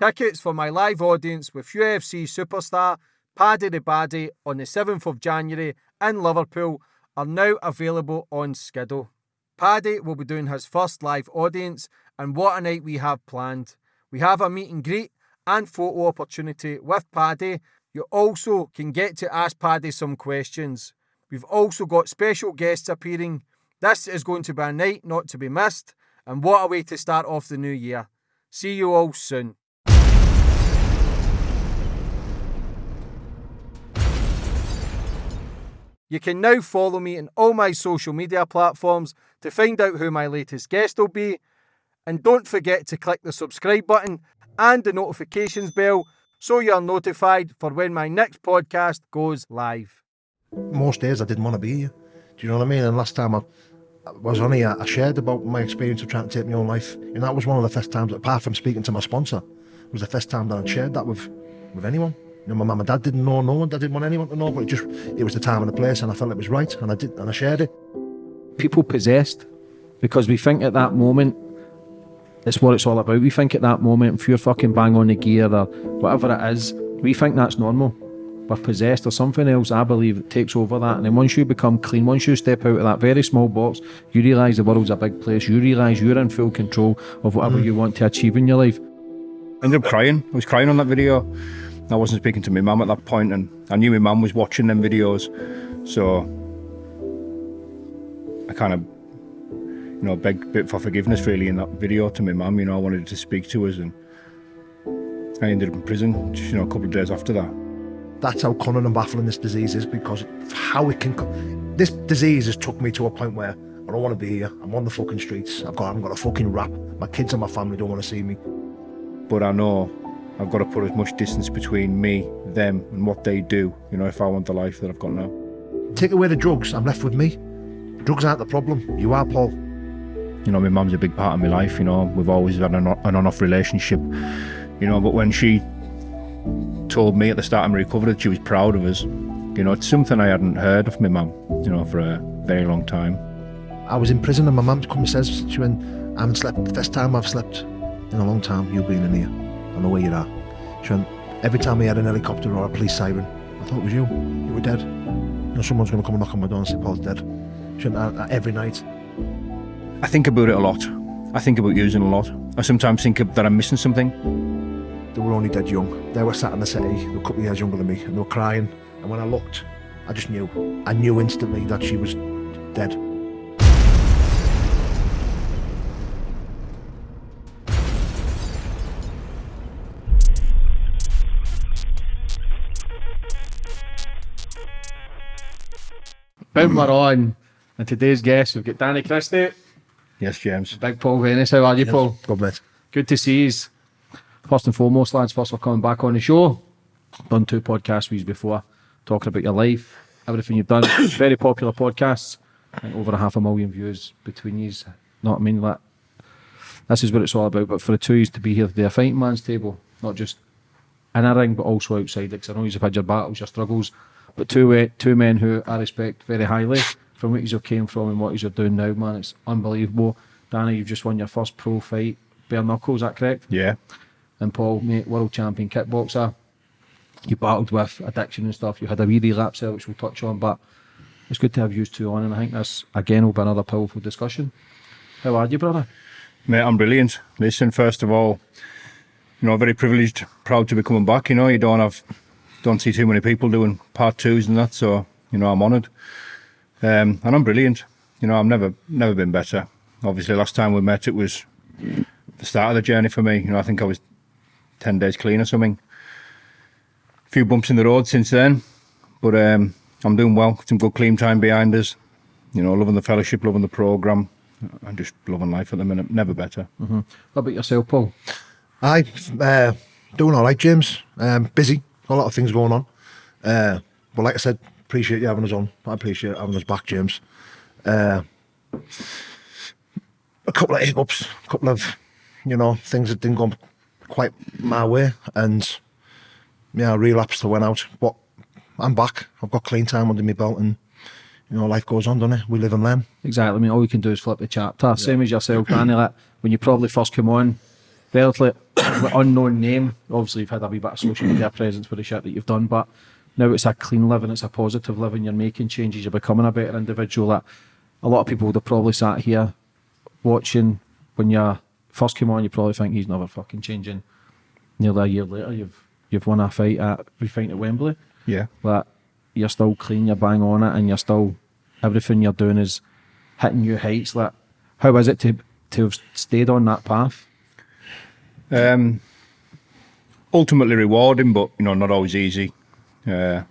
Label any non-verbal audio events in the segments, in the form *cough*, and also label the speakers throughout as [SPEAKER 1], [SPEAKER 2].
[SPEAKER 1] Tickets for my live audience with UFC superstar Paddy the Baddy on the 7th of January in Liverpool are now available on Skiddle. Paddy will be doing his first live audience, and what a night we have planned. We have a meet and greet and photo opportunity with Paddy. You also can get to ask Paddy some questions. We've also got special guests appearing. This is going to be a night not to be missed, and what a way to start off the new year. See you all soon. You can now follow me on all my social media platforms to find out who my latest guest will be. And don't forget to click the subscribe button and the notifications bell so you're notified for when my next podcast goes live.
[SPEAKER 2] Most days I didn't want to be here. Do you know what I mean? And last time I, I was on here, I shared about my experience of trying to take my own life. And that was one of the first times, apart from speaking to my sponsor, was the first time that I'd shared that with, with anyone. You know, my mum and dad didn't know no one. I didn't want anyone to know, but it just it was the time and the place, and I felt it was right, and I did, and I shared it.
[SPEAKER 3] People possessed because we think at that moment it's what it's all about. We think at that moment if you're fucking bang on the gear or whatever it is, we think that's normal. We're possessed or something else, I believe, that takes over that. And then once you become clean, once you step out of that very small box, you realise the world's a big place. You realise you're in full control of whatever mm. you want to achieve in your life.
[SPEAKER 4] I ended up crying. I was crying on that video. I wasn't speaking to my mum at that point, and I knew my mum was watching them videos, so I kind of, you know, begged bit for forgiveness really in that video to my mum. You know, I wanted to speak to us, and I ended up in prison. Just, you know, a couple of days after that.
[SPEAKER 2] That's how cunning and baffling this disease is, because how it can, this disease has took me to a point where I don't want to be here. I'm on the fucking streets. I've got, I haven't got a fucking rap. My kids and my family don't want to see me.
[SPEAKER 4] But I know I've got to put as much distance between me, them, and what they do, you know, if I want the life that I've got now.
[SPEAKER 2] Take away the drugs, I'm left with me. Drugs aren't the problem, you are, Paul.
[SPEAKER 4] You know, my mum's a big part of my life, you know, we've always had an on-off relationship, you know, but when she told me at the start of my recovery that she was proud of us, you know, it's something I hadn't heard of my mum, you know, for a very long time.
[SPEAKER 2] I was in prison and my mum come and says, she went, I haven't slept, the first time I've slept in a long time, you've been in here. I know where you're at. She went, every time we had an helicopter or a police siren, I thought it was you. You were dead. You know, someone's going to come and knock on my door and say, Paul's dead. She went, every night.
[SPEAKER 4] I think about it a lot. I think about using a lot. I sometimes think that I'm missing something.
[SPEAKER 2] They were only dead young. They were sat in the city, they were a couple of years younger than me, and they were crying. And when I looked, I just knew. I knew instantly that she was dead.
[SPEAKER 3] Boom, we're on. And today's guest, we've got Danny Christie.
[SPEAKER 4] Yes, James.
[SPEAKER 3] Big Paul Venus. How are you,
[SPEAKER 2] yes,
[SPEAKER 3] Paul?
[SPEAKER 2] Good, mate.
[SPEAKER 3] Good to see you. First and foremost, lads, first for coming back on the show. Done two podcasts with you before, talking about your life, everything you've done. *coughs* Very popular podcasts. over a half a million views between you. Not I mean that. This is what it's all about. But for the two of to be here today, a fighting man's table, not just in a ring, but also outside. Because I know you've had your battles, your struggles but two uh, two men who I respect very highly from what you came from and what you're doing now, man. It's unbelievable. Danny, you've just won your first pro fight, bare knuckles, is that correct?
[SPEAKER 4] Yeah.
[SPEAKER 3] And Paul, mate, world champion kickboxer. You battled with addiction and stuff. You had a wee relapse there, which we'll touch on, but it's good to have you two on, and I think this again will be another powerful discussion. How are you, brother?
[SPEAKER 4] Mate, I'm brilliant. Listen, first of all, you know, very privileged, proud to be coming back. You know, you don't have don't see too many people doing part twos and that, so you know I'm honoured. Um, and I'm brilliant. You know, I've never never been better. Obviously, last time we met, it was the start of the journey for me. You know, I think I was ten days clean or something. A few bumps in the road since then, but um, I'm doing well. Some good clean time behind us. You know, loving the fellowship, loving the program, and just loving life at the minute. Never better.
[SPEAKER 3] Mm -hmm. How about yourself, Paul?
[SPEAKER 2] I uh, doing all right, James. Um, busy a lot of things going on. Uh, but like I said, appreciate you having us on. I appreciate having us back, James. Uh, a couple of hiccups, a couple of, you know, things that didn't go quite my way. And, yeah, I relapsed, I went out. But I'm back. I've got clean time under my belt and, you know, life goes on, doesn't it? We live and learn.
[SPEAKER 3] Exactly. I mean, all we can do is flip the chapter. Yeah. Same as yourself, Danny. Like, *clears throat* when you probably first come on, relatively *coughs* unknown name. Obviously, you've had a wee bit of social media presence for the shit that you've done, but now it's a clean living, it's a positive living. You're making changes, you're becoming a better individual. That a lot of people would have probably sat here watching when you first came on. You probably think he's never fucking changing. Nearly a year later, you've you've won a fight at we fight at Wembley.
[SPEAKER 4] Yeah.
[SPEAKER 3] That you're still clean, you're bang on it, and you're still everything you're doing is hitting new heights. Like, how is it to to have stayed on that path?
[SPEAKER 4] Um, ultimately rewarding, but you know, not always easy. Uh,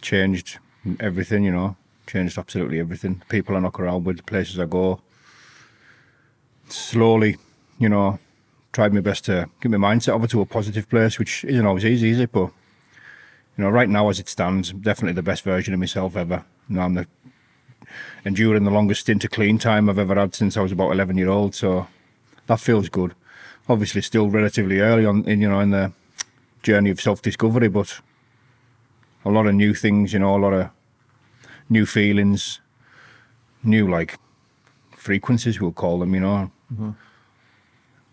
[SPEAKER 4] changed everything, you know, changed absolutely everything. People I knock around with, places I go. Slowly, you know, tried my best to get my mindset over to a positive place, which isn't always easy, is it? But you know, right now as it stands, definitely the best version of myself ever. You know, I'm the enduring the longest stint of clean time I've ever had since I was about 11 year old. So that feels good. Obviously, still relatively early on, in you know, in the journey of self discovery, but a lot of new things. You know, a lot of new feelings, new like frequencies. We'll call them. You know, mm-hmm.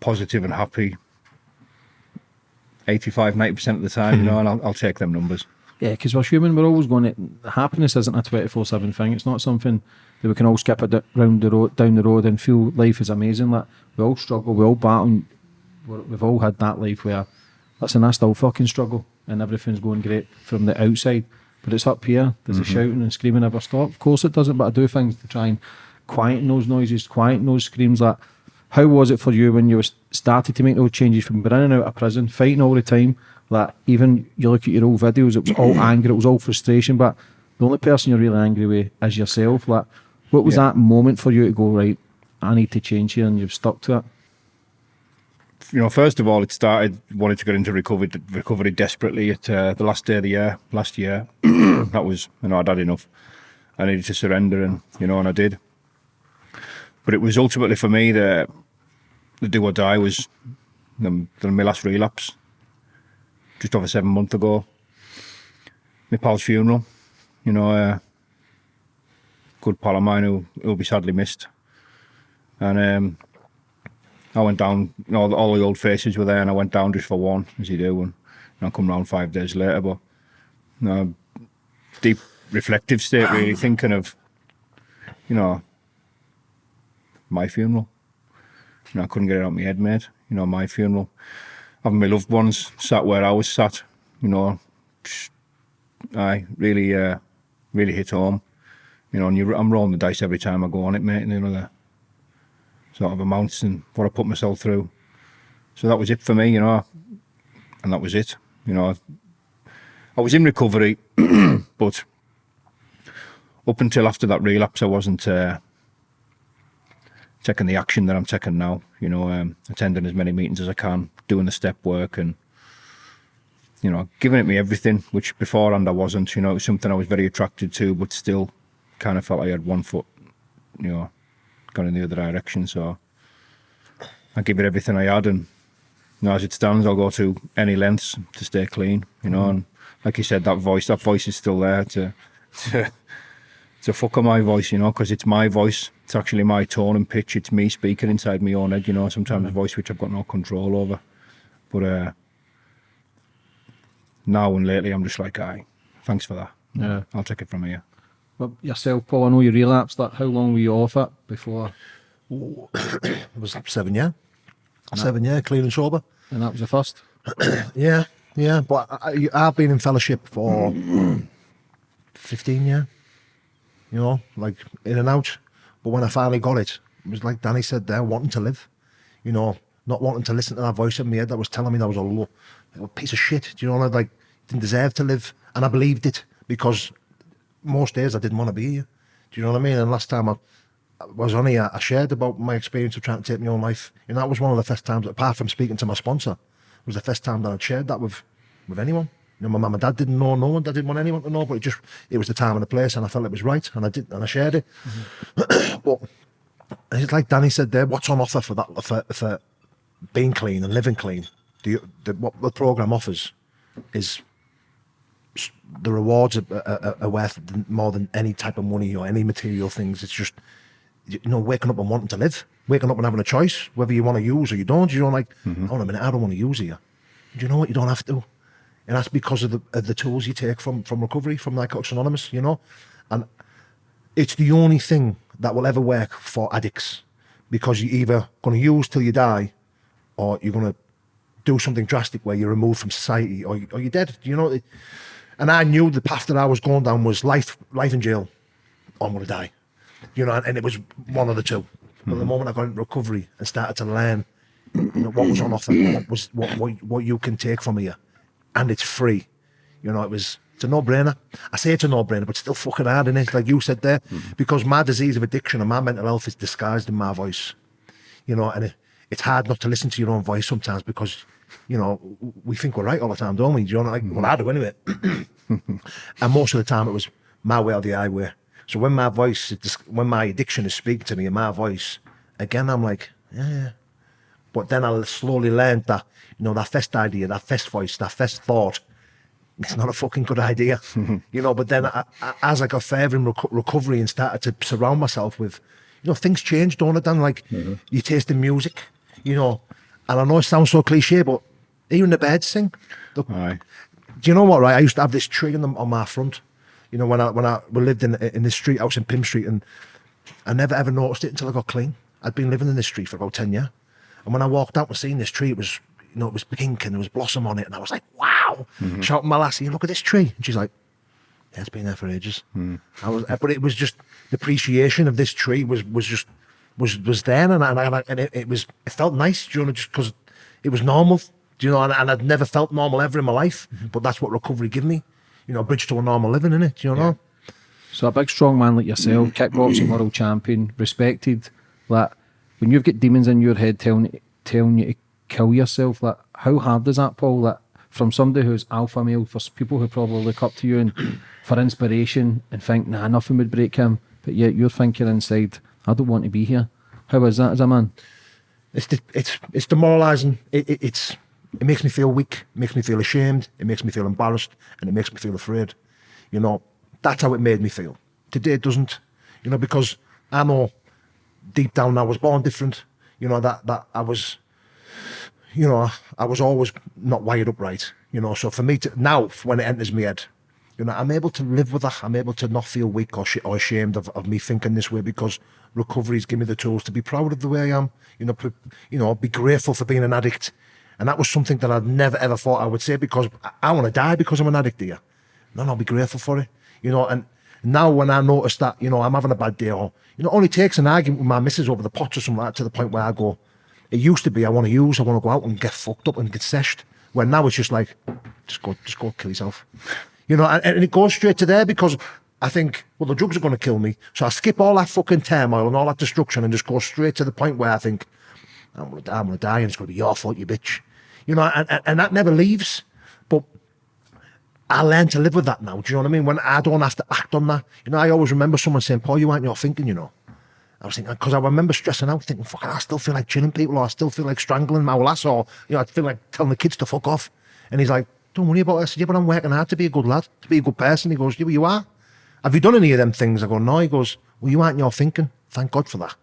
[SPEAKER 4] positive and happy. 85, 90% of the time, you know, and I'll, I'll take them numbers.
[SPEAKER 3] Yeah, because we're human, we're always going to. Happiness isn't a 24 7 thing. It's not something that we can all skip around the road, down the road and feel life is amazing. Like, we all struggle, we all battle. We're- We've all had that life where, listen, I still fucking struggle and everything's going great from the outside. But it's up here, there's a mm-hmm. shouting and screaming never stop. Of course it doesn't, but I do things to try and quieten those noises, quieten those screams. Like, how was it for you when you was started to make those changes from being in and out of prison, fighting all the time? Like even you look at your old videos, it was all *coughs* anger, it was all frustration. But the only person you're really angry with is yourself. Like, what was
[SPEAKER 4] Yeah.
[SPEAKER 3] that moment for you to go right? I need to change here, and you've stuck to it.
[SPEAKER 4] You know, first of all, it started wanted to get into recovery, recovery desperately at uh, the last day of the year, last year. *clears throat* that was, you know, I'd had enough. I needed to surrender, and you know, and I did. But it was ultimately for me the the do or die was the, the my last relapse, just over seven months ago. My pal's funeral, you know, uh, good pal of mine who who'll be sadly missed, and um, I went down, you know, all the old faces were there, and I went down just for one, as you do, and, and I come round five days later. But you know, deep reflective state, really *coughs* thinking of, you know, my funeral. You know, I couldn't get it out of my head, mate. You know, my funeral, having my loved ones sat where I was sat. You know, I really, uh, really hit home. You know, and you, I'm rolling the dice every time I go on it, mate. And you know, sort of amounts and what I put myself through. So that was it for me, you know, and that was it. You know, I was in recovery, *clears throat* but up until after that relapse, I wasn't uh, taking the action that I'm taking now. You know, um, attending as many meetings as I can, doing the step work, and you know, giving it me everything, which beforehand I wasn't. You know, it was something I was very attracted to, but still kind of felt I had one foot, you know, gone in the other direction. So I give it everything I had, and you know, as it stands, I'll go to any lengths to stay clean. You know, and like you said, that voice, that voice is still there to to, to fuck on my voice. You know, because it's my voice. It's actually my tone and pitch. It's me speaking inside my own head. You know, sometimes a voice which I've got no control over. But uh, now and lately, I'm just like, aye, thanks for that.
[SPEAKER 3] Yeah.
[SPEAKER 4] I'll take it from here.
[SPEAKER 3] But yourself, Paul, I know you relapsed. that. how long were you off it before?
[SPEAKER 2] It *coughs* was seven year, seven year, clean and sober.
[SPEAKER 3] And that was the first. *coughs*
[SPEAKER 2] Yeah, yeah. But I, I've been in fellowship for *coughs* fifteen year. You know, like in and out. But when I finally got it, it was like Danny said there, wanting to live. You know, not wanting to listen to that voice in my head that was telling me that was a, lo- a piece of shit. Do you know, like didn't deserve to live, and I believed it because most days I didn't want to be here. Do you know what I mean? And last time I, I was on here, I shared about my experience of trying to take my own life, and that was one of the first times, apart from speaking to my sponsor, it was the first time that I'd shared that with with anyone. You know, my mum and dad didn't know, no one, I didn't want anyone to know, but it just it was the time and the place, and I felt it was right, and I did, and I shared it. Mm-hmm. *clears throat* but it's like Danny said there, what's on offer for that for, for being clean and living clean? The, the what the program offers is the rewards are, are, are worth more than any type of money or any material things. It's just you know, waking up and wanting to live, waking up and having a choice whether you want to use or you don't. You know, like, mm-hmm. hold on a minute, I don't want to use here. Do you know what? You don't have to, and that's because of the of the tools you take from from recovery from Narcotics Anonymous. You know, and it's the only thing that will ever work for addicts because you're either going to use till you die, or you're going to do something drastic where you're removed from society or, or you're dead. You know, it- and I knew the path that I was going down was life, life in jail, I'm going to die. You know, and it was one of the two. But the hmm. moment I got into recovery and started to learn you know, what was on offer, what was what, what what you can take from here, and it's free. You know, it was it's a no brainer. I say it's a no brainer, but still fucking hard, is it? Like you said there, hmm. because my disease of addiction and my mental health is disguised in my voice. You know, and it, it's hard not to listen to your own voice sometimes because, you know, we think we're right all the time, don't we? Do you know, like, well, I do anyway. Mm-hmm. and most of the time it was my way or the highway. So when my voice, when my addiction is speaking to me in my voice, again, I'm like, yeah, yeah. But then I slowly learned that, you know, that first idea, that first voice, that first thought, it's not a fucking good idea, mm-hmm. you know. But then, I, I, as I got further in reco- recovery and started to surround myself with, you know, things changed, don't it? Dan like mm-hmm. you taste the music, you know. And I know it sounds so cliche, but even the birds sing. The-
[SPEAKER 4] Aye.
[SPEAKER 2] do you know what? Right, I used to have this tree on, the, on my front. You know, when I when I we lived in in this street I was in Pym Street, and I never ever noticed it until I got clean. I'd been living in this street for about ten years, and when I walked out and seen this tree, it was you know it was pink and there was blossom on it, and I was like, wow! Mm-hmm. Shouting my lassie, look at this tree, and she's like, yeah, it's been there for ages. Hmm. I was, but it was just the appreciation of this tree was was just was was there, and I, and, I, and it, it was it felt nice, you know, just because it was normal, do you know, and, and I'd never felt normal ever in my life, mm-hmm. but that's what recovery gave me, you know, a bridge to a normal living, innit? Do you know?
[SPEAKER 3] So a big strong man like yourself, mm. kickboxing world champion, respected. That when you've got demons in your head telling telling you to kill yourself, that how hard is that, Paul? That from somebody who's alpha male, for people who probably look up to you and *clears throat* for inspiration and think, nah, nothing would break him, but yet you're thinking inside, I don't want to be here. How is that as a man?
[SPEAKER 2] It's it's it's demoralising. It, it, it's It makes me feel weak, it makes me feel ashamed, it makes me feel embarrassed, and it makes me feel afraid. You know, that's how it made me feel. Today it doesn't, you know, because I know deep down I was born different, you know, that, that I was, you know, I was always not wired up right, you know, so for me to, now when it enters my head, you know, I'm able to live with that. I'm able to not feel weak or, or ashamed of, of me thinking this way because recovery's given me the tools to be proud of the way I am, you know, you know, be grateful for being an addict, And that was something that I'd never ever thought I would say because I, I want to die because I'm an addict here. No, I'll be grateful for it. You know, and now when I notice that, you know, I'm having a bad day or, you know, it only takes an argument with my missus over the pot or something like that to the point where I go, it used to be I want to use, I want to go out and get fucked up and get seshed. Where now it's just like, just go, just go kill yourself. You know, and, and it goes straight to there because I think, well, the drugs are going to kill me. So I skip all that fucking turmoil and all that destruction and just go straight to the point where I think, I'm going to die, I'm going to die and it's going to be your fault, you bitch. You know, and, and, that never leaves. But I learned to live with that now. Do you know what I mean? When I don't have to act on that. You know, I always remember someone saying, Paul, you aren't your thinking, you know. I was thinking, because I remember stressing out, thinking, fuck, I still feel like chilling people, or I still feel like strangling my lass, or, you know, I feel like telling the kids to fuck off. And he's like, don't worry about it. I said, yeah, but I'm working hard to be a good lad, to be a good person. He goes, yeah, but you are. Have you done any of them things? I go, no. He goes, well, you aren't your thinking. Thank God for that.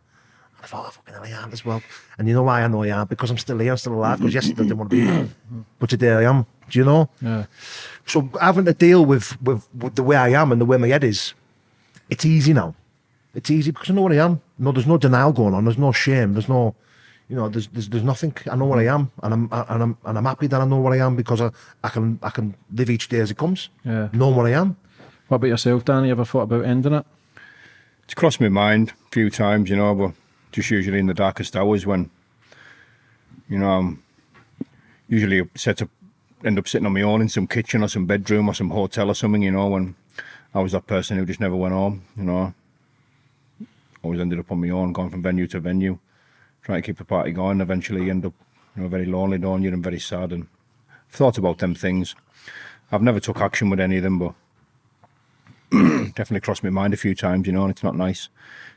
[SPEAKER 2] And I thought, oh, fucking hell, I am as well. And you know why I know I am? Because I'm still here, I'm still alive. Because *clears throat* yesterday I didn't want to be here. But today I am. Do you know?
[SPEAKER 3] Yeah.
[SPEAKER 2] So having to deal with, with, with the way I am and the way my head is, it's easy now. It's easy because I know what I am. No, there's no denial going on. There's no shame. There's no, you know, there's there's, there's nothing. I know what I am, and I'm and I'm and I'm happy that I know what I am because I, I can I can live each day as it comes.
[SPEAKER 3] Yeah.
[SPEAKER 2] Know what I am.
[SPEAKER 3] What about yourself, Danny? You ever thought about ending it?
[SPEAKER 4] It's crossed my mind a few times, you know, but just usually in the darkest hours when, you know, I'm usually set up, end up sitting on my own in some kitchen or some bedroom or some hotel or something, you know, when I was that person who just never went home, you know. Always ended up on my own, going from venue to venue, trying to keep the party going. Eventually, you end up, you know, very lonely, don't you, and very sad. And I've thought about them things. I've never took action with any of them, but *clears throat* definitely crossed my mind a few times, you know, and it's not nice.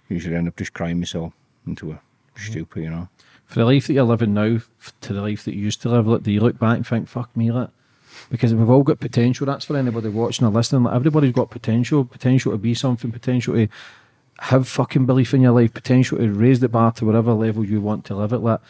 [SPEAKER 4] Usually end up just crying myself into a stupid, you know.
[SPEAKER 3] For the life that you're living now, to the life that you used to live, like, do you look back and think, fuck me, that? because we've all got potential. That's for anybody watching or listening. Like, everybody's got potential, potential to be something, potential to have fucking belief in your life, potential to raise the bar to whatever level you want to live at. Like,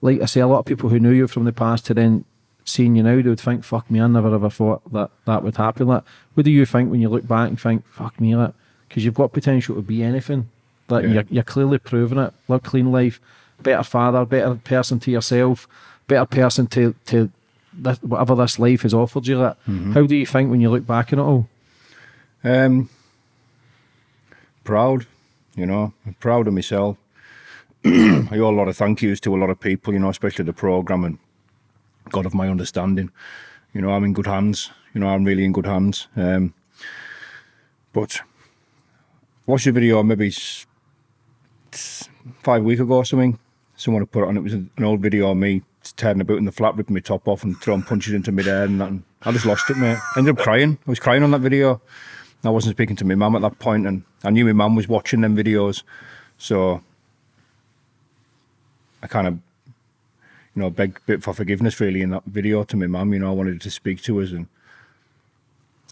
[SPEAKER 3] like I say, a lot of people who knew you from the past to then seeing you now, they would think, fuck me, I never ever thought that that would happen. Like, what do you think when you look back and think, fuck me, like, because you've got potential to be anything. Like,
[SPEAKER 4] Yeah.
[SPEAKER 3] you're, you're clearly proving it. Live clean life, better father, better person to yourself, better person to, to this, whatever this life has offered you. Like, how do you think when you look back on it all?
[SPEAKER 4] Um, proud, you know, I'm proud of myself. *clears throat* I owe a lot of thank yous to a lot of people, you know, especially the program and God of my understanding. You know, I'm in good hands. You know, I'm really in good hands. Um, but watch the video maybe five week ago or something. Someone had put it on. It was an old video of me turning about in the flat, ripping my top off and throwing punches into mid-air and that. And I just lost it, mate. I ended up crying. I was crying on that video. I wasn't speaking to my mum at that point, and I knew my mum was watching them videos, so I kind of, you know, begged a bit for forgiveness really in that video to my mum. You know, I wanted to speak to us, and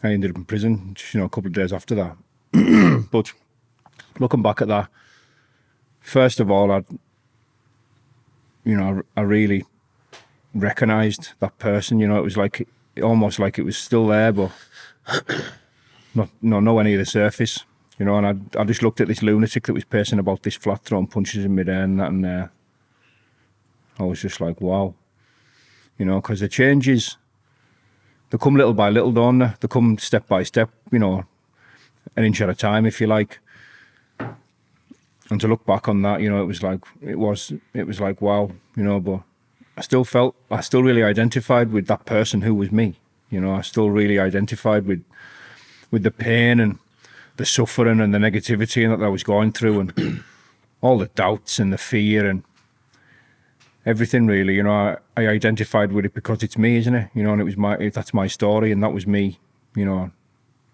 [SPEAKER 4] I ended up in prison. just, You know, a couple of days after that. *clears throat* but looking back at that, first of all, I, you know, I, I really recognised that person. You know, it was like almost like it was still there, but *coughs* not no nowhere near the surface. You know, and I I just looked at this lunatic that was pacing about this flat, throwing punches in midair and that, and uh, I was just like, wow. You know, because the changes, they come little by little, don't they? They come step by step. You know, an inch at a time, if you like. And to look back on that, you know, it was like it was it was like wow, you know, but I still felt I still really identified with that person who was me. You know, I still really identified with with the pain and the suffering and the negativity and that I was going through and *clears throat* all the doubts and the fear and everything really, you know, I, I identified with it because it's me, isn't it? You know, and it was my that's my story and that was me, you know,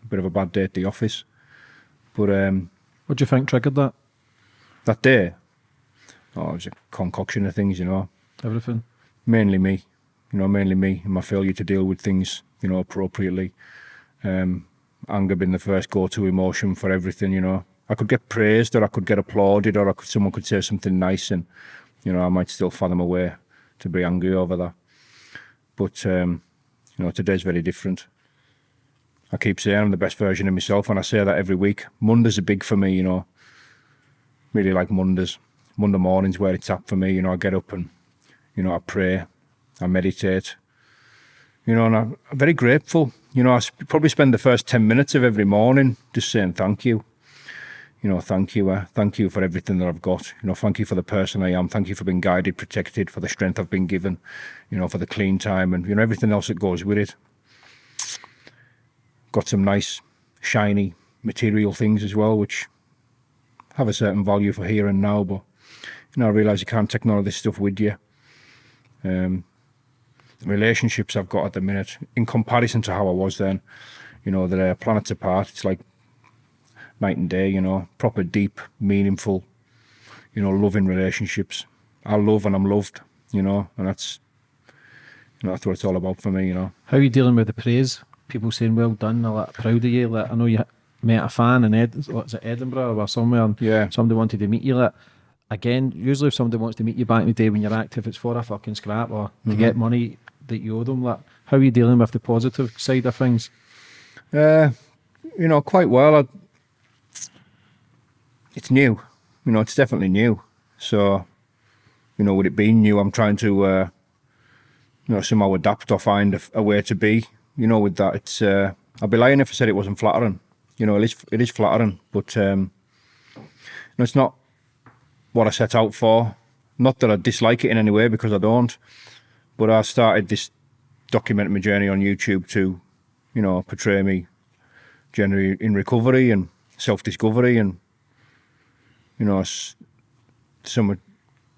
[SPEAKER 4] a bit of a bad day at the office. But um
[SPEAKER 3] What do you think triggered that?
[SPEAKER 4] That day, oh, it was a concoction of things, you know.
[SPEAKER 3] Everything.
[SPEAKER 4] mainly me, you know, mainly me and my failure to deal with things, you know, appropriately. Um, anger being the first go-to emotion for everything, you know. I could get praised or I could get applauded or I could, someone could say something nice and, you know, I might still fathom a way to be angry over that. But, um, you know, today's very different. I keep saying I'm the best version of myself and I say that every week. Mondays are big for me, you know. Really like Mondays. Monday morning's where it's at for me, you know, I get up and you know, I pray, I meditate, you know, and I'm very grateful. You know, I probably spend the first 10 minutes of every morning just saying thank you. You know, thank you, uh, thank you for everything that I've got. You know, thank you for the person I am. Thank you for being guided, protected, for the strength I've been given, you know, for the clean time and, you know, everything else that goes with it. Got some nice, shiny material things as well, which have a certain value for here and now, but, you know, I realise you can't take none of this stuff with you um, relationships I've got at the minute in comparison to how I was then. You know, they're planets apart. It's like night and day. You know, proper, deep, meaningful. You know, loving relationships. I love and I'm loved. You know, and that's you know that's what it's all about for me. You know.
[SPEAKER 3] How are you dealing with the praise? People saying, well done, I'm proud of you. Like, I know you met a fan in Ed, what's it, Edinburgh or somewhere, and
[SPEAKER 4] Yeah.
[SPEAKER 3] somebody wanted to meet you. Like, again, usually if somebody wants to meet you back in the day when you're active, it's for a fucking scrap or to get money that you owe them. Like, how are you dealing with the positive side of things?
[SPEAKER 4] Uh, you know, quite well. I, it's new. You know, it's definitely new. So, you know, with it being new, I'm trying to, uh, you know, somehow adapt or find a, a way to be. You know, with that, it's. Uh, I'd be lying if I said it wasn't flattering. You know, it is. It is flattering, but um, you know, it's not what I set out for. Not that I dislike it in any way, because I don't. But I started this documenting my journey on YouTube to you know, portray me generally in recovery and self discovery, and you know, some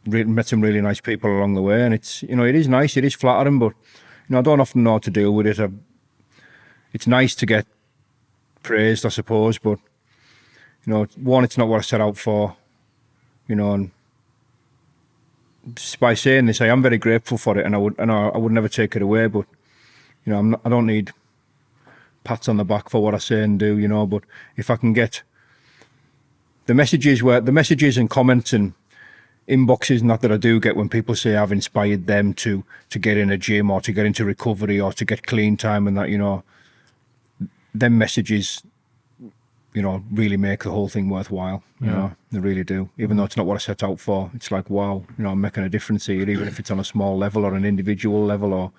[SPEAKER 4] met some really nice people along the way, and it's you know, it is nice, it is flattering, but you know, I don't often know how to deal with it. I, it's nice to get praised, I suppose, but you know, one, it's not what I set out for, you know, and by saying this, I am very grateful for it, and I would, and I, I would never take it away, but you know, I'm not, I don't need pats on the back for what I say and do, you know. But if I can get the messages were the messages and comments and inboxes and that that I do get when people say I've inspired them to to get in a gym or to get into recovery or to get clean time and that you know them messages you know really make the whole thing worthwhile you know they really do even though it's not what I set out for it's like wow you know I'm making a difference here even if it's on a small level or an individual level or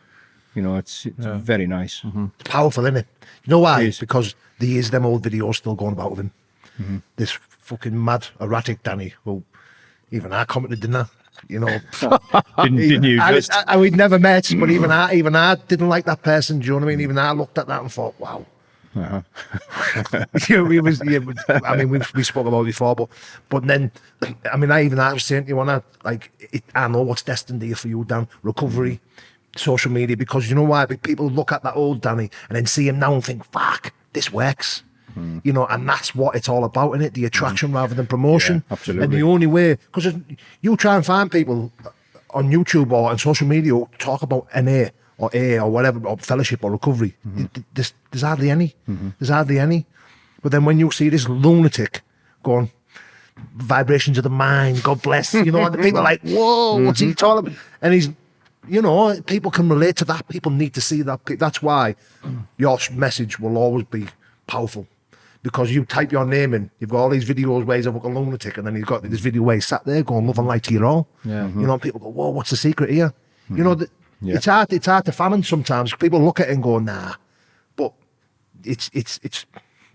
[SPEAKER 4] you know it's it's very nice mm-hmm.
[SPEAKER 2] It's powerful, isn't it? You know why?
[SPEAKER 4] It is.
[SPEAKER 2] Because there is them old videos still going about with him. Mm-hmm. This fucking mad, erratic Danny, who even I commented, didn't I? You know, *laughs*
[SPEAKER 4] didn't, didn't you
[SPEAKER 2] I,
[SPEAKER 4] just
[SPEAKER 2] I, I, we'd never met, but mm. even I, even I didn't like that person. Do you know what I mean? Mm. Even I looked at that and thought, wow. Uh-huh. *laughs* you know, we was, yeah, I mean, we we spoke about it before, but but then, *clears throat* I mean, I even I was saying to you, I like, it, I know what's destined here for you, Dan. Recovery, mm-hmm. social media, because you know why? People look at that old Danny and then see him now and think, fuck, this works. Mm-hmm. You know, and that's what it's all about, in it? The mm-hmm. attraction rather than promotion.
[SPEAKER 4] Yeah, absolutely.
[SPEAKER 2] And the only way, because you try and find people on YouTube or on social media talk about NA or A or whatever, or fellowship or recovery. Mm-hmm. Th- th- There's, there's hardly any. Mm-hmm. There's hardly any. But then when you see this lunatic going, vibrations of the mind, God bless, you know, and the people are like, *laughs* whoa, what's he mm-hmm. talking about? And he's, you know, people can relate to that. People need to see that. That's why your message will always be powerful. Because you type your name in, you've got all these videos where he's a fucking lunatic, and then you've got this video where he's sat there going, love and light to you all.
[SPEAKER 3] Yeah.
[SPEAKER 2] You know, people go, whoa, what's the secret here? You know, th- it's hard, it's hard to fathom sometimes. People look at it and go, nah. But it's, it's, it's,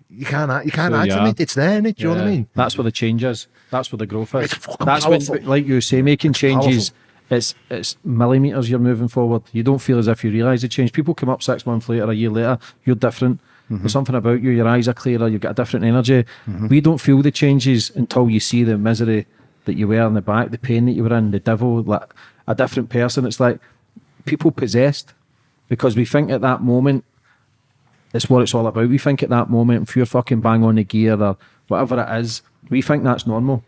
[SPEAKER 2] you can't, you can't
[SPEAKER 3] So,
[SPEAKER 2] hide from
[SPEAKER 3] yeah.
[SPEAKER 2] it. It's there, innit? Do you know what I mean?
[SPEAKER 3] That's where the change is. That's where the growth is.
[SPEAKER 2] It's
[SPEAKER 3] That's
[SPEAKER 2] powerful.
[SPEAKER 3] when, like you say, making changes. It's it's millimeters. You're moving forward. You don't feel as if you realise the change. People come up six months later, a year later. You're different. Mm-hmm. There's something about you. Your eyes are clearer. You've got a different energy. Mm-hmm. We don't feel the changes until you see the misery that you were in the back, the pain that you were in, the devil, like a different person. It's like people possessed because we think at that moment it's what it's all about. We think at that moment, if you're fucking bang on the gear or whatever it is, we think that's normal.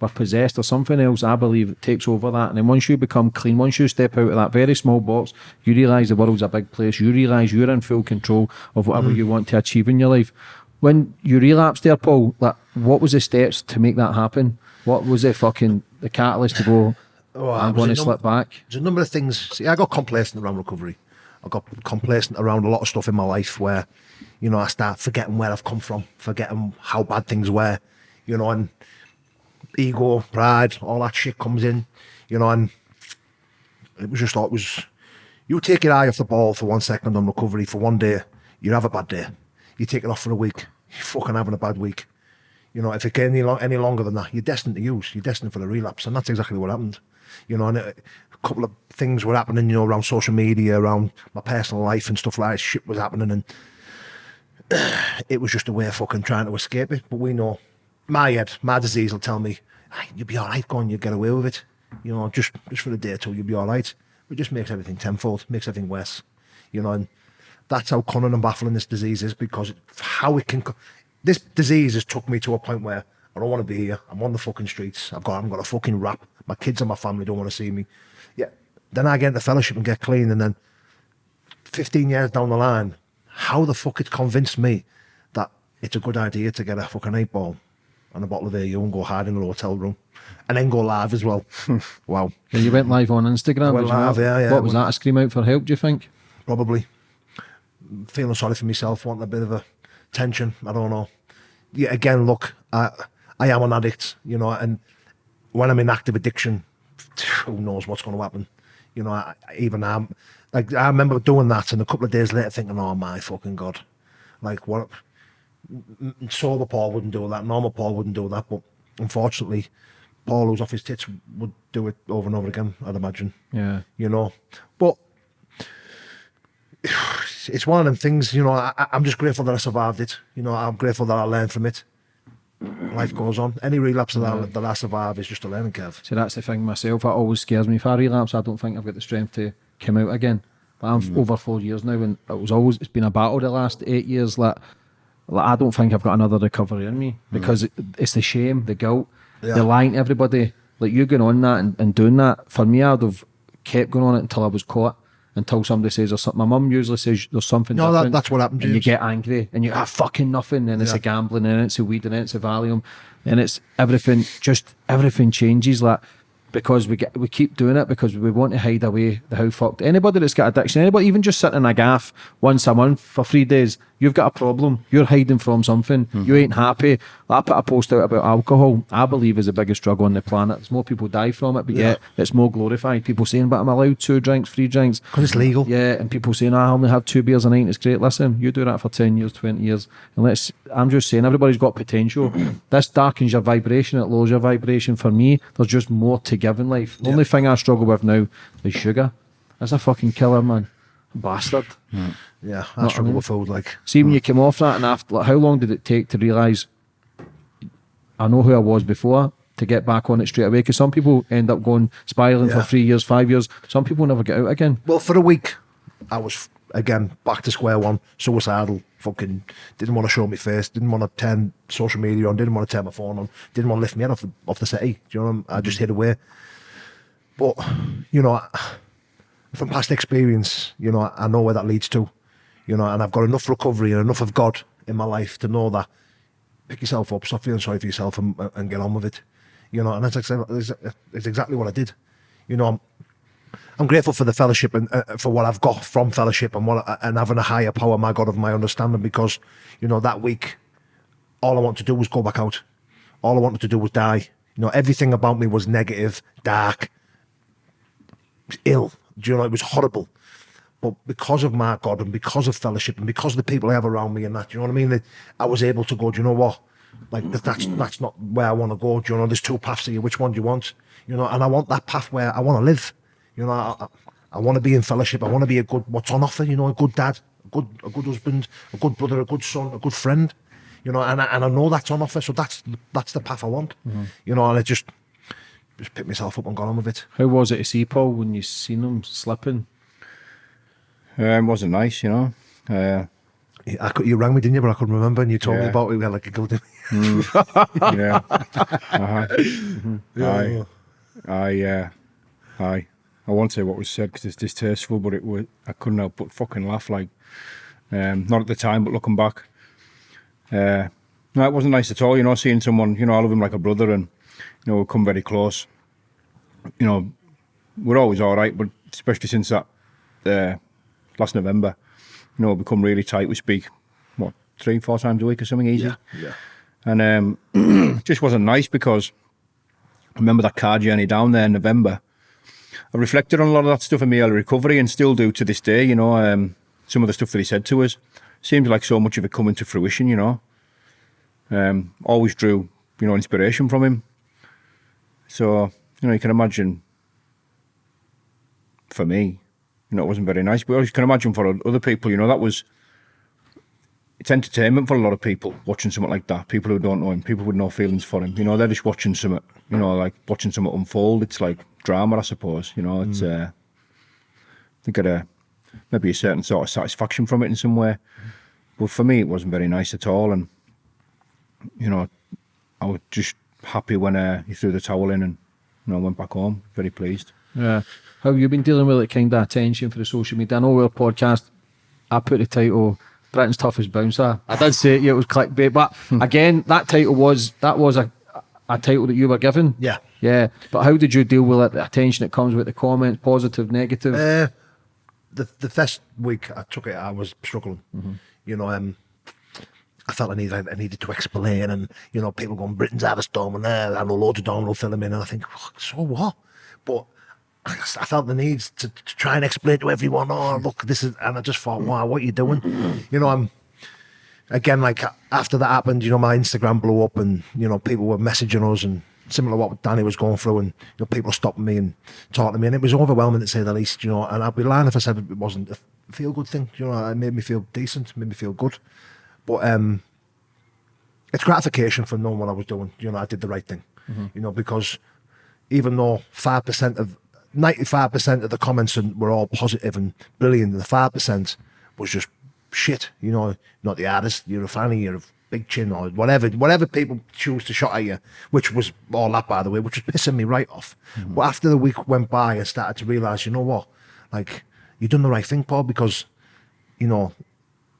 [SPEAKER 3] We're possessed or something else, I believe, that takes over that. And then once you become clean, once you step out of that very small box, you realise the world's a big place. You realise you're in full control of whatever mm. you want to achieve in your life. When you relapsed there, Paul, like what was the steps to make that happen? What was the fucking the catalyst to go,
[SPEAKER 2] Oh,
[SPEAKER 3] I'm going to slip back?
[SPEAKER 2] There's a number of things. See, I got complacent around recovery. I got complacent around a lot of stuff in my life where, you know, I start forgetting where I've come from, forgetting how bad things were, you know, and ego, pride, all that shit comes in, you know, and it was just like, it was, you take your eye off the ball for one second on recovery for one day, you have a bad day. You take it off for a week, you're fucking having a bad week. You know, if it get any, any longer than that, you're destined to use. You're destined for a relapse, and that's exactly what happened. You know, and a couple of things were happening. You know, around social media, around my personal life and stuff like that. Shit was happening, and *clears throat* it was just a way of fucking trying to escape it. But we know, my head, my disease will tell me, "Hey, you'll be all right. Go on, you get away with it. You know, just just for a day or two, you'll be all right. It just makes everything tenfold, makes everything worse. You know, and that's how cunning and baffling this disease is because how it can. This disease has took me to a point where I don't want to be here. I'm on the fucking streets. I've got, I've got a fucking rap. My kids and my family don't want to see me. Yeah. Then I get into fellowship and get clean, and then 15 years down the line, how the fuck it convinced me that it's a good idea to get a fucking eight ball and a bottle of AU and go hide in a hotel room and then go live as well. *laughs* wow.
[SPEAKER 3] You went live on Instagram.
[SPEAKER 2] Went live, yeah, yeah.
[SPEAKER 3] What was that? A scream out for help? Do you think?
[SPEAKER 2] Probably. Feeling sorry for myself, wanting a bit of a tension. I don't know. Yeah, again, look, I, I am an addict, you know, and when I'm in active addiction, who knows what's going to happen? You know, I, I- even I'm like I remember doing that, and a couple of days later thinking, "Oh my fucking god!" Like what? Sober Paul wouldn't do that. Normal Paul wouldn't do that. But unfortunately, Paul, who's off his tits, would do it over and over again. I'd imagine.
[SPEAKER 3] Yeah.
[SPEAKER 2] You know, but *sighs* it's one of them things. You know, I, I- I'm just grateful that I survived it. You know, I'm grateful that I learned from it. Life goes on. Any relapse of that, I, that I survive is just a learning curve.
[SPEAKER 3] See, that's the thing myself. It always scares me. If I relapse, I don't think I've got the strength to come out again. But I'm
[SPEAKER 2] Mm.
[SPEAKER 3] over four years now, and it was always it's been a battle the last eight years. Like, like I don't think I've got another recovery in me because it, it's the shame, the guilt,
[SPEAKER 2] Yeah.
[SPEAKER 3] the lying to everybody. Like you going on that and, and doing that for me, I'd have kept going on it until I was caught. Until somebody says there's something. My mum usually says there's something.
[SPEAKER 2] No, that- that's what happens.
[SPEAKER 3] And you get angry and you have fucking nothing, and it's
[SPEAKER 2] Yeah.
[SPEAKER 3] a gambling, and it's a weed, and it's a Valium, and it's everything. Just everything changes like. Because we get we keep doing it because we want to hide away the how fucked anybody that's got addiction, anybody even just sitting in a gaff once a month for three days, you've got a problem. You're hiding from something. Mm-hmm. You ain't happy. I put a post out about alcohol. I believe is the biggest drug on the planet. There's more people die from it, but yet it's more glorified. People saying, "But I'm allowed two drinks, three drinks."
[SPEAKER 2] Because it's legal.
[SPEAKER 3] Yeah, and people saying, ah, "I only have two beers a night." It's great. Listen, you do that for ten years, twenty years, and let's. I'm just saying, everybody's got potential. *clears throat* this darkens your vibration. It lowers your vibration. For me, there's just more to give in life. The only thing I struggle with now is sugar. That's a fucking killer, man. Bastard.
[SPEAKER 2] Yeah,
[SPEAKER 3] I
[SPEAKER 2] I struggle
[SPEAKER 3] mean?
[SPEAKER 2] with food. Like,
[SPEAKER 3] See, when mm. you came off that, and after, like, how long did it take to realise I know who I was before to get back on it straight away? Because some people end up going spiraling for three years, five years. Some people never get out again.
[SPEAKER 2] well, for a week, I was again back to square one, suicidal. Fucking didn't want to show my face. Didn't want to turn social media on. Didn't want to turn my phone on. Didn't want to lift me head off the off the city. Do you know? What I? I just hid away. But you know, from past experience, you know, I know where that leads to. You know, and I've got enough recovery and enough of God in my life to know that pick yourself up, stop feeling sorry for yourself, and, and get on with it. You know, and that's exactly, it's exactly what I did. You know, I'm, I'm grateful for the fellowship and uh, for what I've got from fellowship and what and having a higher power, my God of my understanding. Because you know that week, all I wanted to do was go back out. All I wanted to do was die. You know, everything about me was negative, dark, ill. Do you know, it was horrible. But because of my God and because of fellowship and because of the people I have around me and that, do you know what I mean? That I was able to go, do you know what? Like that's that's not where I want to go. Do you know? There's two paths here. Which one do you want? You know, and I want that path where I want to live. You know, I, I, I want to be in fellowship. I want to be a good what's on offer. You know, a good dad, a good a good husband, a good brother, a good son, a good friend. You know, and I, and I know that's on offer. So that's that's the path I want. You know, and I just just picked myself up and got on with it.
[SPEAKER 3] How was it to see Paul when you seen him slipping?
[SPEAKER 4] Um, wasn't nice, you know. Uh,
[SPEAKER 2] I could, you rang me, didn't you? But I couldn't remember, and you told me about it. We had like a go. *laughs*
[SPEAKER 4] yeah. uh-huh. Aye. I, uh, aye. I won't say what was said because it's distasteful, but it was. I couldn't help but fucking laugh. Like, um, not at the time, but looking back, uh, no, it wasn't nice at all. You know, seeing someone. You know, I love him like a brother, and you know, we come very close. You know, we're always all right, but especially since that uh, last November, you know, we've become really tight. We speak what three, four times a week or something easy.
[SPEAKER 2] yeah.
[SPEAKER 4] And um, it *clears throat* just wasn't nice because I remember that car journey down there in November. I reflected on a lot of that stuff in my early recovery and still do to this day, you know. Um, some of the stuff that he said to us seems like so much of it coming to fruition, you know. Um, always drew, you know, inspiration from him. So, you know, you can imagine for me, you know, it wasn't very nice, but you can imagine for other people, you know, that was it's entertainment for a lot of people watching something like that. People who don't know him, people with no feelings for him. You know, they're just watching something. You know, like watching something unfold. It's like drama, I suppose. You know, it's. Uh, they get a maybe a certain sort of satisfaction from it in some way. But for me, it wasn't very nice at all. And you know, I was just happy when uh, he threw the towel in and you know went back home. Very pleased.
[SPEAKER 3] Yeah. How have you been dealing with it kind of attention for the social media? I know our podcast, I put the title Britain's toughest bouncer. I did say yeah, it was clickbait, but again, that title was that was a a title that you were given.
[SPEAKER 2] Yeah.
[SPEAKER 3] Yeah. But how did you deal with it? The attention that comes with the comments, positive, negative?
[SPEAKER 2] Uh, the the first week I took it, I was struggling. You know, um, I felt I needed I needed to explain, and you know, people going Britain's out of storm and there, and loads of domino filming, and I think, so what? But I, I felt the need to, to try and explain to everyone. Oh, look, this is, and I just thought, wow, what are you doing? You know, I'm again like after that happened, you know, my Instagram blew up, and you know, people were messaging us and. Similar to what Danny was going through, and you know, people stopping me and talking to me, and it was overwhelming to say the least. You know, and I'd be lying if I said it wasn't a feel good thing. You know, it made me feel decent, made me feel good. But um, it's gratification for knowing what I was doing. You know, I did the right thing. You know, because even though five percent of ninety-five percent of the comments and were all positive and brilliant, And the five percent was just shit. You know, not the artist. You're a fanny. You're a big chin or whatever. Whatever people choose to shot at you, which was all that by the way, which was pissing me right off. But after the week went by, I started to realise, you know what, like you've done the right thing, Paul, because, you know,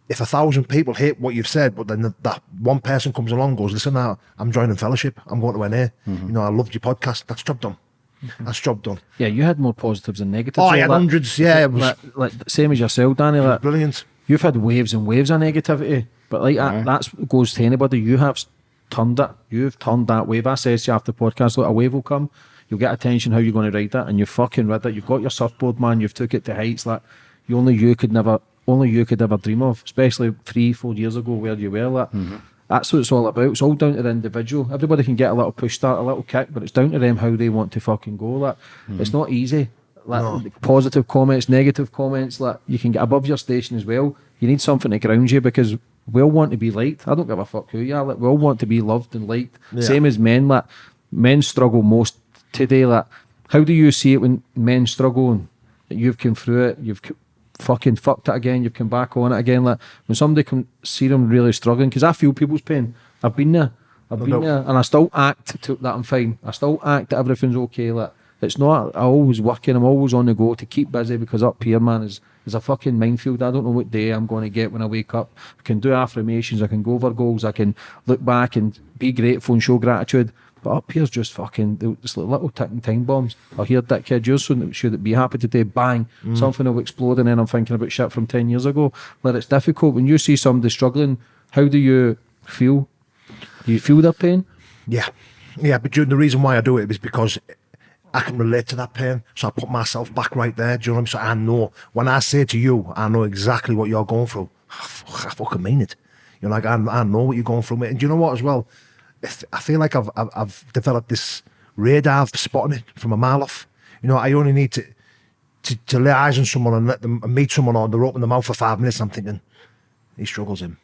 [SPEAKER 2] if a thousand people hate what you've said, but then the, that one person comes along and goes, listen, now I'm joining fellowship. I'm going to NA.
[SPEAKER 3] Mm-hmm.
[SPEAKER 2] You know, I loved your podcast. That's job done. Mm-hmm. That's job done.
[SPEAKER 3] Yeah, you had more positives than negatives.
[SPEAKER 2] Oh, I had
[SPEAKER 3] like-
[SPEAKER 2] hundreds. Yeah, it was
[SPEAKER 3] like, like same as yourself, Danny. Like,
[SPEAKER 2] brilliant.
[SPEAKER 3] you've had waves and waves of negativity, but like that, that's goes to anybody. You have turned it. You've turned that wave. I said to you after the podcast, look, a wave will come. You'll get attention. How you going to ride that? And you fucking rid that. You've got your surfboard, man. You've took it to heights that you only you could never, only you could ever dream of. Especially three, four years ago, where you were. Like, mm-hmm. That's what it's all about. It's all down to the individual. Everybody can get a little push start, a little kick, but it's down to them how they want to fucking go. Like, hmm. it's not easy. Like positive comments, negative comments. Like you can get above your station as well. You need something to ground you because we all want to be liked. I don't give a fuck who you are. Like we all want to be loved and liked. Same as men. Like men struggle most today. Like how do you see it when men struggle and that you've come through it? You've fucking fucked it again. You've come back on it again. Like when somebody can see them really struggling, because I feel people's pain. I've been there. I've been
[SPEAKER 2] doubt.
[SPEAKER 3] there, and I still act to, that I'm fine. I still act that everything's okay. Like it's not. I always working. I'm always on the go to keep busy because up here, man, is is a fucking minefield. I don't know what day I'm going to get when I wake up. I can do affirmations. I can go over goals. I can look back and be grateful and show gratitude. But up here's just fucking it's like little ticking time bombs. I hear that kid, you're so should be happy today, bang, mm. something will explode, and then I'm thinking about shit from ten years ago. But it's difficult when you see somebody struggling. How do you feel? Do you feel their pain?
[SPEAKER 2] Yeah, yeah. But the reason why I do it is because I can relate to that pain. So I put myself back right there. Do you know what I mean? So I know when I say to you, I know exactly what you're going through. I fucking mean it. You're like, I, I know what you're going through, mate. And do you know what as well? I feel like I've, I've I've developed this radar for spotting it from a mile off. You know, I only need to to, to lay eyes on someone and let them and meet someone or they're open their mouth for five minutes. I'm thinking he struggles him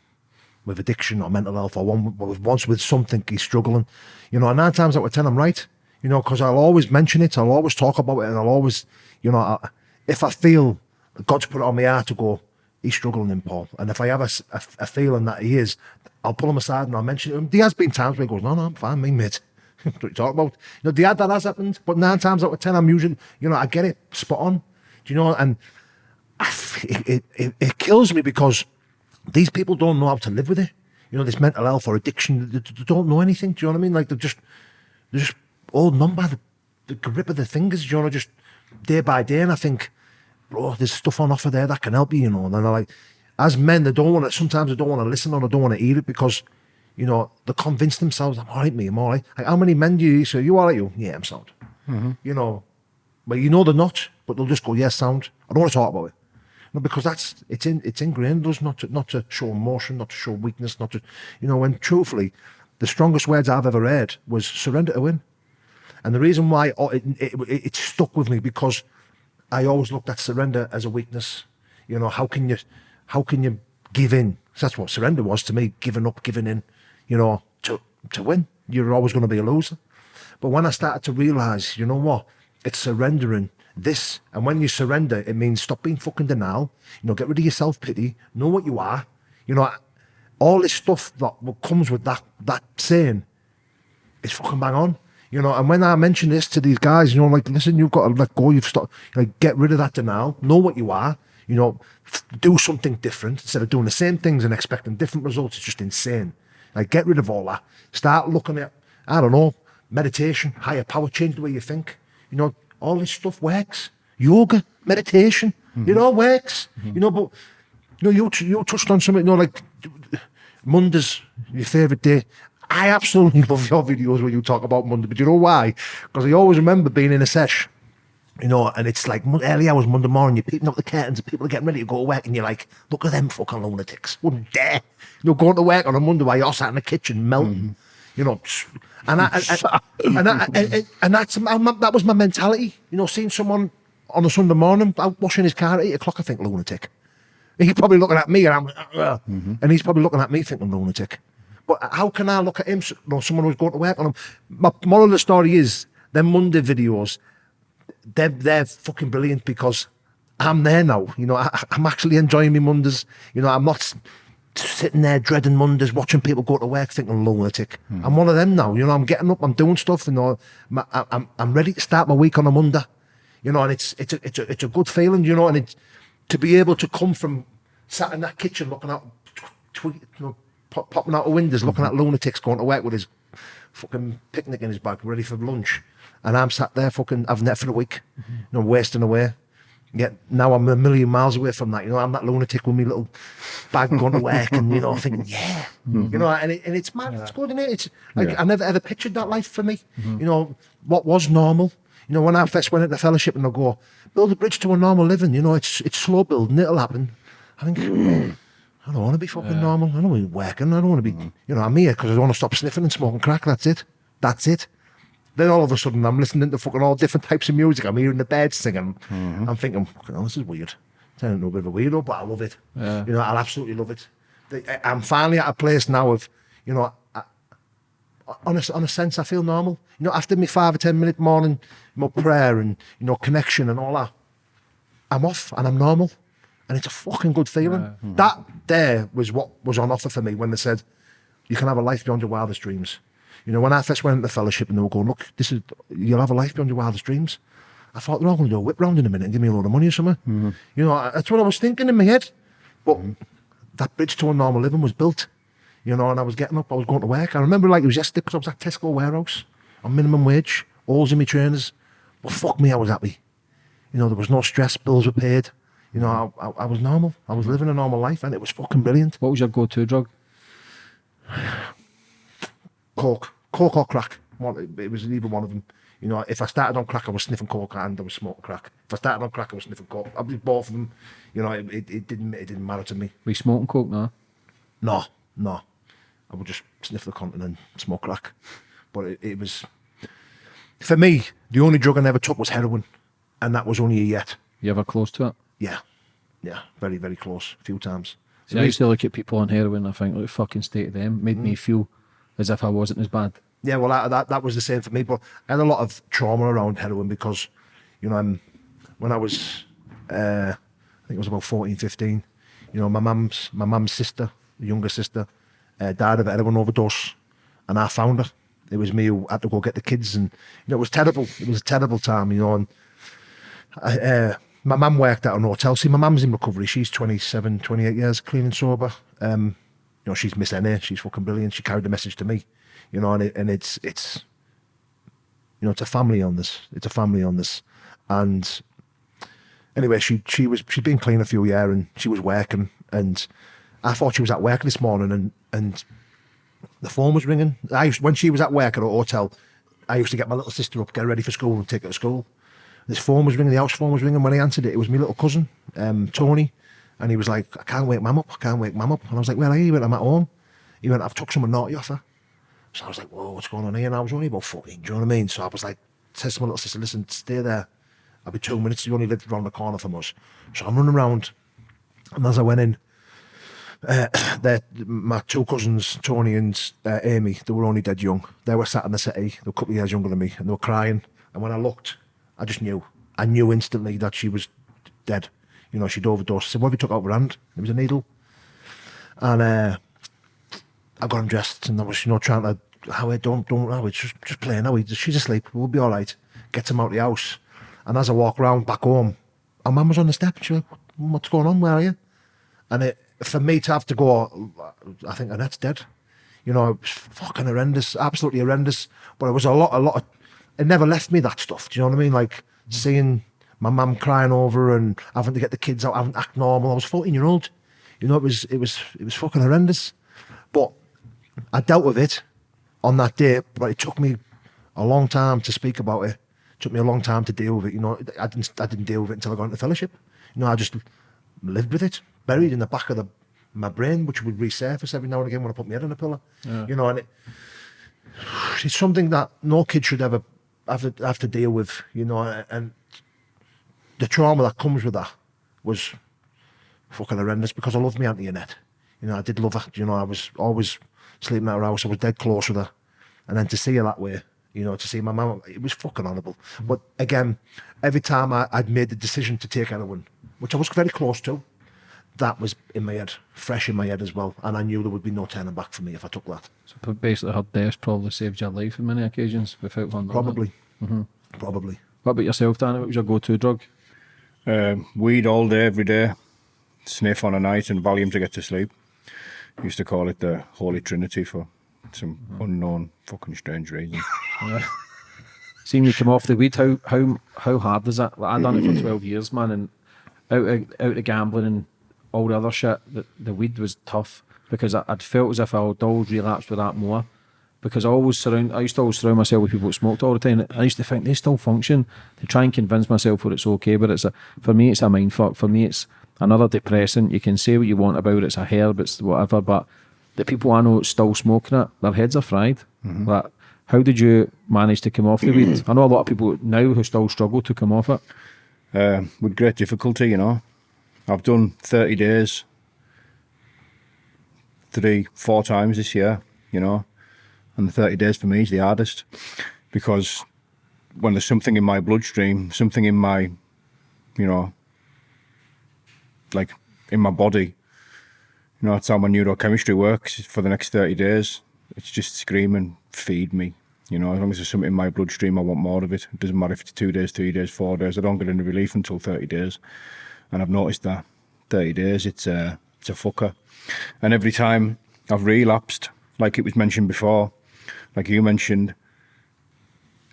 [SPEAKER 2] with addiction or mental health or one with once with something he's struggling. You know, and nine times out of ten I'm right. You know, because I'll always mention it, I'll always talk about it, and I'll always, you know, I, if I feel God's put it on my heart to go, he's struggling in Paul, and if I have a a feeling that he is, I'll pull him aside and I'll mention to him. Um, there has been times where he goes, no, no, I'm fine, me what are you talking about? You know, the ad that has happened, but nine times out of ten I'm using, you know, I get it spot on. Do you know? And I it, it, it, it kills me because these people don't know how to live with it. You know, this mental health or addiction, they, they don't know anything. Do you know what I mean? Like they're just, they're just holding on by the, the grip of the fingers, you know, just day by day. And I think, bro, there's stuff on offer there that can help you, you know. And then they're like, as men, they don't want to, sometimes they don't want to listen or they don't want to hear it because, you know, they convince themselves, I'm all right, me, I'm all right. Like, how many men do you say, you all right, you? Yeah, I'm sound. Mm-hmm. You know, but you know they're not, but they'll just go, yes, sound. I don't want to talk about it. No, because that's it's in it's ingrained in us not to not to show emotion, not to show weakness, not to you know. And truthfully, the strongest words I've ever heard was surrender to win. And the reason why oh, it, it, it stuck with me because I always looked at surrender as a weakness. You know, how can you how can you give in? That's what surrender was to me, giving up, giving in, you know, to to win. You're always going to be a loser. But when I started to realise, you know what, it's surrendering this. And when you surrender, it means stop being fucking denial. You know, get rid of your self pity. Know what you are. You know, all this stuff that comes with that that saying is fucking bang on. You know, and when I mention this to these guys, you know, like, listen, you've got to let go. You've stopped, like, get rid of that denial. Know what you are. You know, do something different instead of doing the same things and expecting different results. It's just insane. Like, get rid of all that. Start looking at, I don't know, meditation, higher power, change the way you think. You know, all this stuff works. Yoga, meditation, it all works. Mm-hmm. You know, but you know, you you touched on something. You know, like Mondays, your favourite day. I absolutely *laughs* love your videos where you talk about Monday, but you know why? Because I always remember being in a sesh, you know, and it's like early hours Monday morning, you're peeping up the curtains and people are getting ready to go to work, and you're like, look at them fucking lunatics. Wouldn't dare. You know, going to work on a Monday while you're sat in the kitchen melting. Mm-hmm. You know, and I, and, and, and, I, and, and, and that's that was my mentality. You know, seeing someone on a Sunday morning out washing his car at eight o'clock, I think lunatic. He's probably looking at me, and I'm, "Ugh," and he's probably looking at me thinking lunatic. But how can I look at him? You know, someone who's going to work on him. My moral of the story is them Monday videos. They're they're fucking brilliant because I'm there now. You know, I, I'm actually enjoying my Mondays. You know, I'm not sitting there dreading Mondays, watching people go to work thinking lunatic. Hmm. I'm one of them now. You know, I'm getting up, I'm doing stuff. You know, I'm I'm ready to start my week on a Monday. You know, and it's it's a it's a it's a good feeling. You know, and it's to be able to come from sat in that kitchen looking out, you know, pop, popping out the windows, looking at mm-hmm. lunatics going to work with his fucking picnic in his bag, ready for lunch, and I'm sat there fucking having that for a week, you know, wasting away. Yet now I'm a million miles away from that. You know, I'm that lunatic with my little bag going to work, and you know, thinking, yeah, you know, and, it, and it's mad. It's good, isn't it? It's like I never ever pictured that life for me. You know, what was normal. You know, when I first went into fellowship and I go, build a bridge to a normal living. You know, it's it's slow building. It'll happen. I think. I don't want to be fucking normal. I don't want to be working. I don't want to be, you know, I'm here because I want to stop sniffing and smoking crack. That's it. That's it. Then all of a sudden, I'm listening to fucking all different types of music. I'm hearing the birds singing. Mm-hmm. I'm thinking, hell, this is weird. Turning into a bit of a weirdo, but I love it.
[SPEAKER 3] Yeah.
[SPEAKER 2] You know, I'll absolutely love it. I- I'm finally at a place now of, you know, I, on a, on a sense, I feel normal. You know, after my five or ten minute morning, my prayer and, you know, connection and all that, I'm off and I'm normal. And it's a fucking good feeling. Hmm. That there was what was on offer for me when they said, you can have a life beyond your wildest dreams. You know, when I first went into fellowship and they were going, look, this is, you'll have a life beyond your wildest dreams. I thought they're all going to do a whip round in a minute and give me a load of money or something. Mm-hmm. You know, that's what I was thinking in my head. But mm-hmm. that bridge to a normal living was built. You know, and I was getting up, I was going to work. I remember like it was yesterday because I was at Tesco warehouse on minimum wage, alls in my trainers. But fuck me, I was happy. You know, there was no stress, bills were paid. You know, I, I, I was normal. I was living a normal life and it was fucking brilliant.
[SPEAKER 3] What was your go-to drug?
[SPEAKER 2] Coke, Coke or crack. It- was either one of them. You know, if I started on crack, I was sniffing coke and I was smoking crack. If I started on crack, I was sniffing coke. I did both of them. You know, it, it, it didn't it didn't matter to me.
[SPEAKER 3] Were you smoking coke now?
[SPEAKER 2] No, no. I would just sniff the content and then smoke crack. But it, it was for me. The only drug I never took was heroin, and that was only a yet.
[SPEAKER 3] You ever close to it?
[SPEAKER 2] Yeah, yeah, very very close. A few times.
[SPEAKER 3] See, I used to look at people on heroin. I think, like, fucking state of them made me mm. feel as if I wasn't as bad.
[SPEAKER 2] Yeah, well, that, that was the same for me. But I had a lot of trauma around heroin because, you know, um, when I was, uh, I think it was about 14, 15, you know, my mum's my mum's sister, younger sister, uh, died of heroin overdose, and I found her. It was me who had to go get the kids, and you know, it was terrible. It was a terrible time, you know. And I, uh, my mum worked at an hotel. See, my mum's in recovery. She's 27, 28 years clean and sober. Um, know, she's Miss NA. She's fucking brilliant. She carried the message to me, you know, and it, and it's it's you know, it's a family on this. It's a family on this. and anyway, she she was she'd been clean a few years and she was working, and I thought she was at work this morning, and and the phone was ringing. I used, when she was at work at a hotel, I used to get my little sister up, get her ready for school, and take her to school. This phone was ringing, the house phone was ringing. When I answered it, it was my little cousin, um, Tony, and he was like, "I can't wake mum up. I can't wake mum up." And I was like, "Where are you?" He went, "I'm at home." He went, "I've took someone naughty off her." So I was like, "Whoa, what's going on here?" And I was only about fourteen. Do you know what I mean? So I was like, to my little sister, "Listen, stay there. I'll be two minutes. You only live around the corner from us." So I'm running around, and as I went in, uh, *coughs* my two cousins, Tony and uh, Amy, they were only dead young. They were sat in the city. They were a couple of years younger than me, and they were crying. And when I looked, I just knew. I knew instantly that she was dead. You know, she'd overdosed. I said, "What have you took out of her hand?" It was a needle. And uh, I got him dressed, and I was, you know, trying to, Howard, don't, don't, Howard, just, just play now. She's asleep. We'll be all right. Get him out of the house. And as I walk around back home, our mum was on the step. And she was like, "What's going on? Where are you?" And it, for me to have to go, I think Annette's dead. You know, it was fucking horrendous, absolutely horrendous. But it was a lot, a lot of, it never left me that stuff. Do you know what I mean? Like seeing my mum crying over and having to get the kids out, having to act normal. I was 14 year old. You know, it was, it was, it was fucking horrendous. But I dealt with it on that day, but it took me a long time to speak about it. It took me a long time to deal with it. You know, I didn't, I didn't deal with it until I got into fellowship. You know, I just lived with it, buried in the back of the my brain, which would resurface every now and again when I put my head on a pillow. You know, and it, *sighs* it's something that no kid should ever have to, have to deal with. You know, and the trauma that comes with that was fucking horrendous because I loved my auntie Annette. You know, I did love her. You know, I was always sleeping at her house. I was dead close with her. And then to see her that way, you know, to see my mum, it was fucking horrible. But again, every time I, I'd made the decision to take heroin, which I was very close to, that was in my head, fresh in my head as well. And I knew there would be no turning back for me if I took that.
[SPEAKER 3] So basically, her death probably saved your life on many occasions without it.
[SPEAKER 2] Probably. Mm-hmm. Probably.
[SPEAKER 3] What about yourself, Danny? What was your go-to drug?
[SPEAKER 4] Um, weed all day, every day, sniff on a night, and Valium to get to sleep. Used to call it the Holy Trinity for some unknown, fucking strange reason. *laughs* yeah.
[SPEAKER 3] Seeing you come off the weed, how how how hard is that? Like, I done it for twelve years, man, and out of, out of gambling and all the other shit. The, the weed was tough because I, I'd felt as if I would always relapse with that more. Because I always surround, I used to always surround myself with people that smoked all the time. I used to think they still function. To try and convince myself that it's okay, but it's a for me it's a mind fuck. For me it's another depressant. You can say what you want about it. It's a herb. It's whatever, but the people I know that's still smoking it, their heads are fried. Like, how did you manage to come off the weed? I know a lot of people now who still struggle to come off it.
[SPEAKER 4] uh, with great difficulty, you know. I've done 30 days three, four times this year, you know, and the 30 days for me is the hardest because when there's something in my bloodstream, something in my, you know, like in my body, you know, that's how my neurochemistry works for the next 30 days. It's just screaming, feed me. You know, as long as there's something in my bloodstream, I want more of it. It doesn't matter if it's two days, three days, four days. I don't get any relief until 30 days. And I've noticed that 30 days, it's a, it's a fucker. And every time I've relapsed, like it was mentioned before, like you mentioned,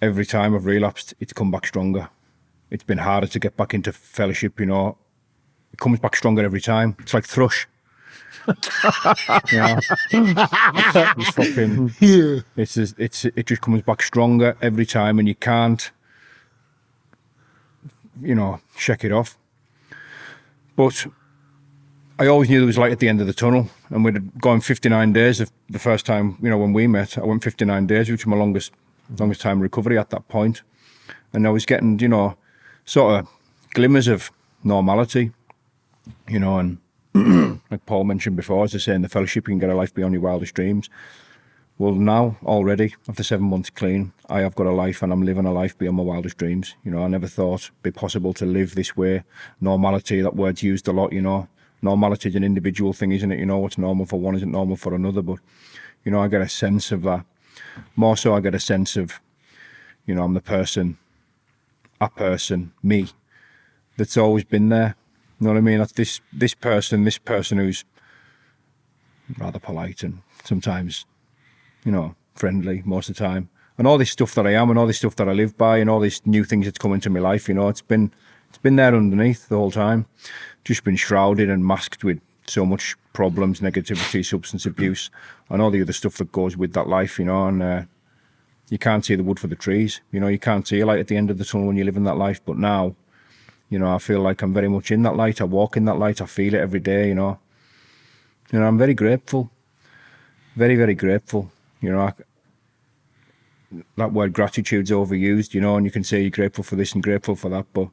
[SPEAKER 4] every time I've relapsed, it's come back stronger. It's been harder to get back into fellowship, you know. It comes back stronger every time. It's like thrush. *laughs* yeah. it's fucking
[SPEAKER 2] Yeah.
[SPEAKER 4] it's just, it's it just comes back stronger every time, and you can't, you know, shake it off. But I always knew there was light at the end of the tunnel, and we'd gone 59 days. Of the first time, you know, when we met, I went 59 days, which was my longest longest time recovery at that point. and I was getting, you know, sort of glimmers of normality, you know, and *clears throat* like Paul mentioned before, as I say in the fellowship, you can get a life beyond your wildest dreams. Well, now already after seven months clean, I have got a life and I'm living a life beyond my wildest dreams. You know, I never thought it'd be possible to live this way. Normality, that word's used a lot. You know, normality is an individual thing, isn't it? You know, what's normal for one isn't normal for another. But you know, I get a sense of that. More so, I get a sense of, you know, I'm the person, a person, me, that's always been there. You know what I mean? That's this this person, this person who's rather polite and sometimes, you know, friendly most of the time. And all this stuff that I am and all this stuff that I live by and all these new things that's come into my life, you know, it's been it's been there underneath the whole time. Just been shrouded and masked with so much problems, negativity, substance abuse, and all the other stuff that goes with that life, you know, and uh, you can't see the wood for the trees. You know, you can't see a light at the end of the tunnel when you're living that life. But now, you know, I feel like I'm very much in that light. I walk in that light. I feel it every day. You know, you know, I'm very grateful, very very grateful. You know, I, that word gratitude's overused. You know, and you can say you're grateful for this and grateful for that, but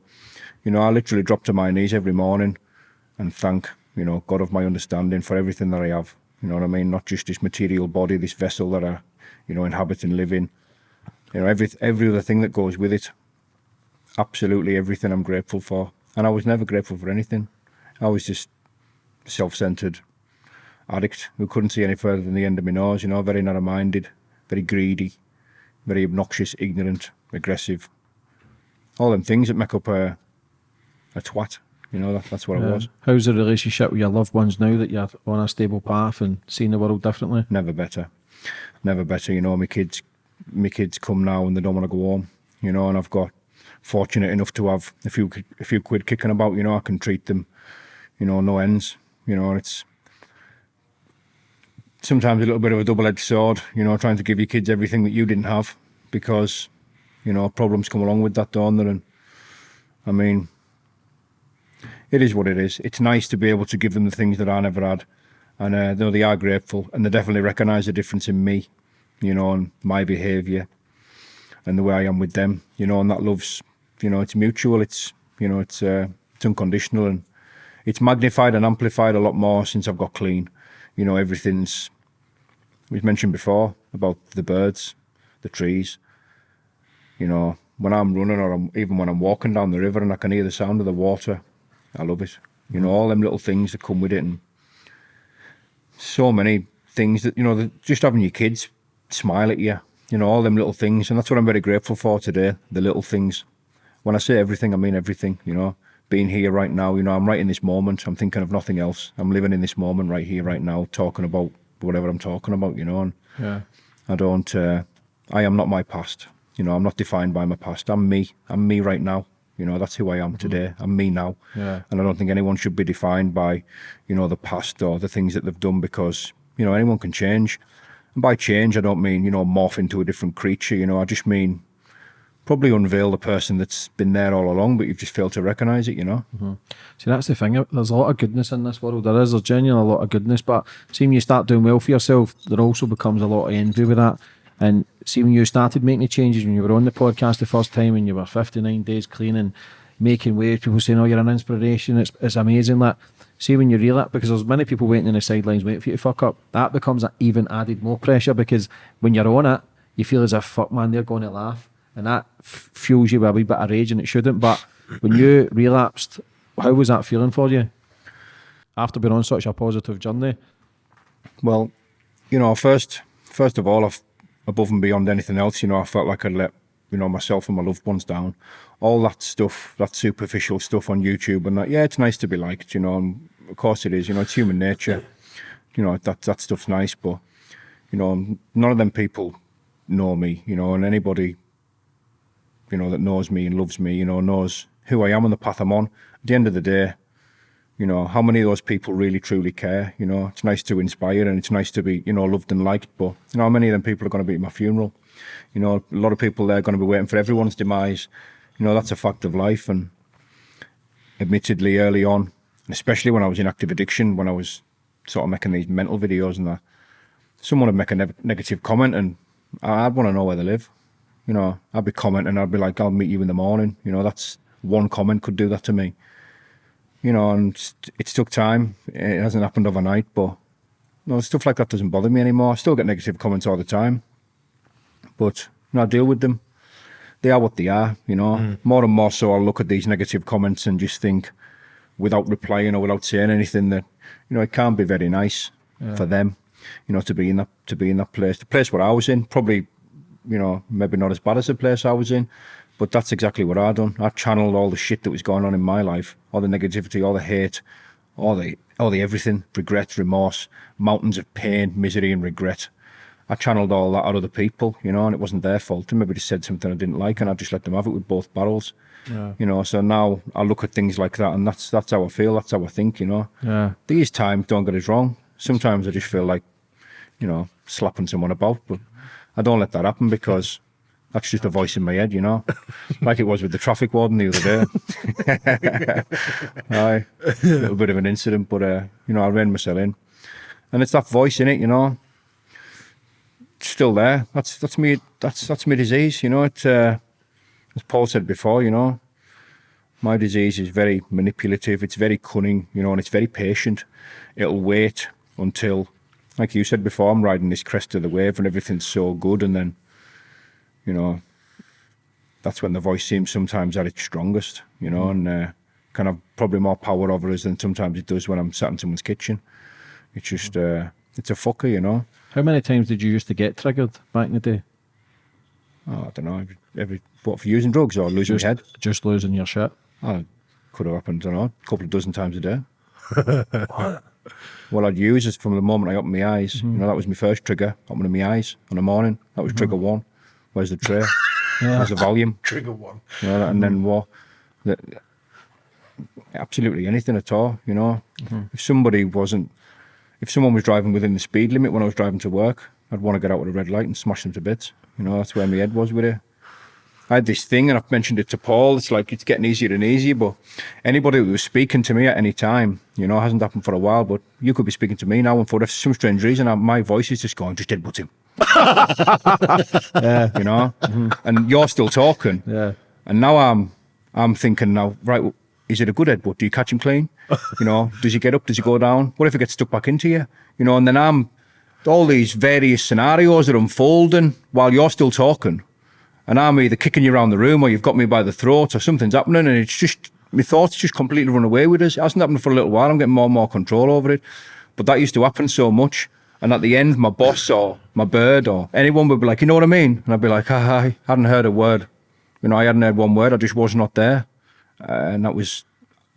[SPEAKER 4] you know, I literally drop to my knees every morning and thank you know God of my understanding for everything that I have. You know what I mean? Not just this material body, this vessel that I, you know, inhabit and live in. You know, every every other thing that goes with it. Absolutely everything I'm grateful for. And I was never grateful for anything. I was just self-centered addict who couldn't see any further than the end of my nose, you know, very narrow-minded, very greedy, very obnoxious, ignorant, aggressive. All them things that make up a, a twat. You know, that, that's what
[SPEAKER 3] Yeah.
[SPEAKER 4] was.
[SPEAKER 3] How's the relationship with your loved ones now that you're on a stable path and seeing the world differently?
[SPEAKER 4] never better, never better. You know, my kids, my kids come now and they don't want to go home. You know, and I've got fortunate enough to have a few a few quid kicking about. You know, I can treat them. You know, no ends. You know, it's sometimes a little bit of a double-edged sword. You know, trying to give your kids everything that you didn't have because you know problems come along with that, don't there? And I mean, it is what it is. It's nice to be able to give them the things that I never had and uh, though they are grateful and they definitely recognise the difference in me, you know, and my behaviour and the way I am with them, you know, and that love's, you know, it's mutual, it's, you know, it's uh, it's unconditional and it's magnified and amplified a lot more since I've got clean. You know, everything's we've mentioned before about the birds, the trees. You know, when I'm running or I'm, even when I'm walking down the river and I can hear the sound of the water, I love it. You know, all them little things that come with it and so many things that you know just having your kids smile at you you know all them little things and that's what i'm very grateful for today the little things when i say everything i mean everything you know being here right now. You know, I'm right in this moment. I'm thinking of nothing else. I'm living in this moment right here, right now, talking about whatever I'm talking about. You know, and
[SPEAKER 3] Yeah.
[SPEAKER 4] I don't. Uh, I am not my past. You know, I'm not defined by my past. I'm me. I'm me right now. You know, that's who I am mm-hmm. today. I'm me now.
[SPEAKER 3] Yeah.
[SPEAKER 4] And I don't think anyone should be defined by, you know, the past or the things that they've done because, you know, anyone can change. And by change, I don't mean, you know, morph into a different creature. You know, I just mean probably unveil the person that's been there all along, but you've just failed to recognize it, you know? Mm-hmm.
[SPEAKER 3] See, that's the thing. There's a lot of goodness in this world. There is. There's genuinely a lot of goodness. But see, when you start doing well for yourself, there also becomes a lot of envy with that. And see, when you started making the changes, when you were on the podcast the first time, and you were 59 days clean and making waves, people saying, "Oh, you're an inspiration." It's it's amazing that. See, when you reel it, because there's many people waiting in the sidelines waiting for you to fuck up. That becomes a even added more pressure because when you're on it, you feel as if fuck man, they're going to laugh, and that fuels you with a wee bit of rage, and it shouldn't. But when you *clears throat* relapsed, how was that feeling for you? After being on such a positive journey,
[SPEAKER 4] Well, you know, first, first of all, I've, above and beyond anything else, you know, I felt like I'd let, you know, myself and my loved ones down. All that stuff, that superficial stuff on YouTube and that, yeah, it's nice to be liked, you know, and of course it is, you know, it's human nature. You know, that, that stuff's nice, but, you know, none of them people know me, you know, and anybody, you know, that knows me and loves me, you know, knows who I am and the path I'm on. At the end of the day, you know, how many of those people really truly care? You know, it's nice to inspire and it's nice to be, you know, loved and liked, but you know, how many of them people are going to be at my funeral? You know, a lot of people there are going to be waiting for everyone's demise. You know, that's a fact of life. And admittedly, early on, especially when I was in active addiction, when I was sort of making these mental videos and that, someone would make a ne- negative comment and I'd want to know where they live. You know, I'd be commenting, and I'd be like, I'll meet you in the morning. You know, that's one comment could do that to me you know, and it's- it's took time. It hasn't happened overnight, but no, stuff like that doesn't bother me anymore. I still get negative comments all the time, but you know, I deal with them. They are what they are, you know. Mm. More and more so, I'll look at these negative comments and just think, without replying or without saying anything, that you know, it can't be very nice for them, you know, to be in that to be in that place. The place where I was in, probably, you know, maybe not as bad as the place I was in, but that's exactly what I done. I channeled all the shit that was going on in my life, all the negativity, all the hate, all the all the everything, regret, remorse, mountains of pain, misery, and regret. I channeled all that out of the people, you know, and it wasn't their fault. They maybe just said something I didn't like, and I just let them have it with both barrels. You know, so now I look at things like that, and that's that's how I feel. That's how I think. You know,
[SPEAKER 3] yeah,
[SPEAKER 4] these times don't get us wrong. Sometimes I just feel like, you know, slapping someone about, but I don't let that happen because that's just a voice in my head, you know, *laughs* like it was with the traffic warden the other day. *laughs* Aye, a little bit of an incident, but uh, you know, I ran myself in, and it's that voice in it, you know. It's still there. That's that's me. That's that's my disease, you know. It, uh, as Paul said before, you know, my disease is very manipulative, it's very cunning, you know, and it's very patient. It'll wait until, like you said before, I'm riding this crest of the wave and everything's so good, and then, you know, that's when the voice seems sometimes at its strongest, you know, and uh, kind of probably more power over us than sometimes it does when I'm sat in someone's kitchen. It's just, uh, it's a fucker, you know.
[SPEAKER 3] How many times did you used to get triggered back in the day?
[SPEAKER 4] Oh, I don't know, every, every what for using drugs or losing
[SPEAKER 3] Just,
[SPEAKER 4] my head.
[SPEAKER 3] just losing your shit.
[SPEAKER 4] Oh, could have happened, I don't know, a couple of dozen times a day. *laughs* Well, I'd use is from the moment I opened my eyes. You know, that was my first trigger, opening my eyes on the morning. That was trigger one. Where's the tray? *laughs* Where's the Valium?
[SPEAKER 2] Trigger one.
[SPEAKER 4] You know, and then what? The, absolutely anything at all, you know. Mm-hmm. If somebody wasn't, if someone was driving within the speed limit when I was driving to work, I'd want to get out with a red light and smash them to bits. You know, that's where my head was with it. I had this thing, and I've mentioned it to Paul. It's like it's getting easier and easier, but anybody who was speaking to me at any time, you know, hasn't happened for a while, but you could be speaking to me now, and for some strange reason, I- my voice is just going, just headbutt him. *laughs*
[SPEAKER 3] Yeah,
[SPEAKER 4] You know, mm-hmm. and you're still talking.
[SPEAKER 3] yeah.
[SPEAKER 4] And now I'm I'm thinking now, right, is it a good headbutt? Do you catch him clean? *laughs* You know, does he get up? Does he go down? What if he gets stuck back into you? You know, and then I'm all these various scenarios are unfolding while you're still talking. And I'm either kicking you around the room or you've got me by the throat or something's happening and it's just my thoughts just completely run away with us. It hasn't happened for a little while. I'm getting more and more control over it. But that used to happen so much. And at the end, my boss or my bird or anyone would be like, you know what I mean? And I'd be like, I hadn't heard a word. You know, I hadn't heard one word. I just was not there. Uh, and that was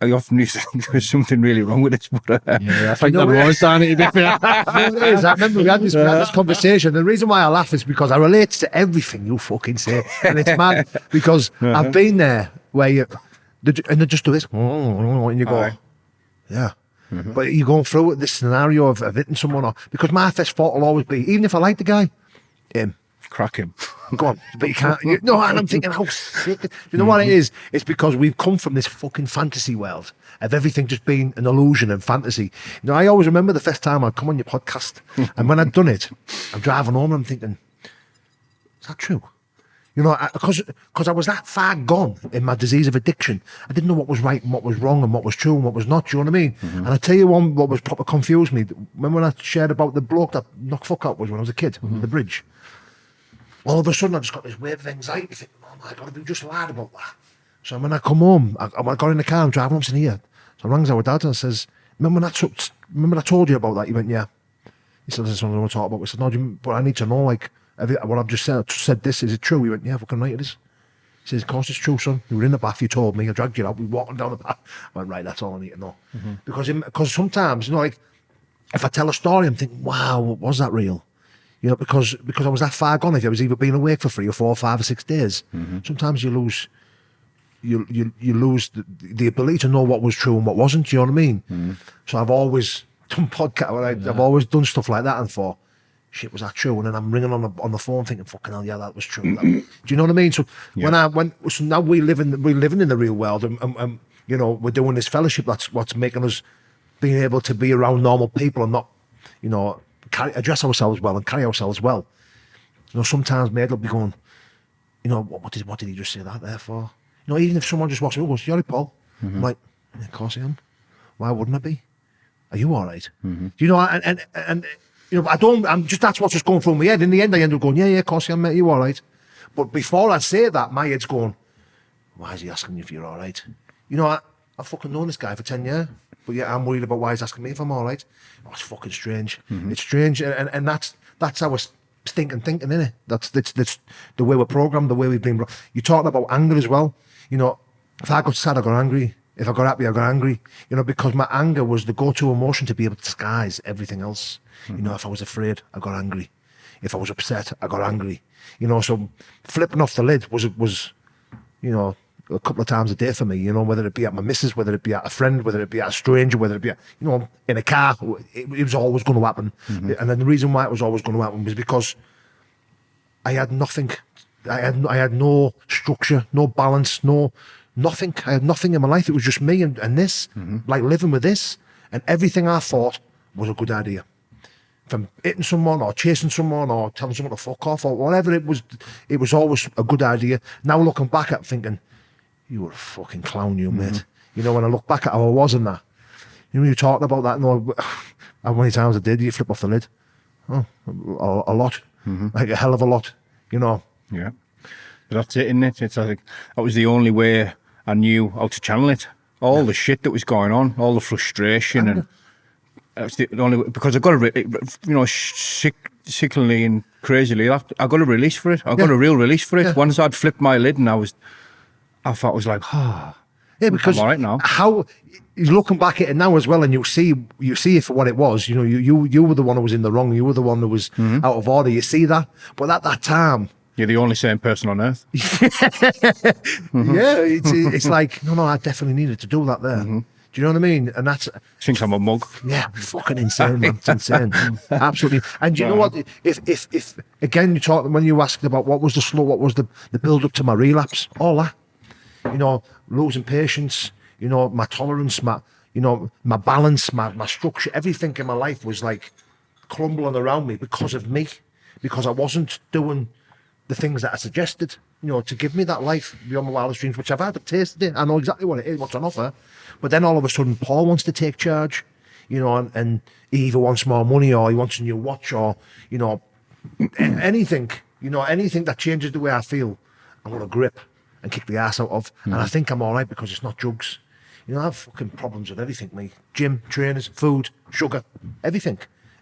[SPEAKER 4] I often used *laughs* to think there was something really wrong with this, but uh,
[SPEAKER 3] Yeah, I think
[SPEAKER 2] know
[SPEAKER 3] there was, Danny, to be fair. *laughs*
[SPEAKER 2] it is. I remember we had this, we had this conversation. The reason why I laugh is because I relate to everything you fucking say, and it's mad *laughs* because I've been there where you and they just do this, and you go,
[SPEAKER 4] Aye.
[SPEAKER 2] yeah. Mm-hmm. But you're going through this scenario of, of hitting someone, or because my first thought will always be, even if I like the guy, him.
[SPEAKER 4] crack him.
[SPEAKER 2] Go on, *laughs* but you can't. You, no, and I'm thinking, oh, how sick. You know what it mm-hmm. is? It's because we've come from this fucking fantasy world of everything just being an illusion and fantasy. You know, I always remember the first time I'd come on your podcast, *laughs* and when I'd done it, I'm driving home and I'm thinking, is that true? You know, because because I was that far gone in my disease of addiction, I didn't know what was right and what was wrong and what was true and what was not. Do you know what I mean? Mm-hmm. And I tell you one, what was proper confused me. Remember when I shared about the bloke that knocked fuck out was when I was a kid, mm-hmm. the bridge all of a sudden I just got this wave of anxiety thinking, oh my God, we just lied about that. So when I come home, I, I got in the car, I'm driving home, saying, here. So I rang our dad and says, remember when I, took, remember I told you about that? He went, yeah. He said, this is something I want to talk about. I said, no, do you, but I need to know, like, what I've just said, I said this, is it true? He went, yeah, fucking right it is. He says, of course it's true, son. You were in the bath, you told me, I dragged you out, we walking down the path. I went, right, that's all I need to know. Mm-hmm. Because because sometimes, you know, like, if I tell a story, I'm thinking, wow, was that real? You know, because because I was that far gone. If I was either being awake for three or four, or five or six days, mm-hmm. sometimes you lose, you you you lose the, the ability to know what was true and what wasn't. Do you know what I mean? Mm-hmm. So I've always *laughs* done podcast. Like, I've always done stuff like that and thought, shit, was that true? And then I'm ringing on the on the phone thinking, fucking hell, yeah, that was true. That- do you know what I mean? So when I when so now we live in we're living in the real world, and, and, and you know we're doing this fellowship. That's what's making us being able to be around normal people and not, you know, carry, address ourselves well and carry ourselves well. You know, sometimes mate will be going, you know, what, what did what did he just say that there for? You know, even if someone just walks and goes, "You all right, Paul?" I'm mm-hmm. like, yeah, "Of course I am. Why wouldn't I be? Are you all right?" Mm-hmm. Do you know? And, and and you know, I don't. I'm just that's what's just going through my head. In the end, I end up going, "Yeah, yeah, of course I mate. You all right?" But before I say that, my head's going, "Why is he asking you if you're all right?" You know, I, I've fucking known this guy for ten years, but yeah, I'm worried about why he's asking me if I'm all right. Oh, it's fucking strange. Mm-hmm. It's strange, and, and and that's that's our stinking thinking, innit? That's that's that's the way we're programmed, the way we've been. You're talking about anger as well. You know, if I got sad, I got angry. If I got happy, I got angry. You know, because my anger was the go-to emotion to be able to disguise everything else. You know, mm-hmm. if I was afraid, I got angry. If I was upset, I got angry. You know, so flipping off the lid was was, you know, a couple of times a day for me. You know, whether it be at my missus, whether it be at a friend, whether it be at a stranger, whether it be, at, you know, in a car, it, it was always going to happen. Mm-hmm. And then the reason why it was always going to happen was because I had nothing. I had I had no structure, no balance, no nothing. I had nothing in my life. It was just me and, and this, mm-hmm. like living with this, and everything I thought was a good idea. From hitting someone or chasing someone or telling someone to fuck off or whatever it was, it was always a good idea. Now looking back at thinking, you were a fucking clown, you mate. Mm-hmm. You know, when I look back at how I was in that, you know, you talking about that, no, *sighs* how many times I did, you flip off the lid. Oh, a, a lot, mm-hmm. like a hell of a lot, you know.
[SPEAKER 4] Yeah. But that's it, isn't it? It's like that was the only way I knew how to channel it. All the shit that was going on, all the frustration, and *laughs* that's the only way, because I got a, you know, sick, sickly and crazily, I I got a release for it. I got
[SPEAKER 2] Yeah.
[SPEAKER 4] a real release for it.
[SPEAKER 2] Yeah.
[SPEAKER 4] Once I'd flipped my lid, and I was, I thought it was like, ah,
[SPEAKER 2] Yeah, because
[SPEAKER 4] all right now.
[SPEAKER 2] how you're looking back at it now as well, and you see you see it for what it was. You know, you you you were the one who was in the wrong. You were the one who was
[SPEAKER 4] Mm-hmm.
[SPEAKER 2] out of order. You see that, but at that time,
[SPEAKER 4] you're the only sane person on earth. Mm-hmm. *laughs*
[SPEAKER 2] yeah, it's it's like no, no, I definitely needed to do that there.
[SPEAKER 4] Mm-hmm.
[SPEAKER 2] Do you know what I mean? And that's
[SPEAKER 4] Thinks I'm a mug.
[SPEAKER 2] yeah, fucking insane, man. It's insane, *laughs* absolutely. And do you know what? If if if again, you talk when you asked about what was the slow, what was the the build up to my relapse, all that, you know, losing patience, you know, my tolerance, my you know, my balance, my my structure, everything in my life was like crumbling around me because of me, because I wasn't doing the things that I suggested, you know, to give me that life beyond my wildest dreams, which I've had, I've tasted it, I know exactly what it is, what's on offer. But then all of a sudden, Paul wants to take charge, you know, and, and he either wants more money or he wants a new watch or, you know, anything, you know, anything that changes the way I feel, I'm going to grip and kick the ass out of. And I mm. think I'm all right because it's not drugs. You know, I have fucking problems with everything, me. Gym, trainers, food, sugar, everything.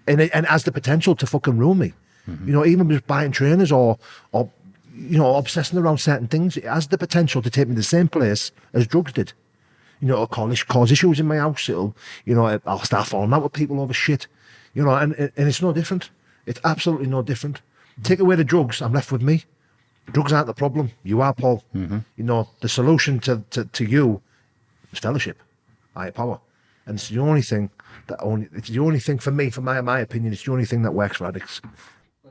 [SPEAKER 2] And it, and it has the potential to fucking ruin me. You know, even just buying trainers or, or, you know, obsessing around certain things, it has the potential to take me to the same place as drugs did. You know, it'll cause, cause issues in my house. It'll, you know, I'll start falling out with people over shit. You know, and and it's no different. It's absolutely no different. Take away the drugs, I'm left with me. Drugs aren't the problem. You are, Paul. Mm-hmm. You know, the solution to, to, to you is fellowship, higher power. And it's the only thing that only, it's the only thing for me, for my, my opinion, it's the only thing that works for addicts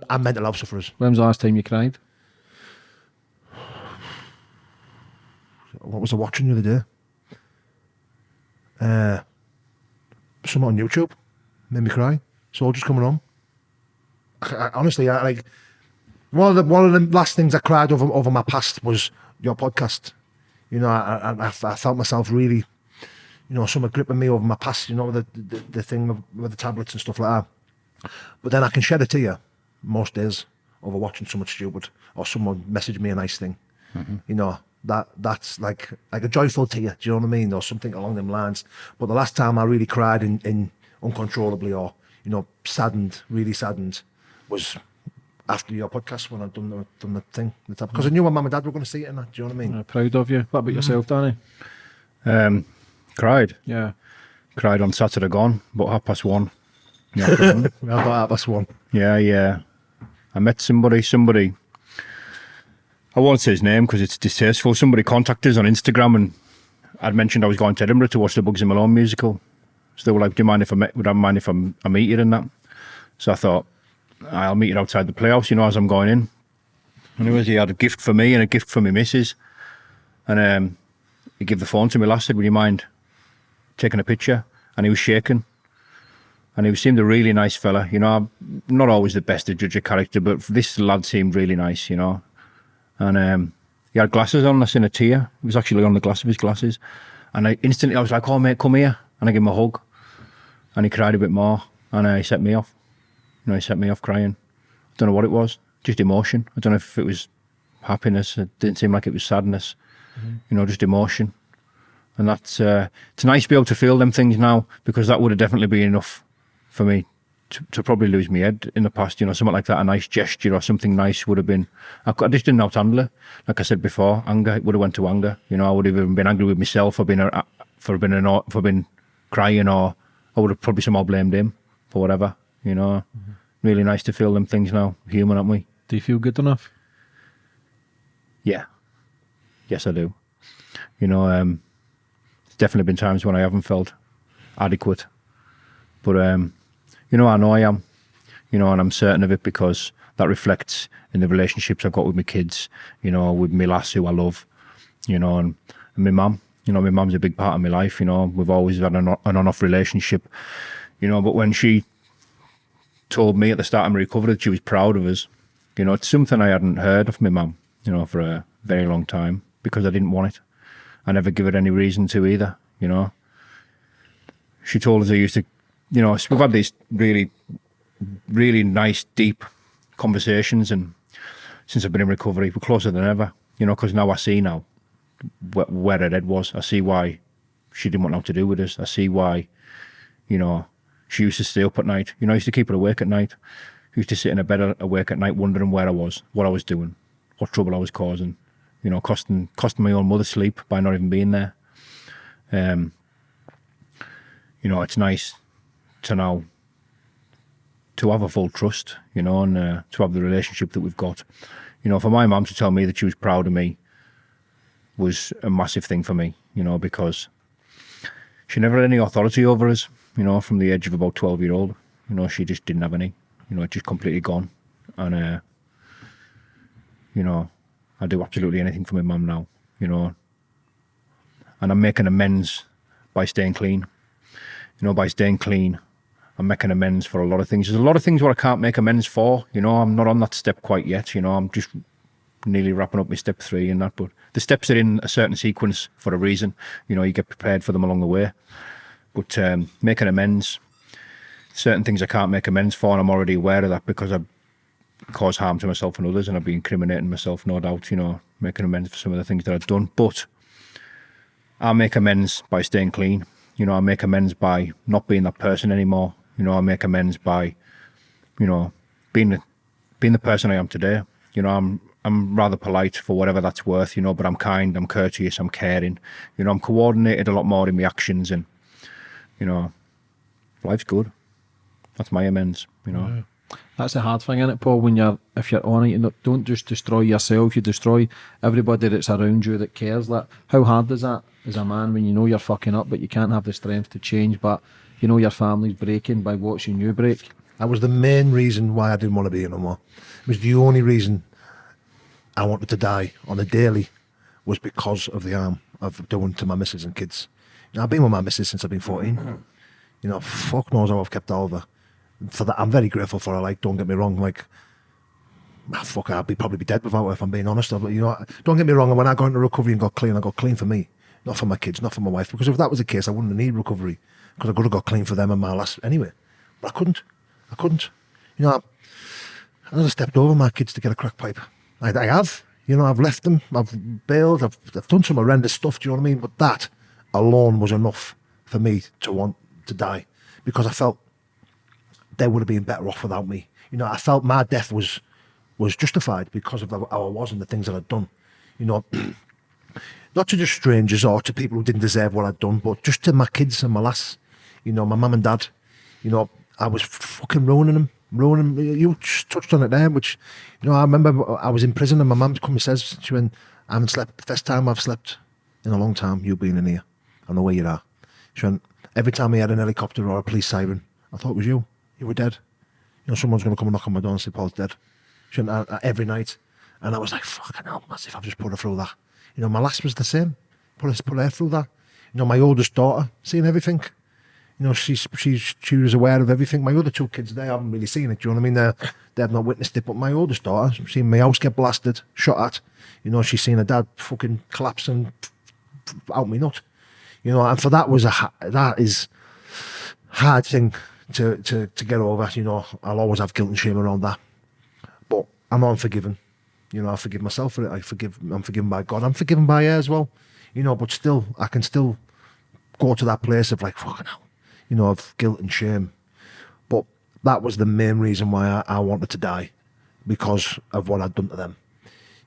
[SPEAKER 2] and mental health sufferers.
[SPEAKER 3] When was the last time you cried?
[SPEAKER 2] What was I watching the other day? Uh, something on YouTube made me cry. Soldiers coming home. I, I- honestly, I like one of the one of the last things I cried over over my past was your podcast. You know, I I, I, felt myself really, you know, something gripping me over my past. You know, the the, the thing with, with the tablets and stuff like that. But then I can shed a tear most days over watching someone stupid or someone message me a nice thing. You know, that that's like like a joyful tear, do you know what I mean? Or something along them lines. But the last time I really cried in, in uncontrollably or, you know, saddened, really saddened was after your podcast when I'd done the done the thing. Because I knew my mum and dad were going to see it and that, do you know what I mean?
[SPEAKER 3] Uh, proud of you. What about yourself, Danny?
[SPEAKER 4] Um, cried.
[SPEAKER 3] Yeah.
[SPEAKER 4] Cried on Saturday gone, about half past one. in the afternoon.
[SPEAKER 2] Well, that, that's one.
[SPEAKER 4] Yeah, yeah. I met somebody, somebody, I won't say his name because it's distasteful. Somebody contacted us on Instagram and I'd mentioned I was going to Edinburgh to watch the Bugsy Malone musical. So they were like, do you mind if I, met, would I mind if I'm, I meet you in that? So I thought, I'll meet you outside the playhouse, you know, as I'm going in. Anyways, he had a gift for me and a gift for my missus. And um, he gave the phone to me last, said, would you mind taking a picture? And he was shaking and he seemed a really nice fella. You know, I'm not always the best to judge a character, but this lad seemed really nice. You know, and um, he had glasses on. I seen a tear. He was actually on the glass of his glasses, and I instantly I was like, "Oh mate, come here!" And I gave him a hug, and he cried a bit more, and uh, he set me off. You know, he set me off crying. I don't know what it was, just emotion. I don't know if it was happiness. It didn't seem like it was sadness. You know, just emotion. And that's uh, it's nice to be able to feel them things now because that would have definitely been enough for me to, to probably lose my head in the past. You know, something like that, a nice gesture or something nice would have been. I, I just didn't know how to handle it. Like I said before, anger it would have went to anger. You know, I would have even been angry with myself for being a, for being an, for being crying, or I would have probably somehow blamed him for whatever. You know, really nice to feel them things now. Human, aren't we?
[SPEAKER 3] Do you feel good enough?
[SPEAKER 4] Yeah. Yes, I do. You know, um, there's definitely been times when I haven't felt adequate. But, um, you know, I know I am, you know, and I'm certain of it because that reflects in the relationships I've got with my kids, you know, with my lass who I love, you know, and, and my mum. You know, my mum's a big part of my life, you know, we've always had an, an on-off relationship, you know, but when she told me at the start of my recovery that she was proud of us, you know, it's something I hadn't heard of my mum, you know, for a very long time because I didn't want it. I never give it any reason to either, you know. She told us I used to, you know, we've had these really, really nice, deep conversations, and since I've been in recovery, we're closer than ever, you know, because now I see now where, where her head was. I see why she didn't want nothing to do with us. I see why, you know, she used to stay up at night. You know, I used to keep her awake at night. I used to sit in a bed awake at night wondering where I was, what I was doing, what trouble I was causing, you know, costing costing my own mother sleep by not even being there. Um, you know, it's nice to now to have a full trust, you know, and uh, to have the relationship that we've got. You know, for my mum to tell me that she was proud of me was a massive thing for me, you know, because she never had any authority over us, you know, from the age of about 12 year old. You know, she just didn't have any, you know, it just completely gone. And, uh, you know, I do absolutely anything for my mum now, you know, and I'm making amends by staying clean. You know, by staying clean, I'm making amends for a lot of things. There's a lot of things where I can't make amends for. You know, I'm not on that step quite yet. You know, I'm just nearly wrapping up my step three and that. But the steps are in a certain sequence for a reason. You know, you get prepared for them along the way. But um, making amends, certain things I can't make amends for, and I'm already aware of that because I've caused harm to myself and others, and I've been incriminating myself, no doubt. You know, making amends for some of the things that I've done. But I'll make amends by staying clean. You know, I make amends by not being that person anymore. You know, I make amends by, you know, being the, being the person I am today. You know, I'm I'm rather polite for whatever that's worth, you know, but I'm kind, I'm courteous, I'm caring. You know, I'm coordinated a lot more in my actions and, you know, life's good. That's my amends, you know.
[SPEAKER 3] That's the hard thing, isn't it, Paul? When you're if you're on it, you don't just destroy yourself. You destroy everybody that's around you that cares. Like, how hard is that as a man when you know you're fucking up, but you can't have the strength to change, but you know your family's breaking by watching you break.
[SPEAKER 2] That was the main reason why I didn't want to be here no more. It was the only reason I wanted to die on a daily was because of the harm of doing to my missus and kids. You know, I've been with my missus since I've been 14. You know, fuck knows how I've kept of. For that, I'm very grateful for her. Like, don't get me wrong. Like, ah, fuck, I'd be probably be dead without her if I'm being honest. But you know, don't get me wrong. When I got into recovery and got clean, I got clean for me, not for my kids, not for my wife. Because if that was the case, I wouldn't need recovery because I could have got clean for them and my last anyway. But I couldn't. I couldn't. You know, I, I stepped over my kids to get a crack pipe. I, I have. You know, I've left them. I've bailed. I've, I've done some horrendous stuff. Do you know what I mean? But that alone was enough for me to want to die because I felt they would have been better off without me. You know, I felt my death was was justified because of how I was and the things that I'd done. You know, *clears throat* not to just strangers or to people who didn't deserve what I'd done, but just to my kids and my lass. You know, my mum and dad. You know, I was fucking ruining them. Ruining them. You touched on it there, which, you know, I remember I was in prison and my mum come and says, she went, I haven't slept, the first time I've slept in a long time, you being in here. I know where you are. She went, every time we had an helicopter or a police siren, I thought it was you. You were dead. You know, someone's going to come and knock on my door and say, Paul's dead. She went, uh, uh, every night. And I was like, fucking hell, as if I've just put her through that. You know, my last was the same. Put her, put her through that. You know, my oldest daughter, seeing everything. You know, she's she's she was aware of everything. My other two kids, they haven't really seen it. Do you know what I mean? They they have not witnessed it. But my oldest daughter, seen my house get blasted, shot at. You know, she's seen her dad fucking collapse and out me nut. You know, and for that was a ha- that is hard thing to to to get over. You know, I'll always have guilt and shame around that. But I'm unforgiven. You know, I forgive myself for it. I forgive. I'm forgiven by God. I'm forgiven by her as well. You know, but still, I can still go to that place of like fucking hell you know, of guilt and shame. But that was the main reason why I, I wanted to die because of what I'd done to them.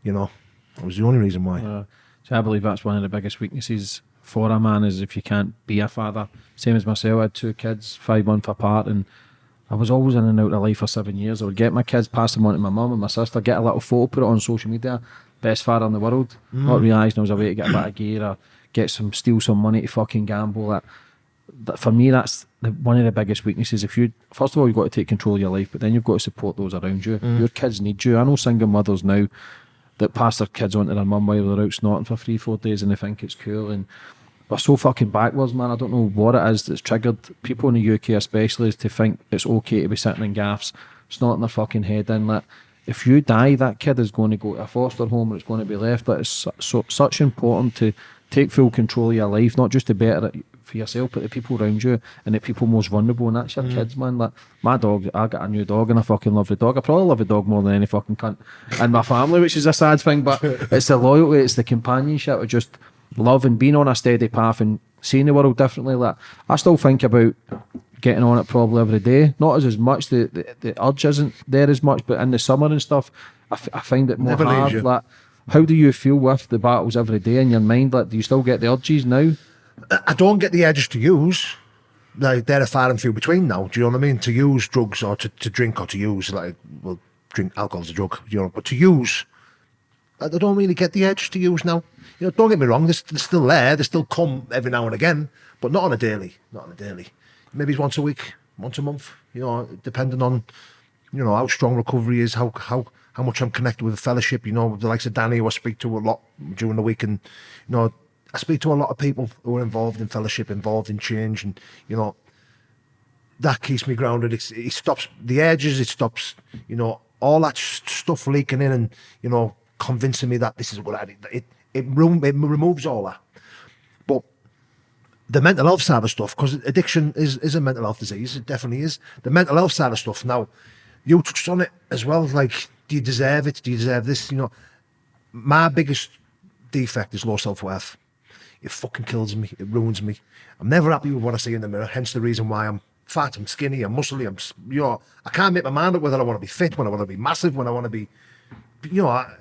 [SPEAKER 2] You know, it was the only reason why.
[SPEAKER 3] Uh, so I believe that's one of the biggest weaknesses for a man is if you can't be a father. Same as myself, I had two kids, five months apart, and I was always in and out of life for seven years. I would get my kids, pass them on to my mum and my sister, get a little photo, put it on social media. Best father in the world. Not realising I was a way to get a bit of gear or get some, steal some money to fucking gamble. That for me, that's the, one of the biggest weaknesses. If you, first of all, you've got to take control of your life, but then you've got to support those around you. Mm. Your kids need you. I know single mothers now that pass their kids on to their mum while they're out snorting for three, four days and they think it's cool. And we're so fucking backwards, man. I don't know what it is that's triggered people in the UK, especially, to think it's okay to be sitting in gaffs, snorting their fucking head in. Like, if you die, that kid is going to go to a foster home and it's going to be left. But it's so, so, such important to take full control of your life, not just to better it for yourself, but the people around you and the people most vulnerable, and that's your mm. kids, man. Like my dog, I got a new dog and I fucking love the dog. I probably love the dog more than any fucking cunt in my family, which is a sad thing, but *laughs* it's the loyalty, it's the companionship, it's just love and being on a steady path and seeing the world differently. Like I still think about getting on it probably every day. Not as, as much, the, the, the urge isn't there as much, but in the summer and stuff, I, f- I find it more
[SPEAKER 2] Never
[SPEAKER 3] hard. Like, how do you feel with the battles every day in your mind? Like, do you still get the urges now?
[SPEAKER 2] I don't get the edges to use. Like they're a far and few between now. Do you know what I mean? To use drugs or to, to drink or to use like well, drink alcohol's a drug. You know, but to use, I don't really get the edge to use now. You know, don't get me wrong. They're, they're still there. They still come every now and again, but not on a daily. Not on a daily. Maybe it's once a week, once a month. You know, depending on you know how strong recovery is, how how how much I'm connected with the fellowship. You know, the likes of Danny, who I speak to a lot during the week, and you know, I speak to a lot of people who are involved in fellowship, involved in change, and you know, that keeps me grounded. It's, it stops the edges. It stops, you know, all that stuff leaking in, and you know, convincing me that this is what I did. It it, it removes all that. But the mental health side of stuff, because addiction is, is a mental health disease, it definitely is. The mental health side of stuff. Now, you touched on it as well. Like, do you deserve it? Do you deserve this? You know, my biggest defect is low self worth. It fucking kills me. It ruins me. I'm never happy with what I see in the mirror. Hence the reason why I'm fat, I'm skinny, I'm muscly. I'm, you know, I can't make my mind up whether I want to be fit, when I want to be massive, when I want to be, you know, I,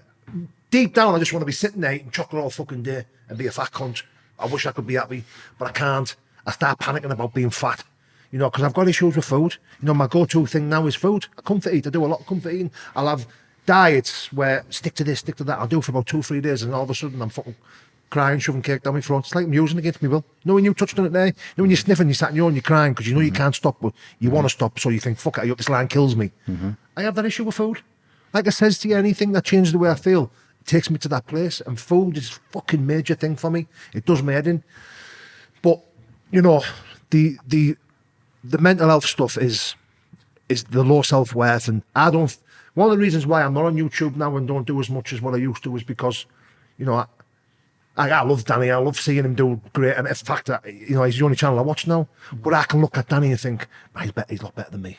[SPEAKER 2] deep down, I just want to be sitting there eating chocolate all fucking day and be a fat cunt. I wish I could be happy, but I can't. I start panicking about being fat, you know, because I've got issues with food. You know, my go-to thing now is food. I comfort eat. I do a lot of comfort eating. I'll have diets where stick to this, stick to that. I'll do it for about two, three days, and all of a sudden I'm fucking crying, shoving cake down my throat. It's like I'm against me will. When you touched on it there? You know when you're sniffing, you're sat in your own, you're crying because you know you mm-hmm. can't stop, but you want to mm-hmm. stop, so you think, fuck it, I hope this line kills me. Mm-hmm. I have that issue with food. Like I says to you, anything that changes the way I feel takes me to that place, and food is a fucking major thing for me. It does my head in. But you know, the the the mental health stuff is is the low self worth, and I don't. One of the reasons why I'm not on YouTube now and don't do as much as what I used to is because, you know, I, I, I love Danny. I love seeing him do great. And it's fact that, you know, he's the only channel I watch now. But I can look at Danny and think, oh, he's, better, he's a lot better than me.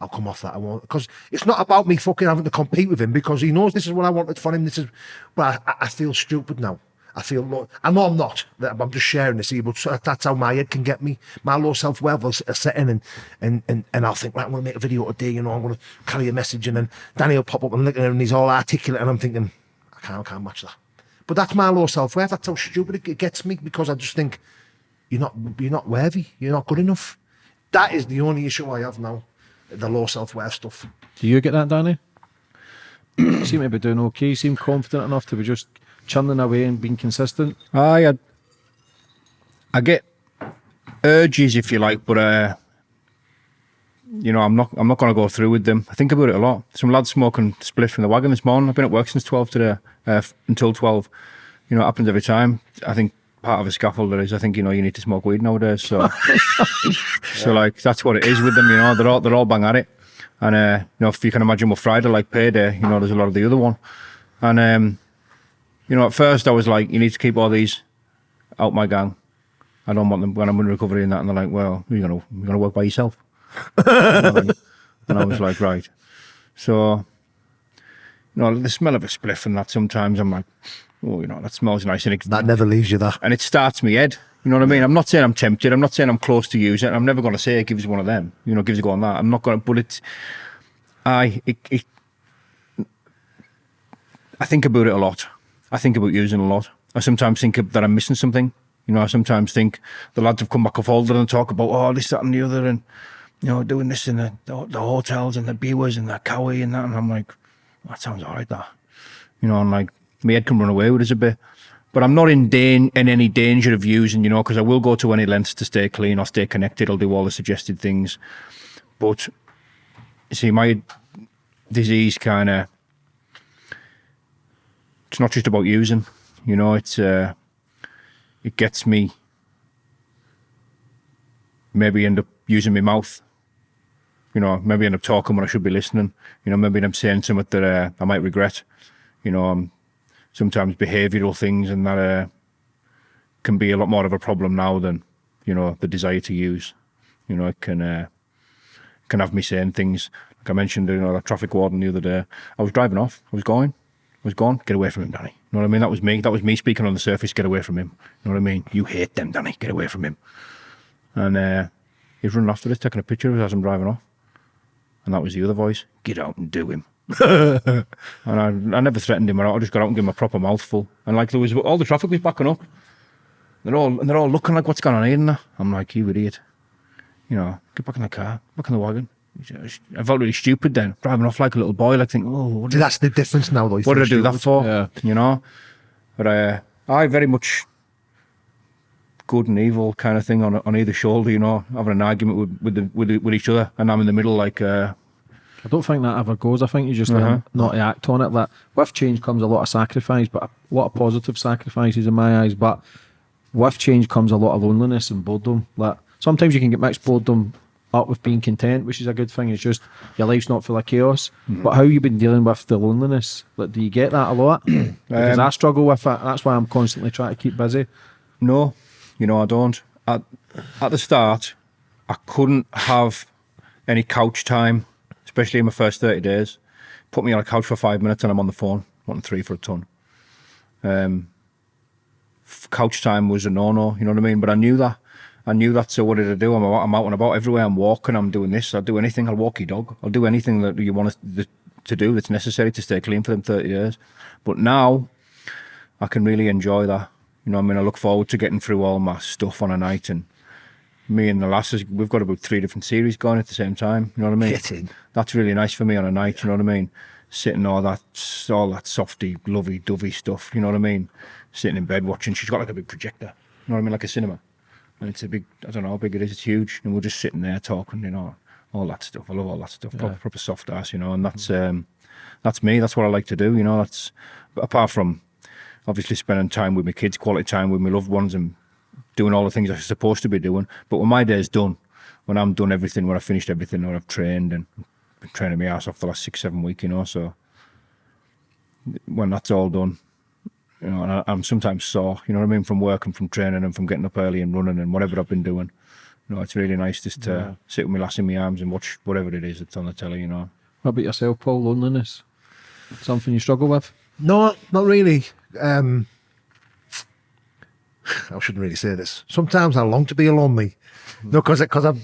[SPEAKER 2] I'll come off that. I won't. Because it's not about me fucking having to compete with him because he knows this is what I wanted for him. This is, but I, I feel stupid now. I feel low. I know I'm not. I'm just sharing this here, but that's how my head can get me. My low self worth will set in, and and and and I'll think, right, I'm going to make a video today. You know, I'm going to carry a message, and then Danny will pop up and look at him, and he's all articulate, and I'm thinking, I can't, I can't match that. But that's my low self worth. That's how stupid it gets me because I just think you're not you're not worthy. You're not good enough. That is the only issue I have now. The low self worth stuff.
[SPEAKER 3] Do you get that, Danny? you *clears throat* seem to be doing okay. You seem confident enough to be just churning away and being consistent.
[SPEAKER 4] I, I, I get urges, if you like, but uh, you know, I'm not. I'm not going to go through with them. I think about it a lot. Some lads smoking spliff in the wagon this morning. I've been at work since twelve today, uh, until twelve. You know, it happens every time. I think part of a scaffolder is I think you know you need to smoke weed nowadays. So, *laughs* so like that's what it is with them. You know, they're all they're all bang at it. And uh, you know, if you can imagine what Friday like payday, you know, there's a lot of the other one. And um, you know, at first I was like, you need to keep all these out my gang. I don't want them when I'm in recovery and that. And they're like, well, you're gonna you're gonna work by yourself. And I was like, right. So, you know, the smell of a spliff and that sometimes I'm like, oh, you know, that smells nice and it,
[SPEAKER 2] That never leaves you. That
[SPEAKER 4] and it starts me head. You know what I mean? I'm not saying I'm tempted. I'm not saying I'm close to using it. I'm never going to say it gives one of them. You know, gives a go on that. I'm not going to. But it's, I it, it. I think about it a lot. I think about using a lot. I sometimes think that I'm missing something. You know, I sometimes think the lads have come back off older and talk about oh this, that, and the other, and you know, doing this in the the, the hotels and the beers and the cowie and that, and I'm like, that sounds alright. That, you know, I'm like my head can run away with us a bit. But I'm not in dan- in any danger of using, you know, because I will go to any lengths to stay clean or stay connected. I'll do all the suggested things. But you see, my disease kind of it's not just about using, you know. It's uh, it gets me maybe end up using my mouth. You know, maybe end up talking when I should be listening. You know, maybe I'm saying something that uh, I might regret. You know, um, sometimes behavioural things and that uh, can be a lot more of a problem now than you know the desire to use. You know, it can uh, can have me saying things like I mentioned. You know, that traffic warden the other day. I was driving off. I was going. I was gone. Get away from him, Danny. You know what I mean? That was me. That was me speaking on the surface. Get away from him. You know what I mean? You hate them, Danny. Get away from him. And uh, he's running after us, taking a picture of us as I'm driving off. And that was the other voice. Get out and do him. *laughs* and I, I never threatened him. I just got out and gave him a proper mouthful. And like there was all the traffic was backing up. They're all and they're all looking like what's going on here. And. I'm like, you idiot. You know, get back in the car, back in the wagon. I felt really stupid then, driving off like a little boy, like thinking, oh, what
[SPEAKER 2] See, that's the difference now, though.
[SPEAKER 4] What did I
[SPEAKER 2] feel
[SPEAKER 4] do that for?
[SPEAKER 3] Yeah.
[SPEAKER 4] You know? But uh, I very much good and evil kind of thing on on either shoulder, you know, having an argument with with, the, with, the, with each other, and I'm in the middle, like, uh,
[SPEAKER 3] I don't think that ever goes. I think you just
[SPEAKER 4] Uh-huh.
[SPEAKER 3] learn not to act on it. That with change comes a lot of sacrifice, but a lot of positive sacrifices in my eyes. But with change comes a lot of loneliness and boredom. Like sometimes you can get mixed boredom up with being content, which is a good thing. It's just your life's not full of chaos.
[SPEAKER 4] Mm-hmm.
[SPEAKER 3] But how you been dealing with the loneliness? Like, do you get that a lot? *coughs* because
[SPEAKER 4] Um,
[SPEAKER 3] I struggle with it. That's why I'm constantly trying to keep busy.
[SPEAKER 4] no, you know, I don't. At, at the start, I couldn't have any couch time, especially in my first 30 days. Put me on a couch for five minutes and I'm on the phone, wanting three for a ton. Um, couch time was a no-no, you know what I mean? But I knew that. I knew that, so what did I do? I'm out, I'm out and about everywhere. I'm walking. I'm doing this. I'll do anything. I'll walk your dog. I'll do anything that you want to, to do that's necessary to stay clean for them 30 years. But now I can really enjoy that. You know, I mean, I look forward to getting through all my stuff on a night and me and the lasses, we've got about three different series going at the same time. You know what I mean? *laughs* That's really nice for me on a night. You know what I mean? Sitting all that, all that softy, lovey, dovey stuff. You know what I mean? Sitting in bed watching. She's got like a big projector. You know what I mean? Like a cinema. And it's a big. I don't know how big it is. It's huge. And we're just sitting there talking. You know, all that stuff. I love all that stuff. Proper, proper soft ass. You know, and that's um, that's me. That's what I like to do. You know, that's apart from obviously spending time with my kids, quality time with my loved ones, and doing all the things I'm supposed to be doing. But when my day's done, when I'm done everything, when I've finished everything, when I've trained and been training my ass off the last six, seven weeks, you know, so when that's all done, you know, and I, I'm sometimes sore, you know what I mean, from work and from training and from getting up early and running and whatever I've been doing. You know, it's really nice just to sit with my lass in my arms and watch whatever it is that's on the telly, you know.
[SPEAKER 3] What about yourself, Paul? Loneliness? Something you struggle with?
[SPEAKER 2] No, not really. Um, I shouldn't really say this. Sometimes I long to be alone, me. No, because because I'm.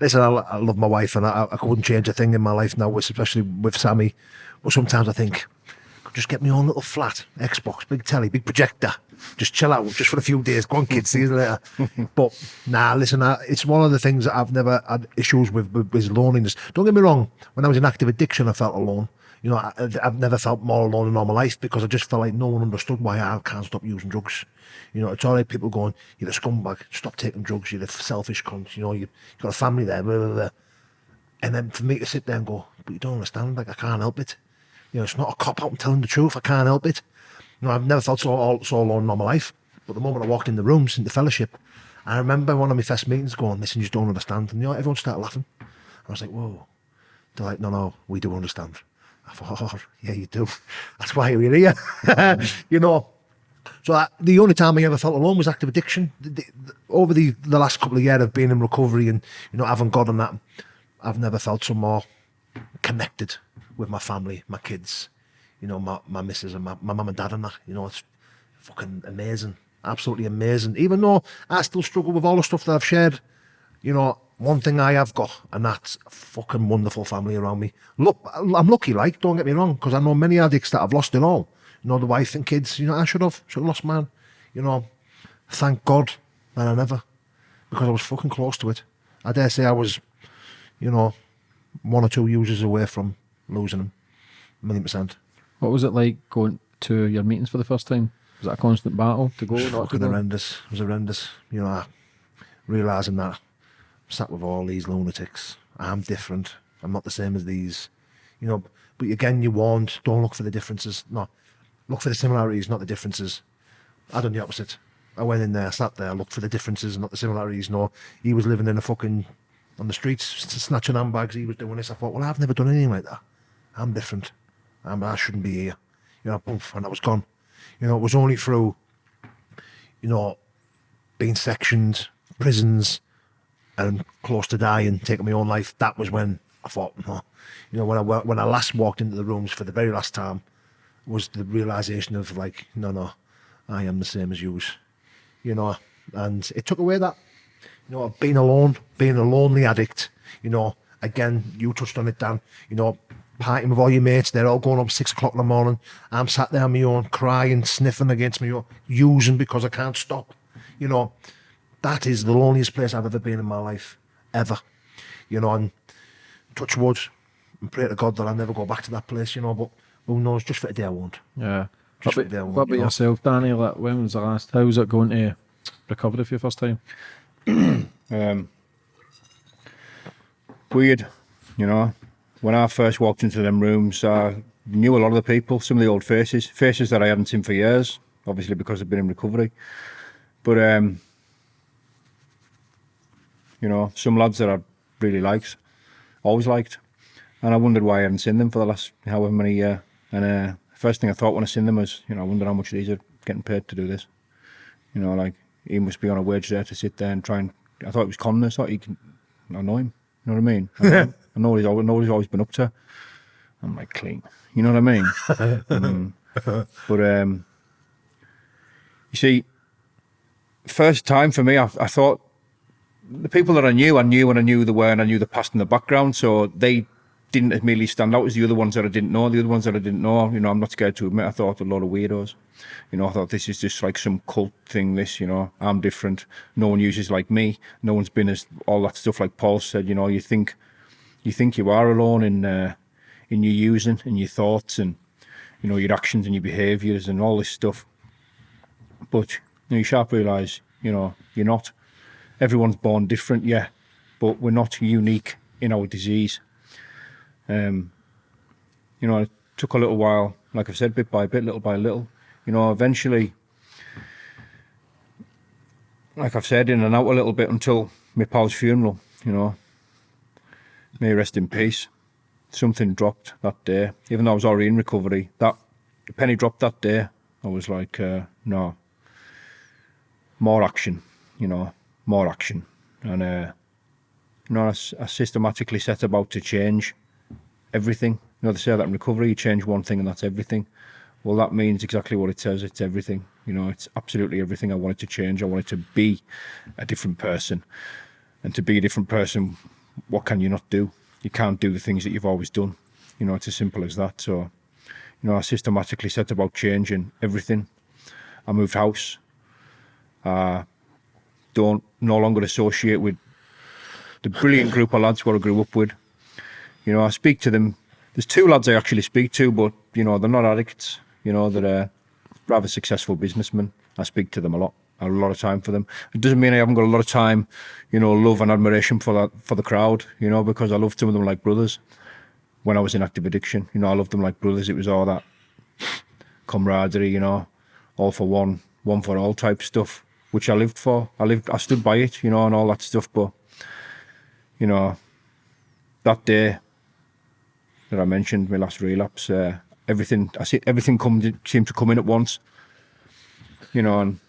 [SPEAKER 2] Listen, I, I love my wife, and I, I couldn't change a thing in my life now, especially with Sammy. But sometimes I think, just get my own little flat, Xbox, big telly, big projector, just chill out, just for a few days. Go on, kids, see you later. *laughs* but nah, listen, I, it's one of the things that I've never had issues with, with, with loneliness. Don't get me wrong. When I was in active addiction, I felt alone. You know, I, I've never felt more alone in all my life because I just felt like no one understood why I can't stop using drugs. You know, it's all right, people going, you're a scumbag, stop taking drugs, you're a selfish cunt, you know, you, you've got a family there, blah, blah, blah. And then for me to sit there and go, but you don't understand, like, I can't help it. You know, it's not a cop out, I'm telling the truth, I can't help it. You know, I've never felt so, all, so alone in all my life. But the moment I walked in the rooms, in the fellowship, I remember one of my first meetings going, listen, you just don't understand. And, you know, everyone started laughing. I was like, whoa. They're like, no, no, we do understand. I thought, oh, yeah, you do. That's why we're here, *laughs* you know. So I, the only time I ever felt alone was active addiction. The, the, the, over the, the last couple of years of being in recovery and, you know, having God on that, I've never felt so more connected with my family, my kids, you know, my, my missus and my, my mum and dad and that. You know, it's fucking amazing. Absolutely amazing. Even though I still struggle with all the stuff that I've shared, you know, one thing I have got, and that's a fucking wonderful family around me. Look, I'm lucky, like, don't get me wrong, because I know many addicts that have lost it all. You know, the wife and kids, you know, I should have, should have lost mine. You know, thank God that I never, because I was fucking close to it. I dare say I was, you know, one or two users away from losing them, a million percent.
[SPEAKER 3] What was it like going to your meetings for the first time? Was that a constant battle to go? Not to
[SPEAKER 2] fucking
[SPEAKER 3] go?
[SPEAKER 2] horrendous. It was horrendous. You know, realizing that sat with all these lunatics. I'm different. I'm not the same as these. You know, but again, you warned, don't look for the differences. No, look for the similarities, not the differences. I done the opposite. I went in there, sat there, looked for the differences, not the similarities. No, he was living in a fucking on the streets, snatching handbags. He was doing this. I thought, well, I've never done anything like that. I'm different. I'm, I shouldn't be here. You know, poof, and I was gone. You know, it was only through, you know, being sectioned, prisons, and close to dying, taking my own life, that was when I thought, no. You know, when I, when I last walked into the rooms for the very last time, was the realization of like, no, no, I am the same as yous. You know, and it took away that, you know, being alone, being a lonely addict, you know, again, you touched on it, Dan, you know, partying with all your mates, they're all going up six o'clock in the morning. I'm sat there on my own, crying, sniffing against me, using because I can't stop, you know. That is the loneliest place I've ever been in my life, ever. You know, and touch wood and pray to God that I never go back to that place, you know, but who knows, just for a day I won't.
[SPEAKER 3] Yeah.
[SPEAKER 2] Just
[SPEAKER 3] What
[SPEAKER 2] for there,
[SPEAKER 3] about, what about
[SPEAKER 2] you know.
[SPEAKER 3] yourself, Danny? Like, when was the last? How was it going to recovery for your first time? *clears throat*
[SPEAKER 4] Um, weird, you know. When I first walked into them rooms, I knew a lot of the people, some of the old faces, faces that I hadn't seen for years, obviously because I've been in recovery. But um, you know, some lads that I really liked, always liked, and I wondered why I hadn't seen them for the last however many years. And uh, first thing I thought when I seen them was, you know, I wonder how much these are getting paid to do this. You know, like he must be on a wage there to sit there and try and. I thought it was us. I thought he can. I know him. You know what I mean? I know, *laughs* I know what he's, always, know what he's always been up to. I'm like clean. You know what I mean? *laughs* Mm. But um, you see, first time for me, I, I thought the people that I knew, I knew and I knew the were and I knew the past and the background, so they didn't immediately stand out as the other ones that I didn't know. The other ones that I didn't know, you know, I'm not scared to admit, I thought a lot of weirdos. You know, I thought this is just like some cult thing, this, you know, I'm different. No one uses like me. No one's been as, all that stuff like Paul said, you know, you think, you think you are alone in, uh, in your using and your thoughts and, you know, your actions and your behaviours and all this stuff. But you, know, you sharp realise, you know, you're not. Everyone's born different, yeah, but we're not unique in our disease. Um, you know, it took a little while, like I've said, bit by bit, little by little. You know, eventually, like I've said, in and out a little bit until my pal's funeral, you know. May rest in peace. Something dropped that day. Even though I was already in recovery, that the penny dropped that day. I was like, uh, no, more action, you know, more action. And, uh, you know, I, systematically set about to change everything. You know, they say that in recovery, you change one thing and that's everything. Well, that means exactly what it says. It's everything. You know, it's absolutely everything I wanted to change. I wanted to be a different person. And to be a different person, what can you not do? You can't do the things that you've always done. You know, it's as simple as that. So, you know, I systematically set about changing everything. I moved house. Uh, don't no longer associate with the brilliant group of lads what I grew up with. You know, I speak to them. There's two lads I actually speak to, but you know, they're not addicts. You know, they're uh, rather successful businessmen. I speak to them a lot. I have a lot of time for them. It doesn't mean I haven't got a lot of time, you know, love and admiration for that for the crowd. You know, because I love some of them like brothers. When I was in active addiction, you know, I loved them like brothers. It was all that camaraderie, you know, all for one, one for all type stuff, which I lived for. I lived, I stood by it, you know, and all that stuff. But you know, that day that I mentioned, my last relapse, uh, everything I see, everything come seemed to come in at once. You know, and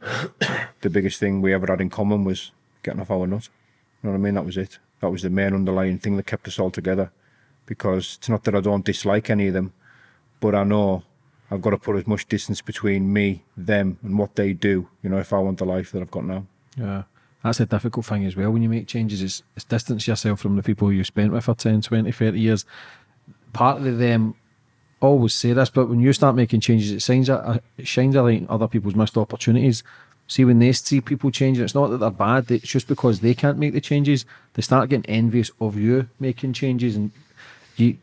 [SPEAKER 4] *coughs* the biggest thing we ever had in common was getting off our nut. You know what I mean? That was it. That was the main underlying thing that kept us all together. Because it's not that I don't dislike any of them, but I know I've got to put as much distance between me, them, and what they do. You know, if I want the life that I've got now.
[SPEAKER 3] Yeah. That's a difficult thing as well when you make changes. Is, is distance yourself from the people you spent with for 10, 20, 30 years. Part of them always say this, but when you start making changes, it shines a, it shines a light on other people's missed opportunities. See, when they see people changing, it's not that they're bad, it's just because they can't make the changes, they start getting envious of you making changes. And you,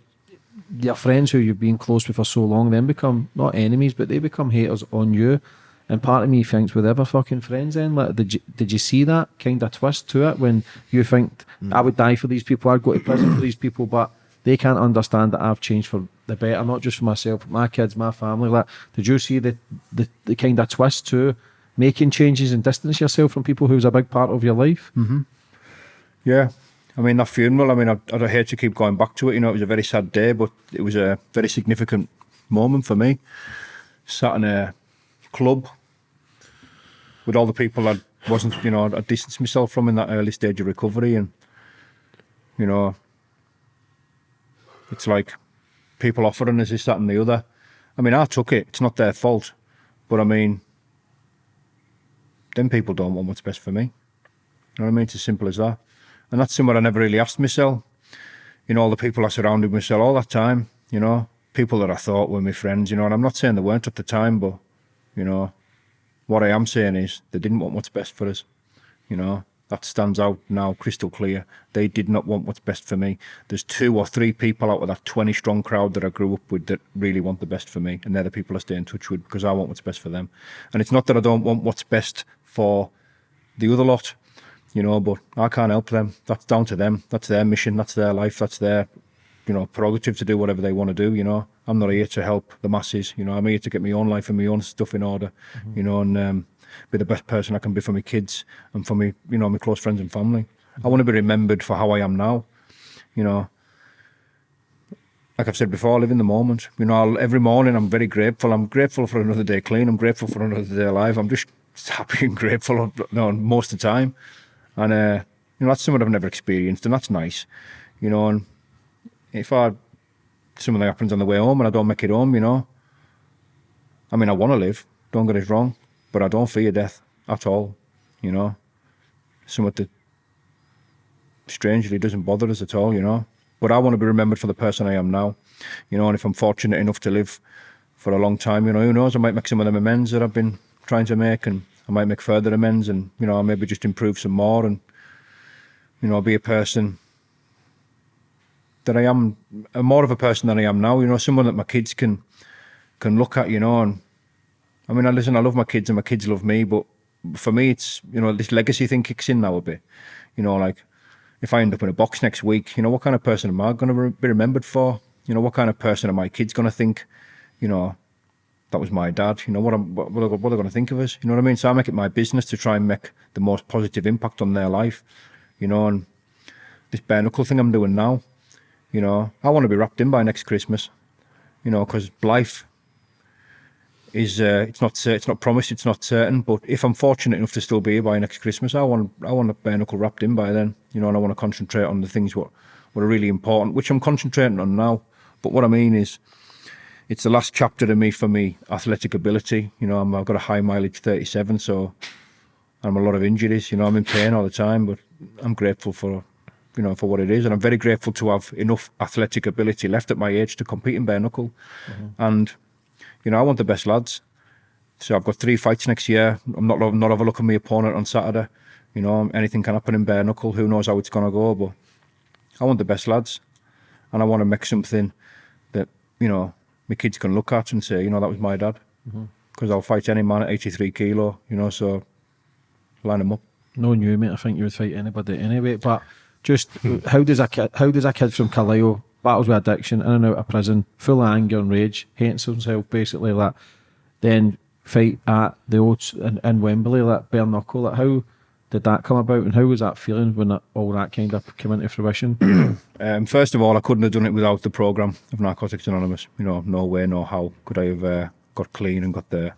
[SPEAKER 3] your friends who you've been close with for so long then become not enemies, but they become haters on you. And part of me thinks, were they ever fucking friends then? Like, did you, did you see that kind of twist to it when you think, mm. I would die for these people, I'd go to prison for these people, but they can't understand that I've changed for the better, not just for myself, but my kids, my family. Like, did you see the, the, the kind of twist to making changes and distance yourself from people who's a big part of your life? Mm-hmm.
[SPEAKER 4] Yeah. I mean, that funeral, I mean, I, I'd hate to keep going back to it. You know, it was a very sad day, but it was a very significant moment for me. Sat in a club with all the people I wasn't, you know, I distanced myself from in that early stage of recovery. And, you know, it's like people offering us this, that, and the other. I mean, I took it. It's not their fault. But I mean, them people don't want what's best for me. You know what I mean? It's as simple as that. And that's something I never really asked myself. You know, all the people I surrounded myself all that time, you know, people that I thought were my friends, you know, and I'm not saying they weren't at the time, but, you know, what I am saying is they didn't want what's best for us. You know, that stands out now crystal clear. They did not want what's best for me. There's two or three people out of that 20 strong crowd that I grew up with that really want the best for me. And they're the people I stay in touch with because I want what's best for them. And it's not that I don't want what's best for the other lot, you know, but I can't help them. That's down to them. That's their mission. That's their life. That's their, you know, prerogative to do whatever they want to do, you know. I'm not here to help the masses, you know, I'm here to get my own life and my own stuff in order, you know, and um, be the best person I can be for my kids and for me, you know, my close friends and family. I want to be remembered for how I am now, you know. Like I've said before, I live in the moment. You know, I'll, every morning I'm very grateful. I'm grateful for another day clean. I'm grateful for another day alive. I'm just *laughs* happy and grateful you know, most of the time. And, uh, you know, that's something I've never experienced and that's nice, you know, and if I something happens on the way home and I don't make it home, you know. I mean, I want to live, don't get us wrong, but I don't fear death at all, you know. Something that strangely doesn't bother us at all, you know. but I want to be remembered for the person I am now. You know, and if I'm fortunate enough to live for a long time, you know, who knows? I might make some of them amends that I've been trying to make, and I might make further amends, and you know, maybe just improve some more, and you know, be a person that I am, uh, more of a person than I am now. You know, someone that my kids can can look at, you know, and I mean, I listen, I love my kids, and my kids love me, but for me, it's you know, this legacy thing kicks in now a bit. You know, like if I end up in a box next week, you know, what kind of person am I going to be remembered for? You know, what kind of person are my kids going to think? You know, that was my dad. You know, what what, what are, going to think of us? You know what I mean? So I make it my business to try and make the most positive impact on their life. You know, and this bare knuckle thing I'm doing now. You know, I want to be wrapped in by next Christmas. You know, because life is uh, it's not it's not promised, it's not certain. But if I'm fortunate enough to still be here by next Christmas, I want I want a bare knuckle wrapped in by then. You know, and I want to concentrate on the things what what are really important, which I'm concentrating on now. But what I mean is, it's the last chapter to me for me athletic ability. You know, i have got a high mileage 37, so I'm a lot of injuries. You know, I'm in pain all the time, but I'm grateful for you know for what it is, and I'm very grateful to have enough athletic ability left at my age to compete in bare knuckle. Mm-hmm. And you know, I want the best lads. So I've got three fights next year. I'm not not overlooking my opponent on Saturday. You know, anything can happen in bare knuckle. Who knows how it's gonna go? But I want the best lads, and I want to make something that you know my kids can look at and say, you know, that was my dad. Because mm-hmm. I'll fight any man at 83 kilo, you know, so line them up.
[SPEAKER 3] No new mate. I think you would fight anybody anyway. But just how does a kid, how does a kid from Carlisle battles with addiction, in and out of prison, full of anger and rage, hates himself basically, like then fight at the old in, in Wembley, like bare knuckle, like how did that come about and how was that feeling when that, all that kind of came into fruition? *clears throat*
[SPEAKER 4] um, first of all, I couldn't have done it without the programme of Narcotics Anonymous. You know, no way, no how could I have uh, got clean and got the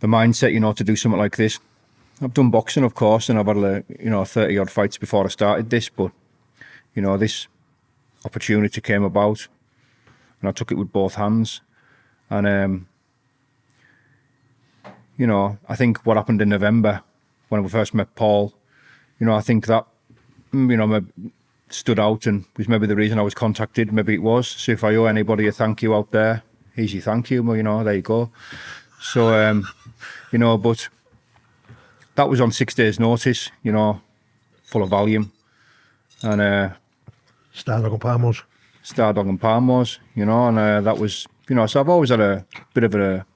[SPEAKER 4] the mindset, you know, to do something like this. I've done boxing, of course, and I've had, uh, you know, 30 odd fights before I started this, but, you know, this opportunity came about and I took it with both hands. And, um, you know, I think what happened in November when we first met Paul, you know, I think that, mm, you know, stood out and was maybe the reason I was contacted. Maybe it was. So if I owe anybody a thank you out there, easy thank you. Well, you know, there you go. So, um, you know, but that was on six days' notice, you know, full of volume. And uh,
[SPEAKER 2] Stardog and Palmos.
[SPEAKER 4] Stardog and Palmos, you know, and uh, that was, you know, so I've always had a bit of a,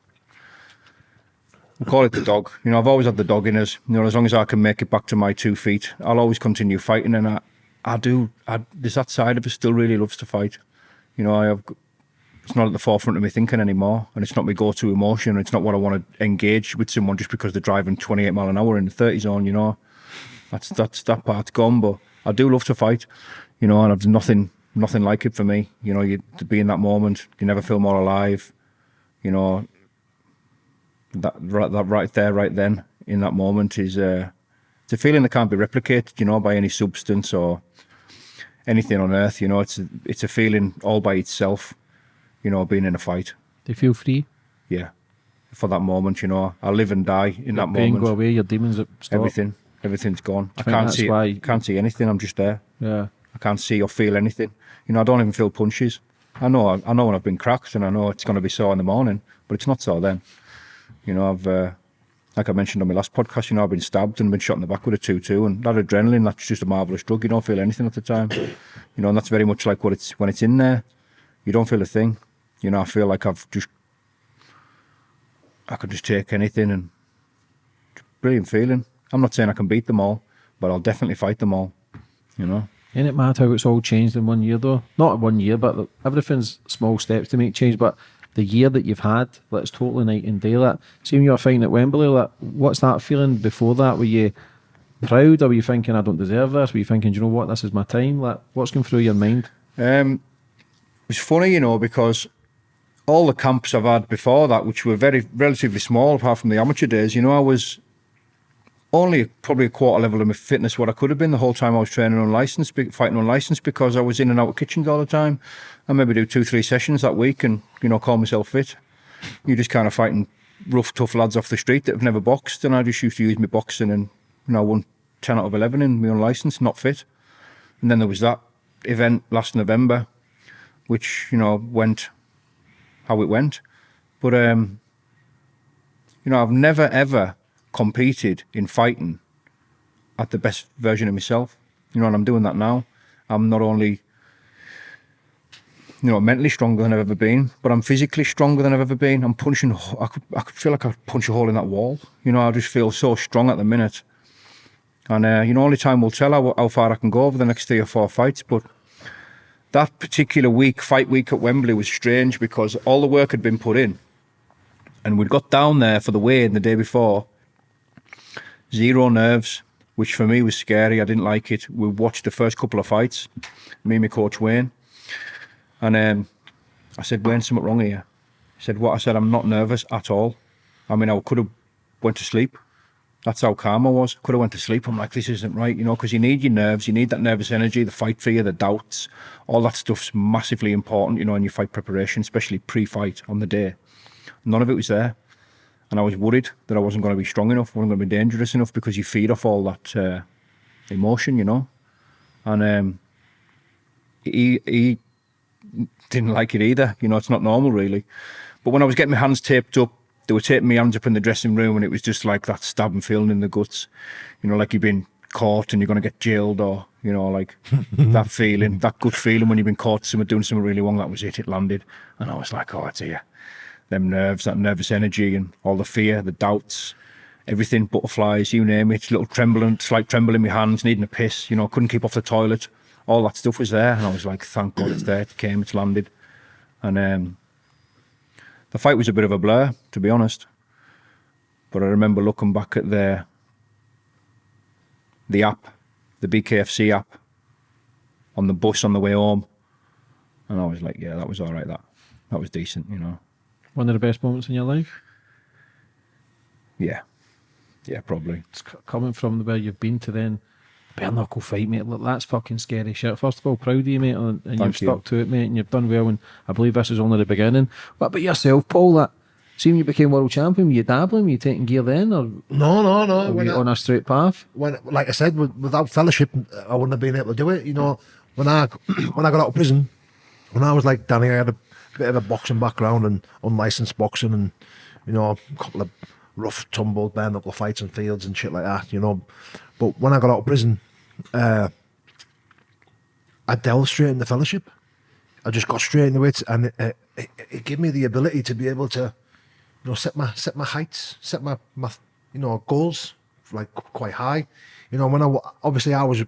[SPEAKER 4] we'll call it the dog. You know, I've always had the dog in us. You know, as long as I can make it back to my two feet, I'll always continue fighting. And I, I do, I, there's that side of us still really loves to fight. You know, I have, it's not at the forefront of me thinking anymore. And it's not my go to emotion. It's not what I want to engage with someone just because they're driving 28 mile an hour in the 30 zone, you know. That's, that's, that part's gone. But I do love to fight you know, and I've nothing nothing like it for me. You know, you to be in that moment, you never feel more alive. You know, that right that right there, right then, in that moment is uh, it's a feeling that can't be replicated. You know, by any substance or anything on earth. You know, it's a, it's a feeling all by itself. You know, being in a fight.
[SPEAKER 3] Do you feel free?
[SPEAKER 4] Yeah, for that moment. You know, I live and die in
[SPEAKER 3] your
[SPEAKER 4] that pain moment.
[SPEAKER 3] Go away, your demons stop.
[SPEAKER 4] Everything, everything's gone. I, I can't see. Why... Can't see anything. I'm just there.
[SPEAKER 3] Yeah.
[SPEAKER 4] I can't see or feel anything. You know, I don't even feel punches. I know, I know when I've been cracked, and I know it's going to be sore in the morning, but it's not so then. You know, I've, uh, like I mentioned on my last podcast, you know, I've been stabbed and been shot in the back with a two-two, and that adrenaline, that's just a marvelous drug. You don't feel anything at the time. You know, and that's very much like what it's when it's in there. You don't feel a thing. You know, I feel like I've just, I could just take anything, and brilliant feeling. I'm not saying I can beat them all, but I'll definitely fight them all. You know.
[SPEAKER 3] Ain't it mad how it's all changed in one year though? Not one year, but everything's small steps to make change. But the year that you've had, it's totally night and day. That see when you were fighting at Wembley, like, what's that feeling before that? Were you proud? Or were you thinking, I don't deserve this? Were you thinking, you know what, this is my time? Like, what's going through your mind?
[SPEAKER 4] Um, it's funny, you know, because all the camps I've had before that, which were very relatively small, apart from the amateur days, you know, I was only probably a quarter level of my fitness what I could have been the whole time I was training on unlicensed, fighting on unlicensed because I was in and out of kitchens all the time. I maybe do two, three sessions that week and, you know, call myself fit. You're just kind of fighting rough, tough lads off the street that have never boxed. And I just used to use my boxing and, you know, I won 10 out of 11 in my unlicensed, not fit. And then there was that event last November, which you know went how it went. But um, you know, I've never ever competed in fighting at the best version of myself. You know, and I'm doing that now. I'm not only you know, mentally stronger than I've ever been, but I'm physically stronger than I've ever been. I'm punching, I could, I could feel like I could punch a hole in that wall. You know, I just feel so strong at the minute. And, uh, you know, only time will tell how, how far I can go over the next three or four fights. But that particular week, fight week at Wembley, was strange because all the work had been put in. And we'd got down there for the weigh-in the day before. Zero nerves, which for me was scary. I didn't like it. We watched the first couple of fights, me and my coach Wayne and um, I said, Wayne, something wrong here. He said, what? I said, I'm not nervous at all. I mean, I could have went to sleep. That's how calm I was. Could have went to sleep. I'm like, this isn't right, you know, because you need your nerves, you need that nervous energy, the fight fear, the doubts, all that stuff's massively important, you know, in your fight preparation, especially pre-fight on the day. None of it was there. And I was worried that I wasn't going to be strong enough, wasn't going to be dangerous enough because you feed off all that uh, emotion, you know. And um, he, he didn't like it either. You know, it's not normal really. But when I was getting my hands taped up, they were taping my hands up in the dressing room and it was just like that stabbing feeling in the guts. You know, like you've been caught and you're going to get jailed or, you know, like *laughs* that feeling, that good feeling when you've been caught someone doing something really wrong. That was it. It landed. And I was like, oh, it's here. Them nerves, that nervous energy and all the fear, the doubts, everything, butterflies, you name it, little trembling, slight tremble in my hands, needing a piss, you know, couldn't keep off the toilet all that stuff was there, and I was like, thank God it's there. It came, it's landed, and um, the fight was a bit of a blur, to be honest. But I remember looking back at the the app, the BKFC app, on the bus on the way home, and I was like, yeah, that was all right. That that was decent, you know.
[SPEAKER 3] One of the best moments in your life.
[SPEAKER 4] Yeah, yeah, probably.
[SPEAKER 3] It's coming from where you've been to then bare knuckle fight, mate. Look, that's fucking scary shit. First of all, proud of you, mate, and, and you've you. stuck to it, mate, and you've done well. And I believe this is only the beginning. What about yourself, Paul? That seeing you became world champion, were you dabbling? Were you taking gear then, or
[SPEAKER 2] no, no, no?
[SPEAKER 3] Were you I, on a straight path?
[SPEAKER 2] When, like I said, without fellowship, I wouldn't have been able to do it. You know, when I *clears throat* when I got out of prison, when I was like Danny, I had a bit of a boxing background and unlicensed boxing, and you know, a couple of rough, tumbled, bare knuckle fights and fields and shit like that. You know, but when I got out of prison, uh, I delved straight into fellowship. I just got straight into it, and it, it, it, it gave me the ability to be able to, you know, set my set my heights, set my my you know goals like quite high. You know, when I obviously I was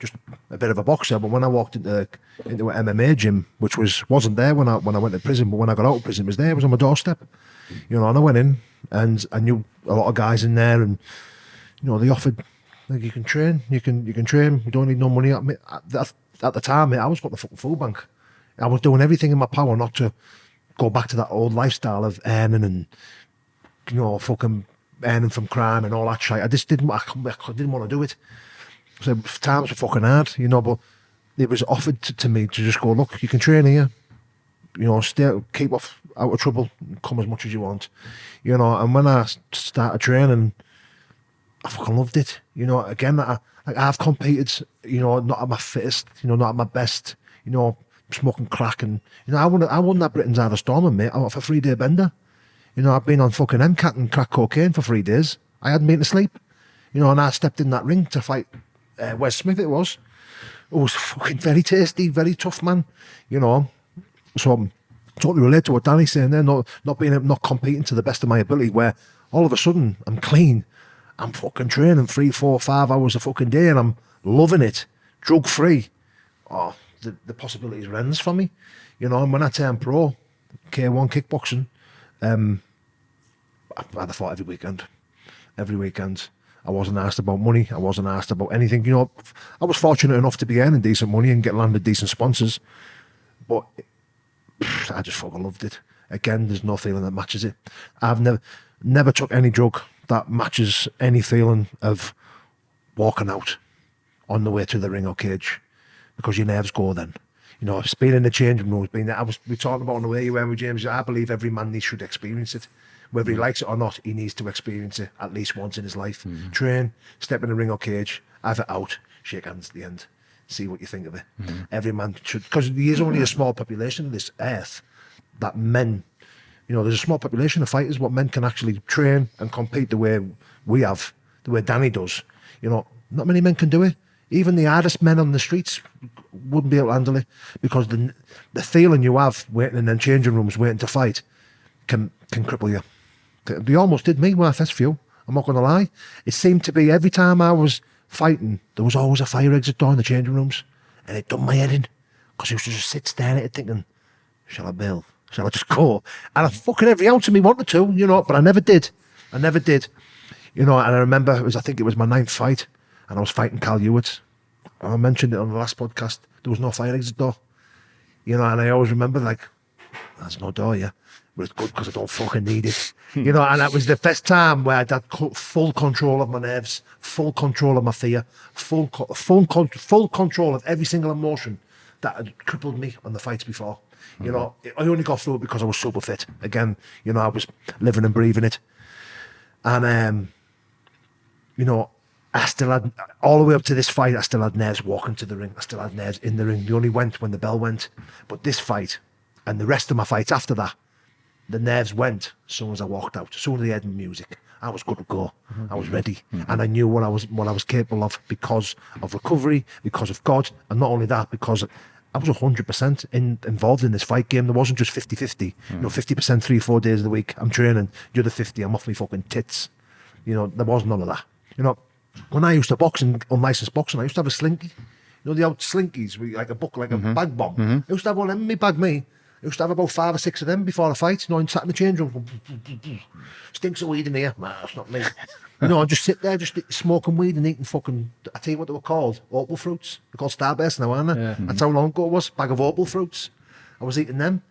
[SPEAKER 2] just a bit of a boxer, but when I walked into into an MMA gym, which was wasn't there when I when I went to prison, but when I got out of prison, it was there. It was on my doorstep. You know, and I went in, and I knew a lot of guys in there, and you know, they offered like you can train, you can you can train. You don't need no money. At, at, at the time, mate, I was got the fucking food bank. I was doing everything in my power not to go back to that old lifestyle of earning and you know fucking earning from crime and all that shit. I just didn't. I, I didn't want to do it. So times were fucking hard, you know. But it was offered to, to me to just go, look, you can train here. You know, stay, keep off out of trouble, come as much as you want. You know, and when I started training I fucking loved it. You know, again, I, I've competed, you know, not at my fittest, you know, not at my best, you know, smoking crack and, you know, I won, I won that Britain's Irish Stormer, mate. I went for three day bender. You know, I've been on fucking MCAT and crack cocaine for three days. I hadn't been to sleep. You know, and I stepped in that ring to fight uh, Wes Smith it was. It was fucking very tasty, very tough man, you know. So I'm totally relate to what Danny's saying there, not not being not competing to the best of my ability where all of a sudden I'm clean. I'm fucking training three, four, five hours a fucking day and I'm loving it, drug free. Oh, the, the possibilities are endless for me. You know, and when I turned pro, K1 kickboxing, um, I, had a fight every weekend. Every weekend. I wasn't asked about money. I wasn't asked about anything. You know, I was fortunate enough to be earning decent money and get landed decent sponsors. But I just fucking loved it. Again, there's no feeling that matches it. I've never never took any drug that matches any feeling of walking out on the way to the ring or cage because your nerves go then. You know, it's been in the changing room, it's been I was we talking about on the way you went with James. I believe every man needs should experience it. Whether he mm. likes it or not, he needs to experience it at least once in his life. Mm. Train, step in the ring or cage, have it out, shake hands at the end. see what you think of it. Every man should, because there is only a small population of this earth that men, you know, there's a small population of fighters, what men can actually train and compete the way we have, the way Danny does. You know, not many men can do it. Even the hardest men on the streets wouldn't be able to handle it because the the feeling you have waiting in them changing rooms, waiting to fight, can can cripple you. They almost did me first feel. I'm not going to lie. It seemed to be every time I was fighting, there was always a fire exit door in the changing rooms, and it done my head in because used to just sit staring at it thinking, shall I bail? Shall I just go? And I fucking every ounce of me wanted to, you know, but I never did. I never did. You know, and I remember it was, I think it was my ninth fight, and I was fighting Cal Hewitt. I mentioned it on the last podcast. There was no fire exit door. You know, and I always remember like, there's no door, yeah. But it's good because I don't fucking need it. *laughs* you know, and that was the first time where I had full control of my nerves, full control of my fear, full co- full full control of every single emotion that had crippled me on the fights before. You know, I only got through it because I was super fit. Again, you know, I was living and breathing it. And um, you know, I still had all the way up to this fight. I still had nerves walking to the ring. I still had nerves in the ring. They only went when the bell went. But this fight and the rest of my fights after that, the nerves went as soon as I walked out. As soon as they heard the music, I was good to go. I was ready, mm-hmm. and I knew what I was what I was capable of because of recovery, because of God, and not only that, because I was hundred percent in, involved in this fight game. There wasn't just 50-50. You know, mm. fifty percent three four days of the week. I'm training. The other fifty, I'm off my fucking tits. You know, there was none of that. You know, when I used to box in unlicensed boxing, I used to have a slinky. You know, the old slinkies, with like a book, like a mm-hmm. bag bomb. Mm-hmm. I used to have one in my bag, me. I used to have about five or six of them before a fight. You know, and sat in the change room. Stinks of weed in here. Nah, it's not me. you know, I just sit there, just smoking weed and eating fucking. I tell you what they were called, opal fruits. They're called Starburst now, aren't they?
[SPEAKER 3] Yeah.
[SPEAKER 2] That's how long ago it was. Bag of opal fruits. I was eating them.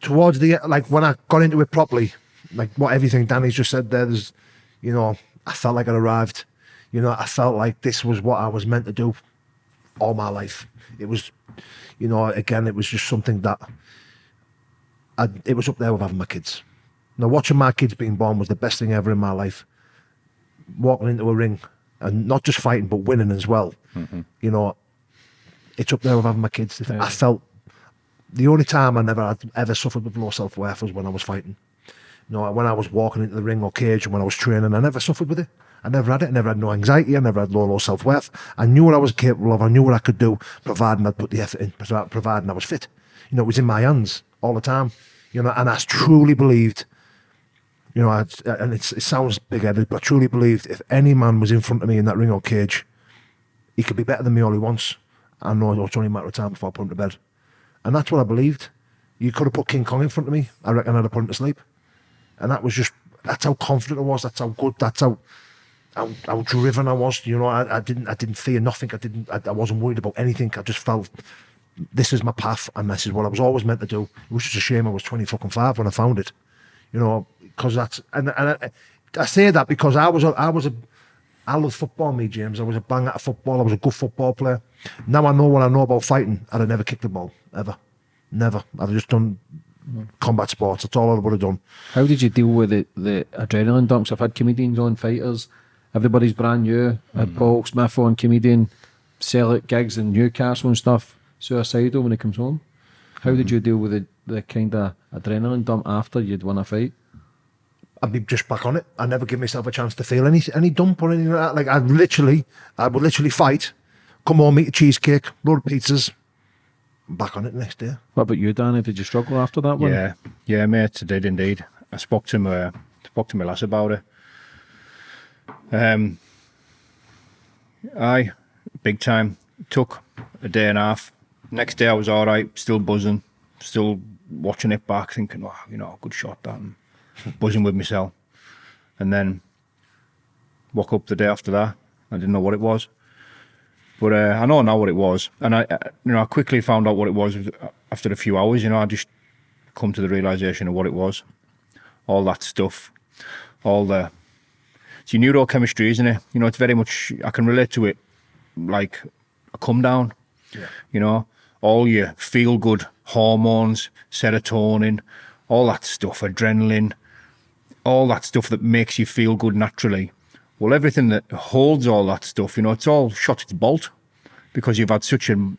[SPEAKER 2] Towards the like when I got into it properly, like what everything Danny's just said there, there's, you know, I felt like I'd arrived. You know, I felt like this was what I was meant to do all my life. It was, you know, again, it was just something that I, it was up there with having my kids. Now, watching my kids being born was the best thing ever in my life. Walking into a ring and not just fighting, but winning as well. Mm-hmm. You know, it's up there with having my kids. If I felt the only time I never had ever suffered with low self worth was when I was fighting. You know, when I was walking into the ring or cage and when I was training, I never suffered with it. I never had it. I never had no anxiety. I never had low, low self worth. I knew what I was capable of. I knew what I could do, providing I'd put the effort in, providing I was fit. You know, it was in my hands all the time. You know, and I truly believed, you know, I, and it sounds big headed, but I truly believed if any man was in front of me in that ring or cage, he could be better than me all he wants. I know it's only a matter of time before I put him to bed. And that's what I believed. You could have put King Kong in front of me. I reckon I'd have put him to sleep. And that was just, that's how confident I was. That's how good, that's how, how, how driven I was. You know, I, I didn't, I didn't fear nothing. I didn't, I, I wasn't worried about anything. I just felt this is my path and this is what I was always meant to do. It was just a shame I was 20 fucking five when I found it. You know, because that's, and, and I, I say that because I was, a, I was a, I loved football, me, James. I was a bang at football. I was a good football player. Now I know what I know about fighting. I'd have never kicked the ball, ever. Never. I'd have just done combat sports. That's all I would have done.
[SPEAKER 3] How did you deal with the, the adrenaline dumps? I've had comedians on fighters. Everybody's brand new. I had Paul Smith on comedian, sell at gigs in Newcastle and stuff. Suicidal when he comes home. How did hmm. you deal with the, the kind of adrenaline dump after you'd won a fight?
[SPEAKER 2] I'd be just back on it. I never give myself a chance to feel any any dump or anything like that. Like I'd literally, I would literally fight, come home, eat a cheesecake, load of pizzas, back on it next day.
[SPEAKER 3] What about you, Danny? Did you struggle after that one?
[SPEAKER 4] Yeah, yeah, mate, I did indeed. I spoke to my spoke to my lass about it. Um, I big time took a day and a half. Next day I was all right, still buzzing, still watching it back, thinking, oh, you know, good shot that, and *laughs* buzzing with myself. And then woke up the day after that. I didn't know what it was, but uh, I know now what it was, and I, I, you know, I quickly found out what it was after a few hours. You know, I just come to the realization of what it was. All that stuff, all the it's your neurochemistry, isn't it? You know, it's very much I can relate to it like a come down.
[SPEAKER 2] Yeah.
[SPEAKER 4] You know, all your feel good hormones, serotonin, all that stuff, adrenaline, all that stuff that makes you feel good naturally. Well, everything that holds all that stuff, you know, it's all shot its bolt. because you've had such a,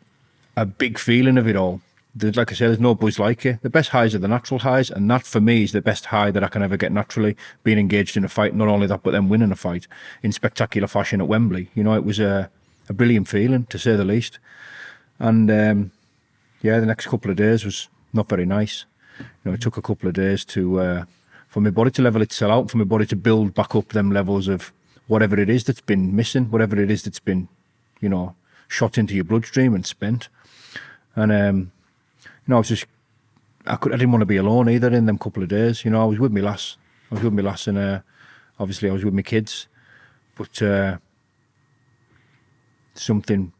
[SPEAKER 4] a big feeling of it all. Like I said, there's no buzz like it. The best highs are the natural highs, and that for me is the best high that I can ever get naturally. Being engaged in a fight, not only that, but then winning a fight in spectacular fashion at Wembley. You know, it was a, a brilliant feeling to say the least. And um, yeah, the next couple of days was not very nice. You know, it took a couple of days to uh, for my body to level itself out, for my body to build back up them levels of whatever it is that's been missing, whatever it is that's been, you know, shot into your bloodstream and spent. And um, you know, I was just I could I didn't want to be alone either in them couple of days. You know, I was with my lass. I was with my lass and uh, obviously I was with my kids. But uh, something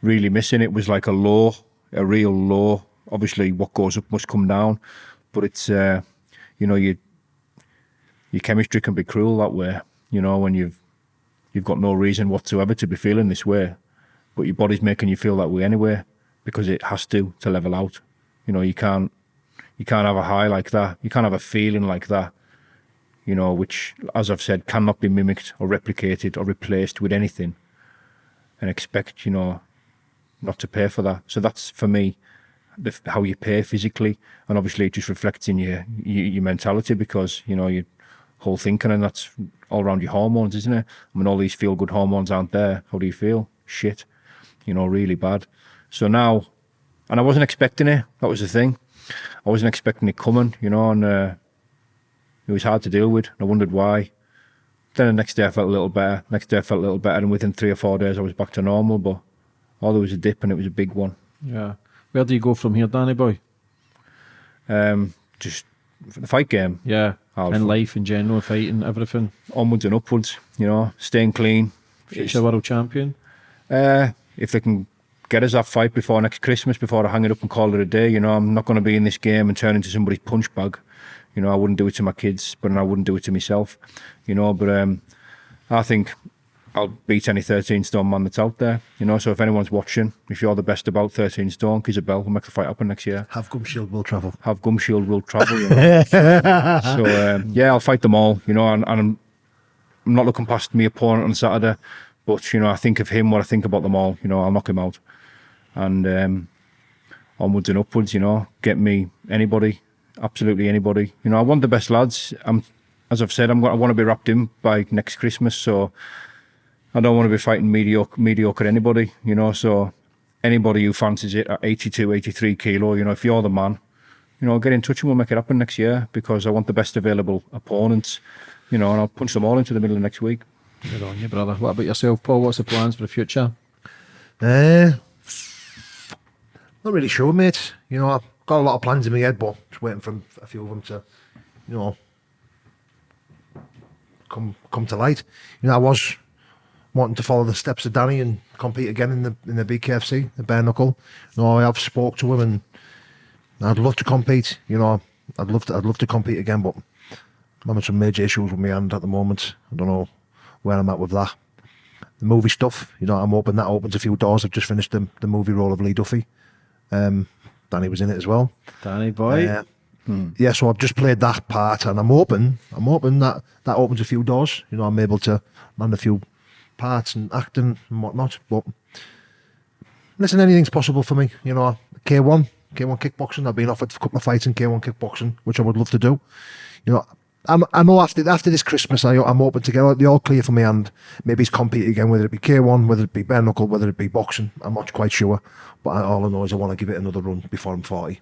[SPEAKER 4] really missing. It was like a law, a real law. Obviously what goes up must come down. But it's uh, you know, you your chemistry can be cruel that way. You know, when you've you've got no reason whatsoever to be feeling this way, but your body's making you feel that way anyway because it has to to level out. You know, you can't you can't have a high like that. You can't have a feeling like that. You know, which, as I've said, cannot be mimicked or replicated or replaced with anything, and expect you know not to pay for that. So that's for me the, how you pay physically, and obviously it just reflects in your your, your mentality because you know your whole thinking, and that's all around your hormones, isn't it? I mean, all these feel good hormones aren't there. How do you feel? Shit, you know, really bad. So now, and I wasn't expecting it. That was the thing. I wasn't expecting it coming, you know, and uh, it was hard to deal with. I wondered why. Then the next day I felt a little better. Next day I felt a little better, and within three or four days I was back to normal. But oh, there was a dip, and it was a big one.
[SPEAKER 3] Yeah. Where do you go from here, Danny boy?
[SPEAKER 4] Um, just the fight game,
[SPEAKER 3] Yeah. In
[SPEAKER 4] fu-
[SPEAKER 3] life in general, fighting, everything.
[SPEAKER 4] onwards and upwards. You know, staying clean.
[SPEAKER 3] Future world champion.
[SPEAKER 4] Uh, if they can get us that fight before next Christmas, before I hang it up and call it a day, you know, I'm not going to be in this game and turn into somebody's punch bag. You know, I wouldn't do it to my kids, but I wouldn't do it to myself. You know, but um, I think I'll beat any 13 stone man that's out there. You know, so if anyone's watching, if you're the best about 13 stone, give a bell. We'll make the fight happen next year.
[SPEAKER 2] Have Gum Shield will travel.
[SPEAKER 4] Have Gum Shield will travel. You *laughs* know? so um, yeah, I'll fight them all. You know, and, and I'm, I'm not looking past my opponent on Saturday, but you know, I think of him what I think about them all. You know, I'll knock him out, and um, onwards and upwards. You know, get me anybody, absolutely anybody. You know, I want the best lads. I'm, as I've said, I'm going. I want to be wrapped in by next Christmas. So I don't want to be fighting mediocre, mediocre anybody. You know, so anybody who fancies it at 82, 83 kilo. You know, if you're the man, you know, get in touch and we'll make it happen next year because I want the best available opponents. You know, and I'll punch them all into the middle of next week.
[SPEAKER 3] Good on you, brother. What about yourself, Paul? What's the plans for the future?
[SPEAKER 2] Uh, not really sure, mate. You know, I've got a lot of plans in my head, but just waiting for a few of them to, you know, come come to light. You know, I was wanting to follow the steps of Danny and compete again in the in the BKFC, the bare knuckle. You know, I have spoke to him and I'd love to compete. You know, I'd love to I'd love to compete again, but I'm having some major issues with my hand at the moment. I don't know where I'm at with that the movie stuff. You know, I'm hoping that opens a few doors. I've just finished the, the movie role of Lee Duffy. Um, Danny was in it as well.
[SPEAKER 3] Danny boy.
[SPEAKER 2] Uh, Yeah, so I've just played that part, and I'm hoping, I'm hoping that that opens a few doors. You know, I'm able to land a few parts and acting and whatnot. But listen, anything's possible for me. You know, K1, K1 kickboxing. I've been offered a couple of fights in K1 kickboxing, which I would love to do. You know, I'm, I know after after this Christmas, I, I'm hoping to get the all clear for me and maybe it's compete again, whether it be K1, whether it be bare knuckle, whether it be boxing. I'm not quite sure, but I, all I know is I want to give it another run before I'm 40.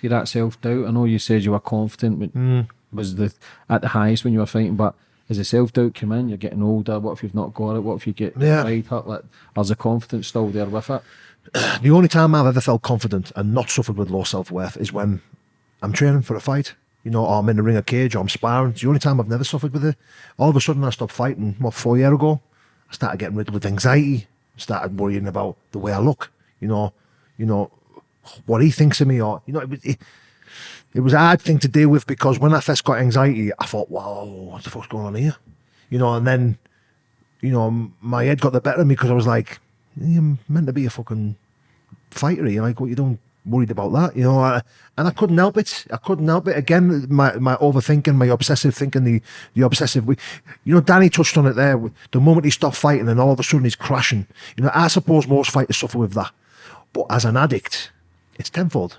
[SPEAKER 3] See that self doubt. I know you said you were confident, but
[SPEAKER 2] Mm.
[SPEAKER 3] was the at the highest when you were fighting. But as the self doubt come in, you're getting older. What if you've not got it? What if you get
[SPEAKER 2] Yeah.
[SPEAKER 3] right hurt? Like, is the confidence still there with it?
[SPEAKER 2] The only time I've ever felt confident and not suffered with low self worth is when I'm training for a fight. You know, or I'm in the ring of cage or I'm sparring. It's the only time I've never suffered with it. All of a sudden, I stopped fighting, what, four years ago? I started getting riddled with anxiety, started worrying about the way I look, you know, you know, what he thinks of me, or, you know, it, was- it, it was a hard thing to deal with because when I first got anxiety, I thought, wow, what the fuck's going on here? You know, and then, you know, my head got the better of me because I was like, you're meant to be a fucking fighter here. Like, what you doing worried about that, you know, I, and I couldn't help it. I couldn't help it. Again, my, my overthinking, my obsessive thinking, the the obsessive. We, You know, Danny touched on it there. The moment he stopped fighting, and all of a sudden he's crashing. You know, I suppose most fighters suffer with that, but as an addict, it's tenfold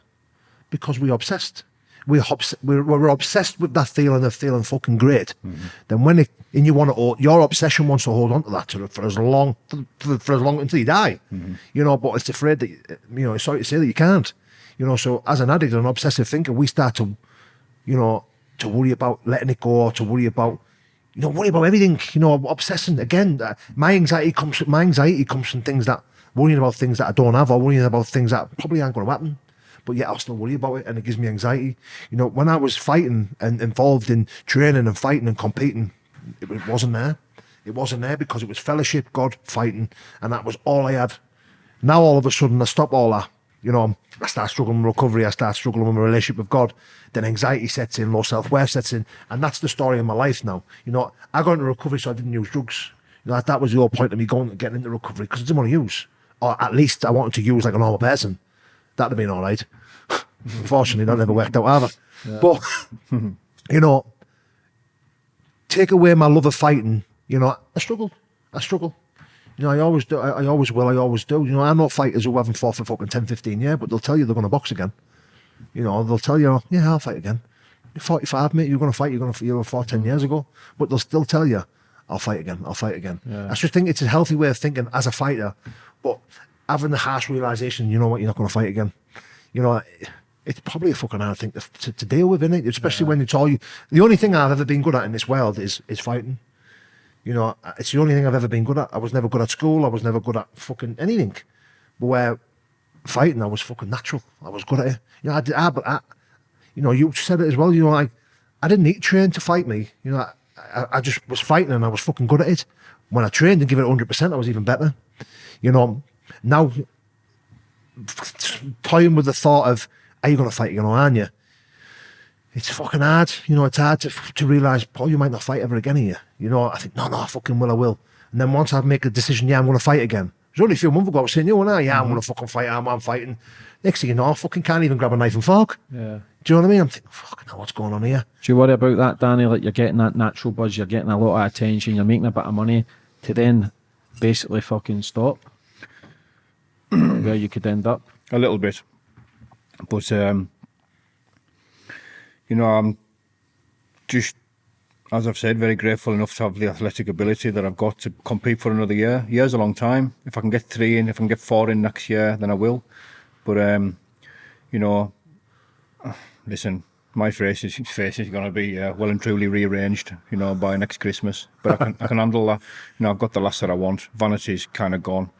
[SPEAKER 2] because we're obsessed. We're, obs- we're, we're obsessed with that feeling of feeling fucking great. Mm-hmm. Then when it, and you want to, your obsession wants to hold on to that to, for as long, for, for as long until you die, mm-hmm. you know. But it's afraid that, you know, sorry to say that you can't, you know. So as an addict, an obsessive thinker, we start to, you know, to worry about letting it go, to worry about, you know, worry about everything, you know, obsessing. Again, uh, my anxiety comes, my anxiety comes from things that worrying about things that I don't have, or worrying about things that probably aren't going to happen but yet I'll still worry about it and it gives me anxiety. You know, when I was fighting and involved in training and fighting and competing, it wasn't there. It wasn't there because it was fellowship, God, fighting, and that was all I had. Now all of a sudden I stop all that. You know, I start struggling with recovery, I start struggling with my relationship with God. Then anxiety sets in, low self worth sets in, and that's the story of my life now. You know, I got into recovery so I didn't use drugs. You know, that was the whole point of me going and getting into recovery because I didn't want to use, or at least I wanted to use like a normal person that'd have been all right. *laughs* Unfortunately, that never worked out either. Yeah. But, *laughs* you know, take away my love of fighting, you know, I struggle. I struggle. You know, I always do. I, I, always will. I always do. You know, I know fighters who haven't fought for fucking 10, 15 years, but they'll tell you they're going to box again. You know, they'll tell you, yeah, I'll fight again. You're 45, mate. You're going to fight. You're going to you were fought 10 mm. years ago. But they'll still tell you, I'll fight again. I'll fight again. Yeah. I just think it's a healthy way of thinking as a fighter. But having the harsh realization, you know what, you're not going to fight again. You know, it's probably a fucking hard thing to, to, to deal with, isn't it? Especially yeah. when it's all you. The only thing I've ever been good at in this world is is fighting. You know, it's the only thing I've ever been good at. I was never good at school. I was never good at fucking anything. But where fighting, I was fucking natural. I was good at it. You know, I did. I, I, you know, you said it as well. You know, like I didn't need to train to fight me. You know, I, I just was fighting and I was fucking good at it. When I trained and give it hundred percent, I was even better. You know, now toying with the thought of are you going to fight again or aren't you? It's fucking hard. You know, it's hard to, to realise, Paul, you might not fight ever again here. You know, I think, no, no, I fucking will, I will. And then once I make a decision, yeah, I'm going to fight again. It was only a few months ago I was saying, you know, yeah, I'm mm going to fucking fight, I'm, I'm fighting. Next thing you know, I fucking can't even grab a knife and fork.
[SPEAKER 3] Yeah.
[SPEAKER 2] Do you know what I mean? I'm thinking, fucking hell, what's going on here?
[SPEAKER 3] Do you worry about that, Danny? Like you're getting that natural buzz, you're getting a lot of attention, you're making a bit of money to then basically fucking stop where you could end up?
[SPEAKER 4] A little bit. But um, you know, I'm just, as I've said, very grateful enough to have the athletic ability that I've got to compete for another year. Year's a long time. If I can get three in, if I can get four in next year, then I will. But, um, you know, *sighs* listen, my face is, *laughs* face is going to be uh, well and truly rearranged, you know, by next Christmas. But I can, I can handle that. You know, I've got the last that I want. Vanity's kind of gone.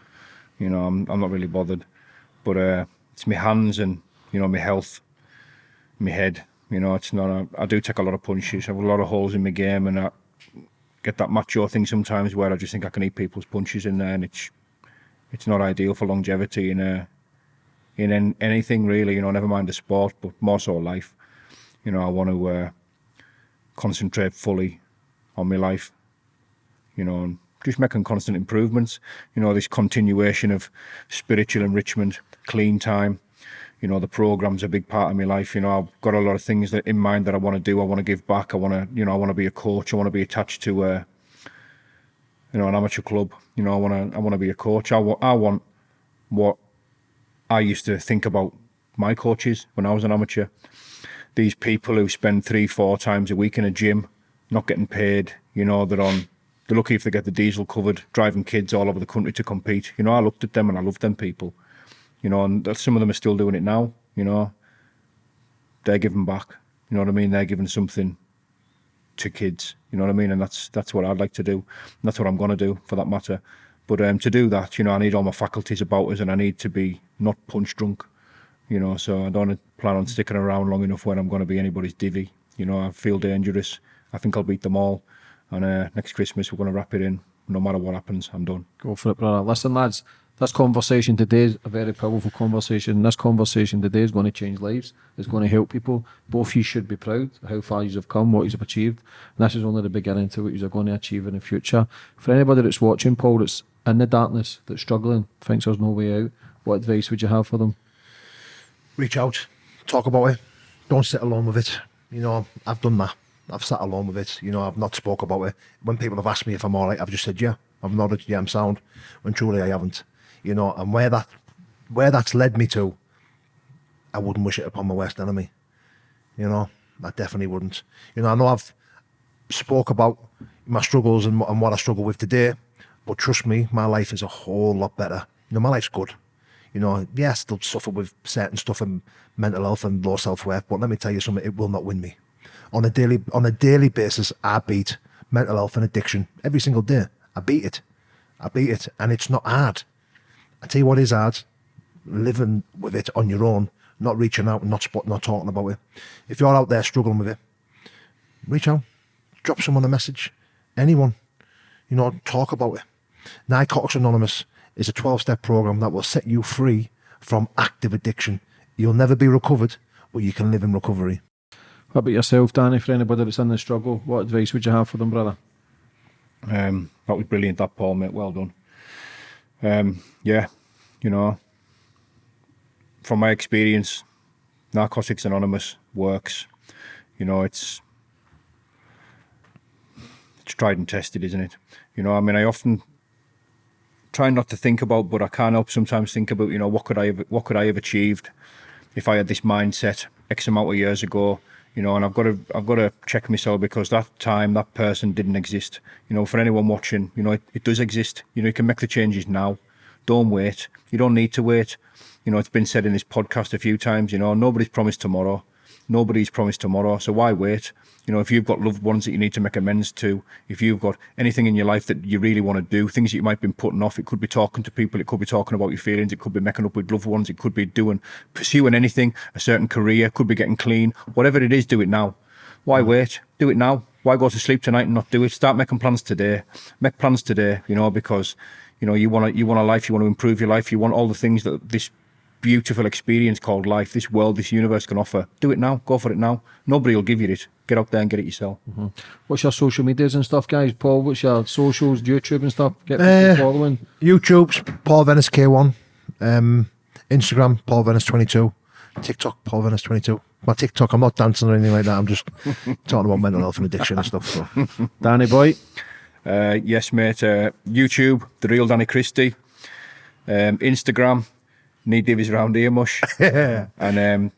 [SPEAKER 4] You know, I'm, I'm not really bothered. But uh, it's my hands and, you know, my health, my head you know, it's not. A, I do take a lot of punches. I have a lot of holes in my game, and I get that macho thing sometimes where I just think I can eat people's punches in there, and it's it's not ideal for longevity in a in anything really. You know, never mind the sport, but more so life. You know, I want to uh, concentrate fully on my life. You know, and just making constant improvements. You know, this continuation of spiritual enrichment, clean time. You know the program's a big part of my life. You know i've got a lot of things that in mind that i want to do i want to give back. I want to you know i want to be a coach. I want to be attached to uh, you know an amateur club. You know i want to i want to be a coach. I want i want what i used to think about my coaches when i was an amateur. These people who spend three four times a week in a gym not getting paid you know they're on they're lucky if they get the diesel covered driving kids all over the country to compete you know i looked at them and i loved them people you know, and some of them are still doing it now, you know. They're giving back, you know what I mean? They're giving something to kids, you know what I mean? And that's that's what I'd like to do. And that's what I'm going to do for that matter. But um, to do that, you know, I need all my faculties about us and I need to be not punch drunk, you know, so I don't plan on sticking around long enough when I'm going to be anybody's divvy. You know, I feel dangerous. I think I'll beat them all. And uh, next Christmas, we're going to wrap it in. No matter what happens, I'm done.
[SPEAKER 3] Go for it, brother. Listen, lads, this conversation today is a very powerful conversation. This conversation today is going to change lives. It's going to help people. Both of you should be proud of how far you have come, what you have achieved. And this is only the beginning to what you are going to achieve in the future. For anybody that's watching, Paul, that's in the darkness, that's struggling, thinks there's no way out, what advice would you have for them?
[SPEAKER 2] reach out, talk about it. Don't sit alone with it. You know, I've done that. I've sat alone with it. You know, I've not spoke about it. When people have asked me if I'm all right, I've just said, yeah. I've nodded, yeah, I'm sound. When truly I haven't. You know, and where that, where that's led me to, I wouldn't wish it upon my worst enemy. You know, I definitely wouldn't. You know, I know I've spoke about my struggles and, and what I struggle with today, but trust me, my life is a whole lot better. You know, my life's good. You know, yeah, I still suffer with certain stuff and mental health and low self worth, but let me tell you something, it will not win me. On a daily on a daily basis, I beat mental health and addiction every single day. I beat it. I beat it. And it's not hard. I tell you what is hard, living with it on your own, not reaching out not spot, not talking about it. If you're out there struggling with it, reach out, drop someone a message, anyone, you know, talk about it. Narcotics Anonymous is a 12 step program that will set you free from active addiction. You'll never be recovered, but you can live in recovery.
[SPEAKER 3] What about yourself, Danny? For anybody that's in the struggle, what advice would you have for them, brother?
[SPEAKER 4] Um, that was brilliant, that Paul, mate. Well done. Um, yeah, you know, from my experience, Narcotics Anonymous works. You know, it's it's tried and tested, isn't it? You know, I mean, I often try not to think about, but I can't help sometimes think about, you know, what could I have, what could I have achieved if I had this mindset X amount of years ago, you know, and I've got to, I've got to check myself because that time, that person didn't exist. You know, for anyone watching, you know, it, it does exist. You know, you can make the changes now. Don't wait. You don't need to wait. You know, it's been said in this podcast a few times, you know, nobody's promised tomorrow. Nobody's promised tomorrow. So why wait? You know, if you've got loved ones that you need to make amends to, if you've got anything in your life that you really want to do, things that you might have been putting off, it could be talking to people, it could be talking about your feelings, it could be making up with loved ones, it could be doing, pursuing anything, a certain career, could be getting clean, whatever it is, do it now. Why mm. wait? Do it now. Why go to sleep tonight and not do it? Start making plans today. Make plans today, you know, because, you know, you want to, you want a life, you want to improve your life, you want all the things that this beautiful experience called life, this world, this universe can offer. Do it now. Go for it now. Nobody will give you it. Get out there and get it yourself.
[SPEAKER 3] What's your social medias and stuff, guys? Paul, what's your socials, YouTube and stuff? Get
[SPEAKER 2] Uh,
[SPEAKER 3] following.
[SPEAKER 2] YouTube's Paul Venis K1. Um, Instagram, Paul Venis 22. TikTok, Paul Venis 22. My TikTok, I'm not dancing or anything like that. I'm just *laughs* talking about mental health and addiction and stuff. So. *laughs*
[SPEAKER 3] Danny boy.
[SPEAKER 4] Uh, yes, mate. Uh, YouTube, The Real Danny Christie. Um, Instagram, Need Divis around Here Mush. *laughs* and, um,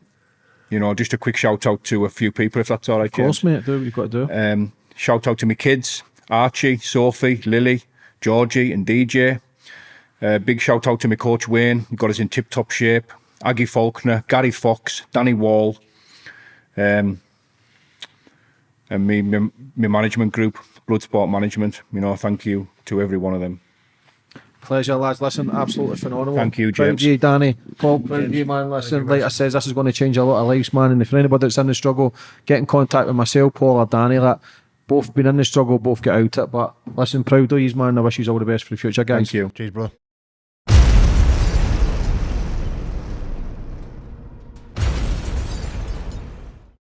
[SPEAKER 4] you know, just a quick shout out to a few people, if that's all right,
[SPEAKER 3] Of course,
[SPEAKER 4] James.
[SPEAKER 3] mate. Do what you've got to do.
[SPEAKER 4] Um, shout out to my kids, Archie, Sophie, Lily, Georgie, and DJ. Uh, big shout out to my coach Wayne, he got us in tip top shape. Aggie Faulkner, Gary Fox, Danny Wall, um, and me, my, my management group, Bloodsport Management. You know, thank you to every one of them.
[SPEAKER 3] Pleasure, lads. Listen, absolutely phenomenal.
[SPEAKER 4] Thank you, James.
[SPEAKER 3] of you, Danny. Paul, proud of you, man. Listen, like I says, this is going to change a lot of lives, man. And if anybody that's in the struggle, get in contact with myself, Paul, or Danny. Like, both been in the struggle, both get out it. But listen, proud of you, man. I wish you all the best for the future, guys.
[SPEAKER 4] Thank you.
[SPEAKER 2] Cheers, bro.